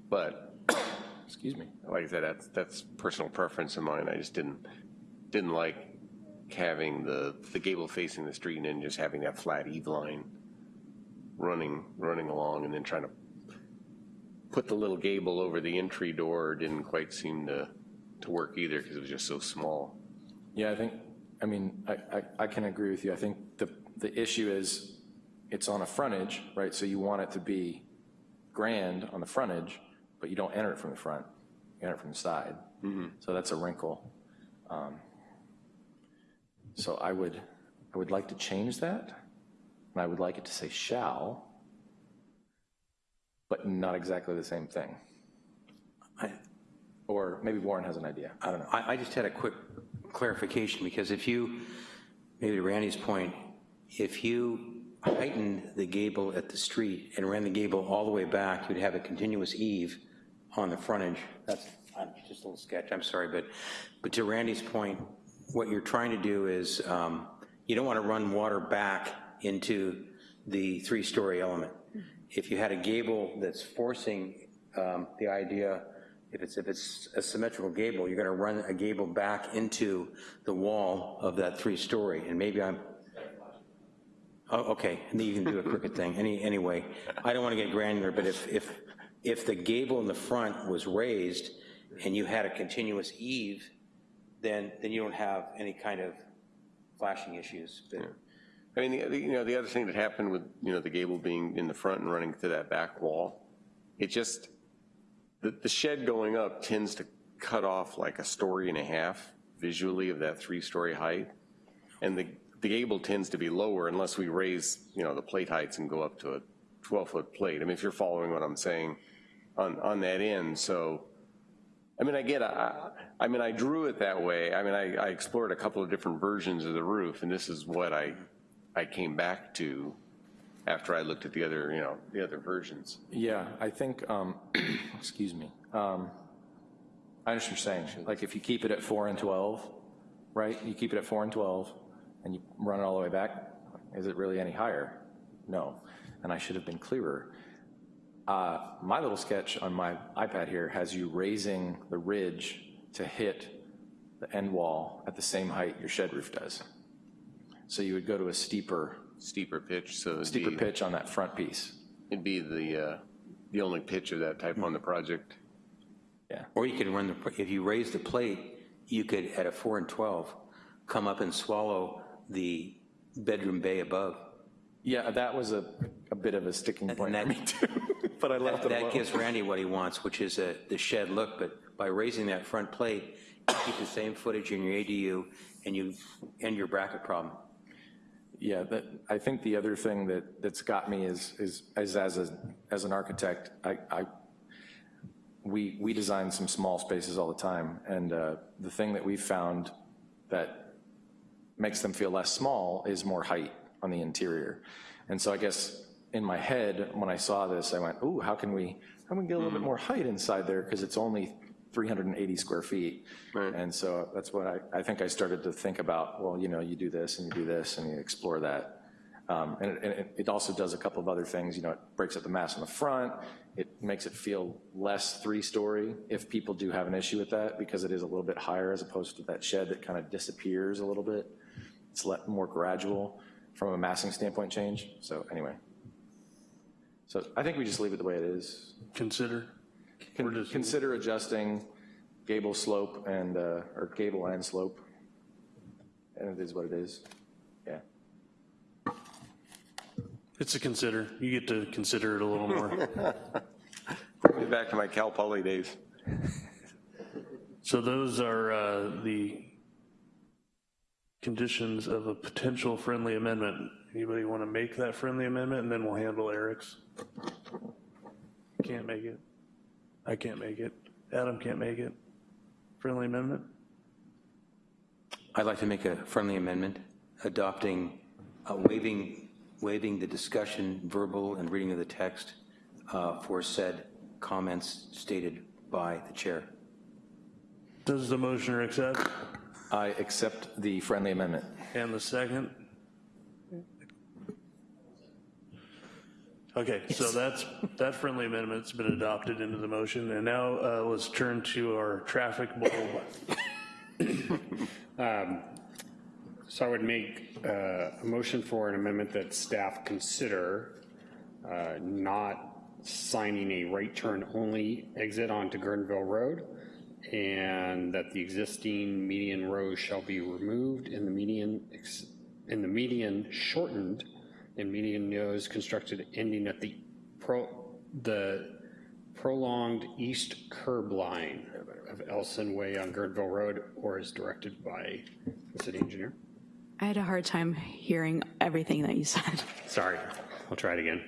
But,
excuse me,
like I said, that's, that's personal preference of mine. I just didn't, didn't like having the, the gable facing the street and then just having that flat eave line running, running along and then trying to put the little gable over the entry door didn't quite seem to, to work either because it was just so small.
Yeah, I think, I mean, I, I, I can agree with you. I think the, the issue is it's on a frontage, right? So you want it to be grand on the frontage, but you don't enter it from the front. You enter it from the side. So that's a wrinkle. Um, So I would, I would like to change that, and I would like it to say shall, but not exactly the same thing. Or maybe Warren has an idea. I don't know.
I, I just had a quick clarification, because if you, maybe to Randy's point, if you heightened the gable at the street and ran the gable all the way back, you'd have a continuous eave on the frontage. That's I'm just a little sketch, I'm sorry, but, but to Randy's point, what you're trying to do is, um, you don't want to run water back into the three-story element. If you had a gable that's forcing um, the idea, if it's, if it's a symmetrical gable, you're gonna run a gable back into the wall of that three-story, and maybe I'm, oh, okay, and then you can do a crooked thing, any, anyway. I don't wanna get granular, but if, if, if the gable in the front was raised and you had a continuous eave, then, then you don't have any kind of flashing issues. But
I mean, the- you know, the other thing that happened with, you know, the gable being in the front and running to that back wall, it just, the, the shed going up tends to cut off like a story and a half visually of that three-story height. And the, the gable tends to be lower unless we raise, you know, the plate heights and go up to a 12-foot plate. I mean, if you're following what I'm saying on, on that end, so, I mean, I get, I, I mean, I drew it that way. I mean, I, I explored a couple of different versions of the roof, and this is what I, I came back to after I looked at the other, you know, the other versions.
Yeah, I think, um, excuse me, um, I understand what you're saying. Like if you keep it at four and 12, right? You keep it at four and 12, and you run it all the way back, is it really any higher? No, and I should have been clearer. Uh, My little sketch on my iPad here has you raising the ridge to hit the end wall at the same height your shed roof does. So you would go to a steeper,
Steeper pitch, so it'd
steeper
be-
pitch on that front piece.
It'd be the, uh, the only pitch of that type on the project. Yeah.
Or you could run the, if you raise the plate, you could, at a four and 12, come up and swallow the bedroom bay above.
Yeah, that was a, a bit of a sticking point for me too, but I left it
That gives Randy what he wants, which is a, the shed look, but by raising that front plate, you keep the same footage in your ADU, and you end your bracket problem.
Yeah, that, I think the other thing that, that's got me is, is, is as a, as an architect, I, I, we, we design some small spaces all the time, and uh, the thing that we've found that makes them feel less small is more height on the interior. And so I guess in my head, when I saw this, I went, ooh, how can we, how can we get a little bit more height inside there, because it's only 380 square feet. And so that's what I, I think I started to think about, well, you know, you do this and you do this and you explore that. Um, And it- and it, it also does a couple of other things, you know, it breaks up the mass on the front, it makes it feel less three-story if people do have an issue with that, because it is a little bit higher as opposed to that shed that kind of disappears a little bit. It's let, more gradual from a massing standpoint change, so anyway. So I think we just leave it the way it is.
Consider.
Con- Consider adjusting gable slope and, uh, or gable and slope. And it is what it is, yeah.
It's a consider. You get to consider it a little more.
Bring me back to my Cal Poly days.
So those are uh, the conditions of a potential friendly amendment. Anybody want to make that friendly amendment, and then we'll handle Eric's? Can't make it. I can't make it. Adam can't make it. Friendly amendment?
I'd like to make a friendly amendment, adopting, uh, waiving, waiving the discussion, verbal and reading of the text uh, for said comments stated by the chair.
Does the motioner accept?
I accept the friendly amendment.
And the second? Okay, so that's, that friendly amendment's been adopted into the motion, and now uh, let's turn to our traffic bowl.
Um, So I would make uh, a motion for an amendment that staff consider uh, not signing a right turn only exit onto Guerneville Road, and that the existing median row shall be removed and the median, ex- and the median shortened and median nose constructed ending at the pro, the prolonged east curb line of Elson Way on Guerneville Road, or as directed by the city engineer.
I had a hard time hearing everything that you said.
Sorry, I'll try it again.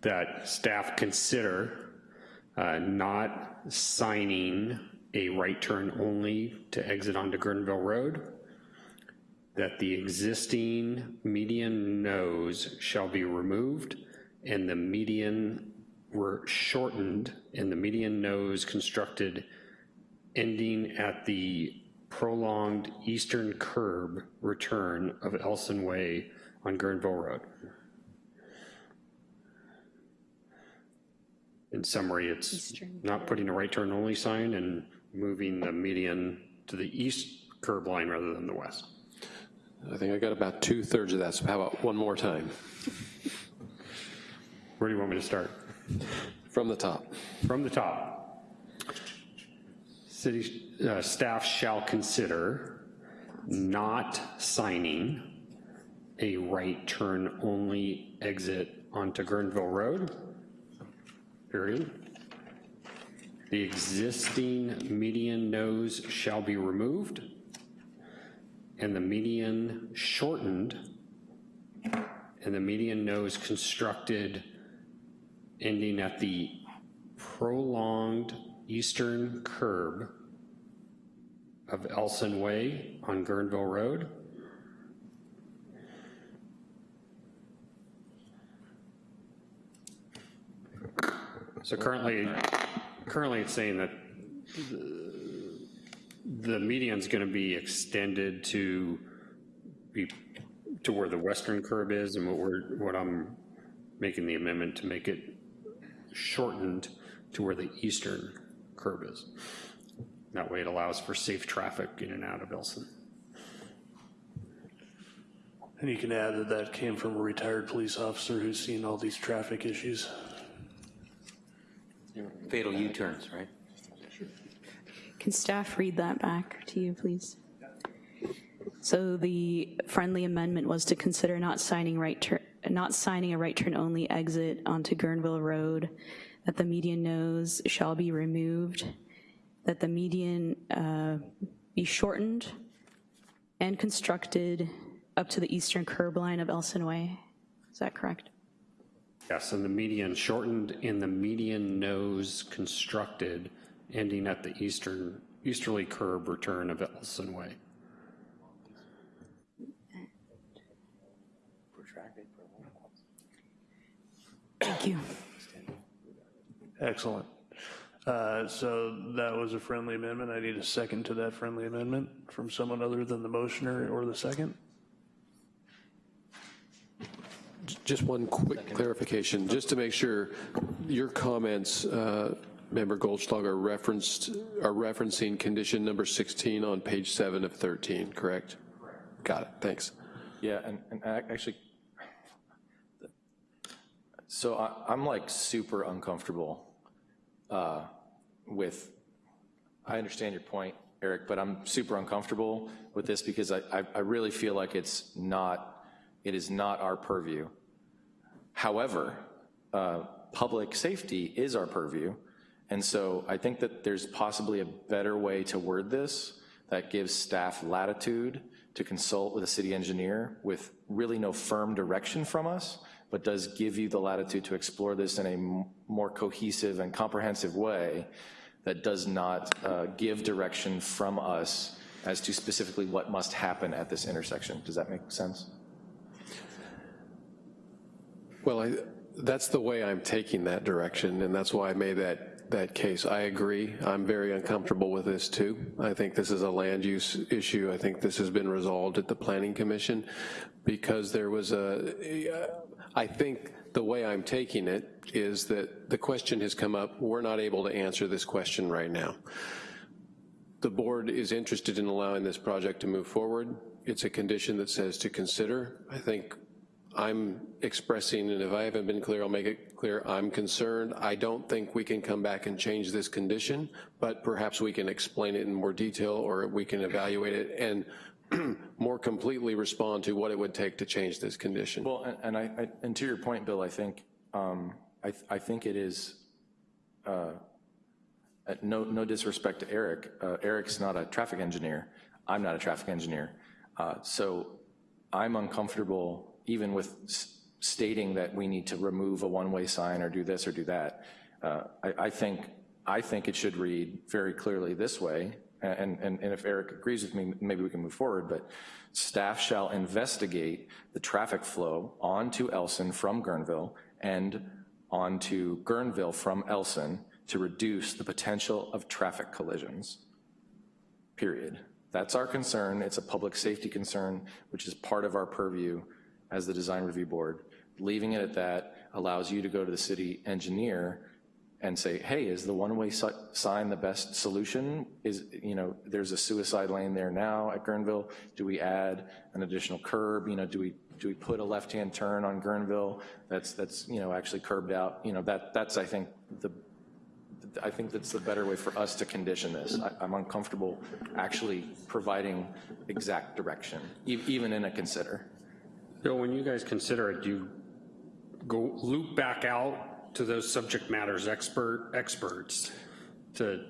That staff consider uh, not signing a right turn only to exit onto Guerneville Road, that the existing median nose shall be removed and the median were shortened and the median nose constructed ending at the prolonged eastern curb return of Elson Way on Guerneville Road. In summary, it's
Eastern
not putting a right turn only sign and moving the median to the east curb line rather than the west.
I think I got about two-thirds of that, so how about one more time?
Where do you want me to start?
From the top.
From the top. City uh, staff shall consider not signing a right turn only exit onto Guerneville Road, period. The existing median nose shall be removed and the median shortened and the median nose constructed ending at the prolonged eastern curb of Elson Way on Guerneville Road. So currently, currently it's saying that the- the median's gonna be extended to be, to where the western curb is, and what we're, what I'm making the amendment to make it shortened to where the eastern curb is. That way it allows for safe traffic in and out of Elson.
And you can add that that came from a retired police officer who's seen all these traffic issues.
Fatal U-turns, right?
Can staff read that back to you, please? So the friendly amendment was to consider not signing right turn, not signing a right turn only exit onto Guerneville Road, that the median nose shall be removed, that the median uh, be shortened and constructed up to the eastern curb line of Elson Way. Is that correct?
Yes, and the median shortened and the median nose constructed, ending at the eastern, easterly curb return of Ellison Way.
Thank you.
Excellent. Uh, So that was a friendly amendment. I need a second to that friendly amendment from someone other than the motioner or the second.
Just one quick clarification, just to make sure, your comments, uh, Member Goldschlag, are referenced, are referencing condition number 16 on page 7 of 13, correct? Got it, thanks.
Yeah, and, and actually, so I, I'm like super uncomfortable uh, with, I understand your point, Eric, but I'm super uncomfortable with this because I, I, I really feel like it's not, it is not our purview. However, uh, public safety is our purview, and so I think that there's possibly a better way to word this that gives staff latitude to consult with a city engineer with really no firm direction from us, but does give you the latitude to explore this in a more cohesive and comprehensive way that does not uh, give direction from us as to specifically what must happen at this intersection. Does that make sense?
Well, I, that's the way I'm taking that direction, and that's why I made that, that case. I agree. I'm very uncomfortable with this too. I think this is a land use issue. I think this has been resolved at the Planning Commission because there was a, I think the way I'm taking it is that the question has come up, we're not able to answer this question right now. The board is interested in allowing this project to move forward. It's a condition that says to consider. I think I'm expressing, and if I haven't been clear, I'll make it clear, I'm concerned. I don't think we can come back and change this condition, but perhaps we can explain it in more detail or we can evaluate it and more completely respond to what it would take to change this condition.
Well, and- and I, I- and to your point, Bill, I think, um, I, I think it is, uh, no, no disrespect to Eric, uh, Eric's not a traffic engineer, I'm not a traffic engineer. Uh, So I'm uncomfortable even with stating that we need to remove a one-way sign or do this or do that. Uh, I, I think, I think it should read very clearly this way, and, and, and if Eric agrees with me, maybe we can move forward, but staff shall investigate the traffic flow onto Elson from Guerneville and onto Guerneville from Elson to reduce the potential of traffic collisions, period. That's our concern. It's a public safety concern, which is part of our purview as the design review board. Leaving it at that allows you to go to the city engineer and say, hey, is the one-way si- sign the best solution? Is, you know, there's a suicide lane there now at Guerneville. Do we add an additional curb? You know, do we, do we put a left-hand turn on Guerneville that's, that's, you know, actually curbed out? You know, that, that's, I think, the, I think that's the better way for us to condition this. I- I'm uncomfortable actually providing exact direction, e- even in a consider.
So when you guys consider it, do you go loop back out to those subject matters expert, experts to,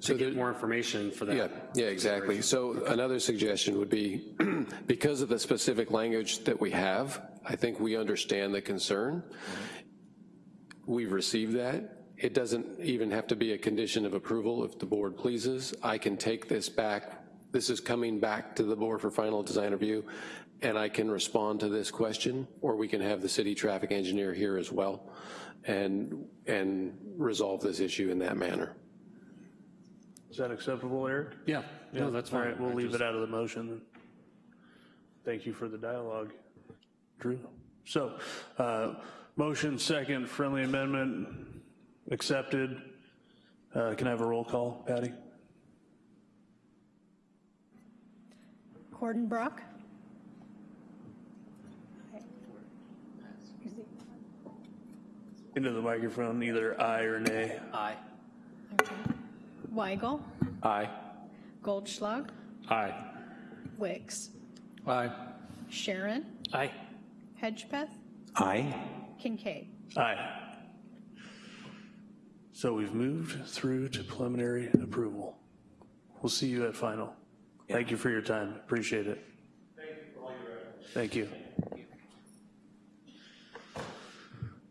to get more information for that?
Yeah, yeah, exactly. So another suggestion would be, because of the specific language that we have, I think we understand the concern. Mm-hmm. We've received that. It doesn't even have to be a condition of approval if the board pleases. I can take this back. This is coming back to the board for final design review, and I can respond to this question, or we can have the city traffic engineer here as well and, and resolve this issue in that manner.
Is that acceptable, Eric?
Yeah, no, that's
All
fine.
right, we'll
I
leave
just-
it out of the motion. Thank you for the dialogue, Drew. So, uh, motion second, friendly amendment accepted. Uh, Can I have a roll call, Patty?
Cordenbrock?
Into the microphone, either aye or nay.
Aye.
Weigel?
Aye.
Goldschlag?
Aye.
Wicks?
Aye.
Sharon?
Aye.
Hedgepeth?
Aye.
Kincaid?
Aye. So we've moved through to preliminary approval. We'll see you at final. Thank you for your time, appreciate it. Thank you.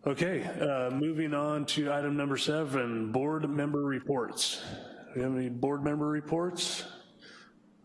Okay, uh, moving on to item number seven, board member reports. Do we have any board member reports?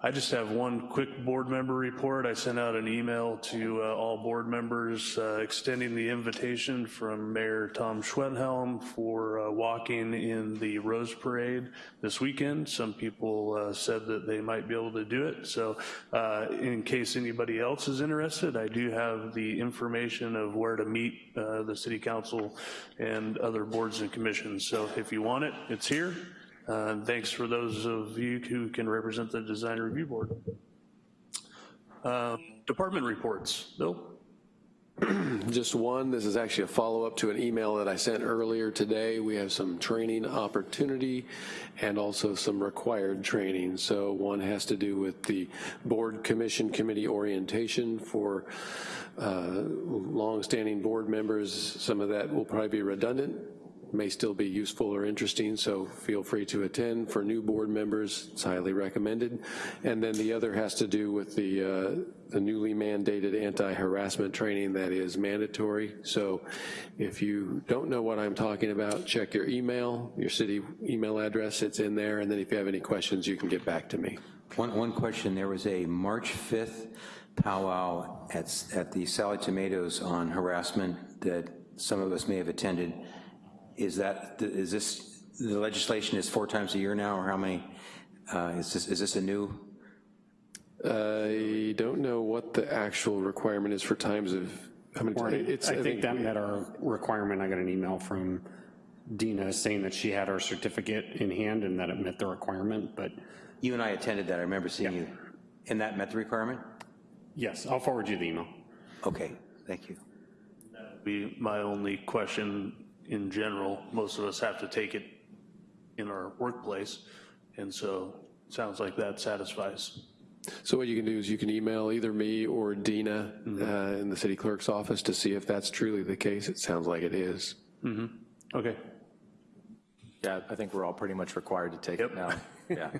I just have one quick board member report. I sent out an email to uh, all board members uh, extending the invitation from Mayor Tom Schwedhelm for uh, walking in the Rose Parade this weekend. Some people uh, said that they might be able to do it. So uh, in case anybody else is interested, I do have the information of where to meet uh, the city council and other boards and commissions. So if you want it, it's here. Uh, Thanks for those of you who can represent the Design Review Board. Uh, Department reports. Bill?
Just one, this is actually a follow-up to an email that I sent earlier today. We have some training opportunity and also some required training. So one has to do with the board commission committee orientation for uh, longstanding board members. Some of that will probably be redundant, may still be useful or interesting, so feel free to attend. For new board members, it's highly recommended. And then the other has to do with the, uh, the newly mandated anti-harassment training that is mandatory. So if you don't know what I'm talking about, check your email, your city email address, it's in there, and then if you have any questions, you can get back to me.
One, one question, there was a March 5th powwow at, at the Sally Tomatoes on harassment that some of us may have attended. Is that, is this, the legislation is four times a year now, or how many? Uh, is this, is this a new?
I don't know what the actual requirement is for times of, how many times? It's-
I think that met our requirement. I got an email from Dina saying that she had our certificate in hand and that it met the requirement, but.
You and I attended that, I remember seeing you. And that met the requirement?
Yes, I'll forward you the email.
Okay, thank you.
Be my only question in general. Most of us have to take it in our workplace, and so it sounds like that satisfies.
So what you can do is you can email either me or Dina uh, in the city clerk's office to see if that's truly the case. It sounds like it is.
Mm-hmm. Okay.
Yeah, I think we're all pretty much required to take it now. Yeah.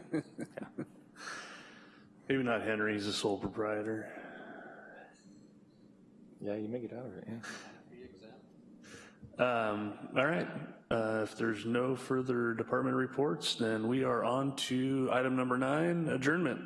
Maybe not Henry, he's the sole proprietor.
Yeah, you make it out of it, yeah.
Um, all right, uh, if there's no further department reports, then we are on to item number nine, adjournment.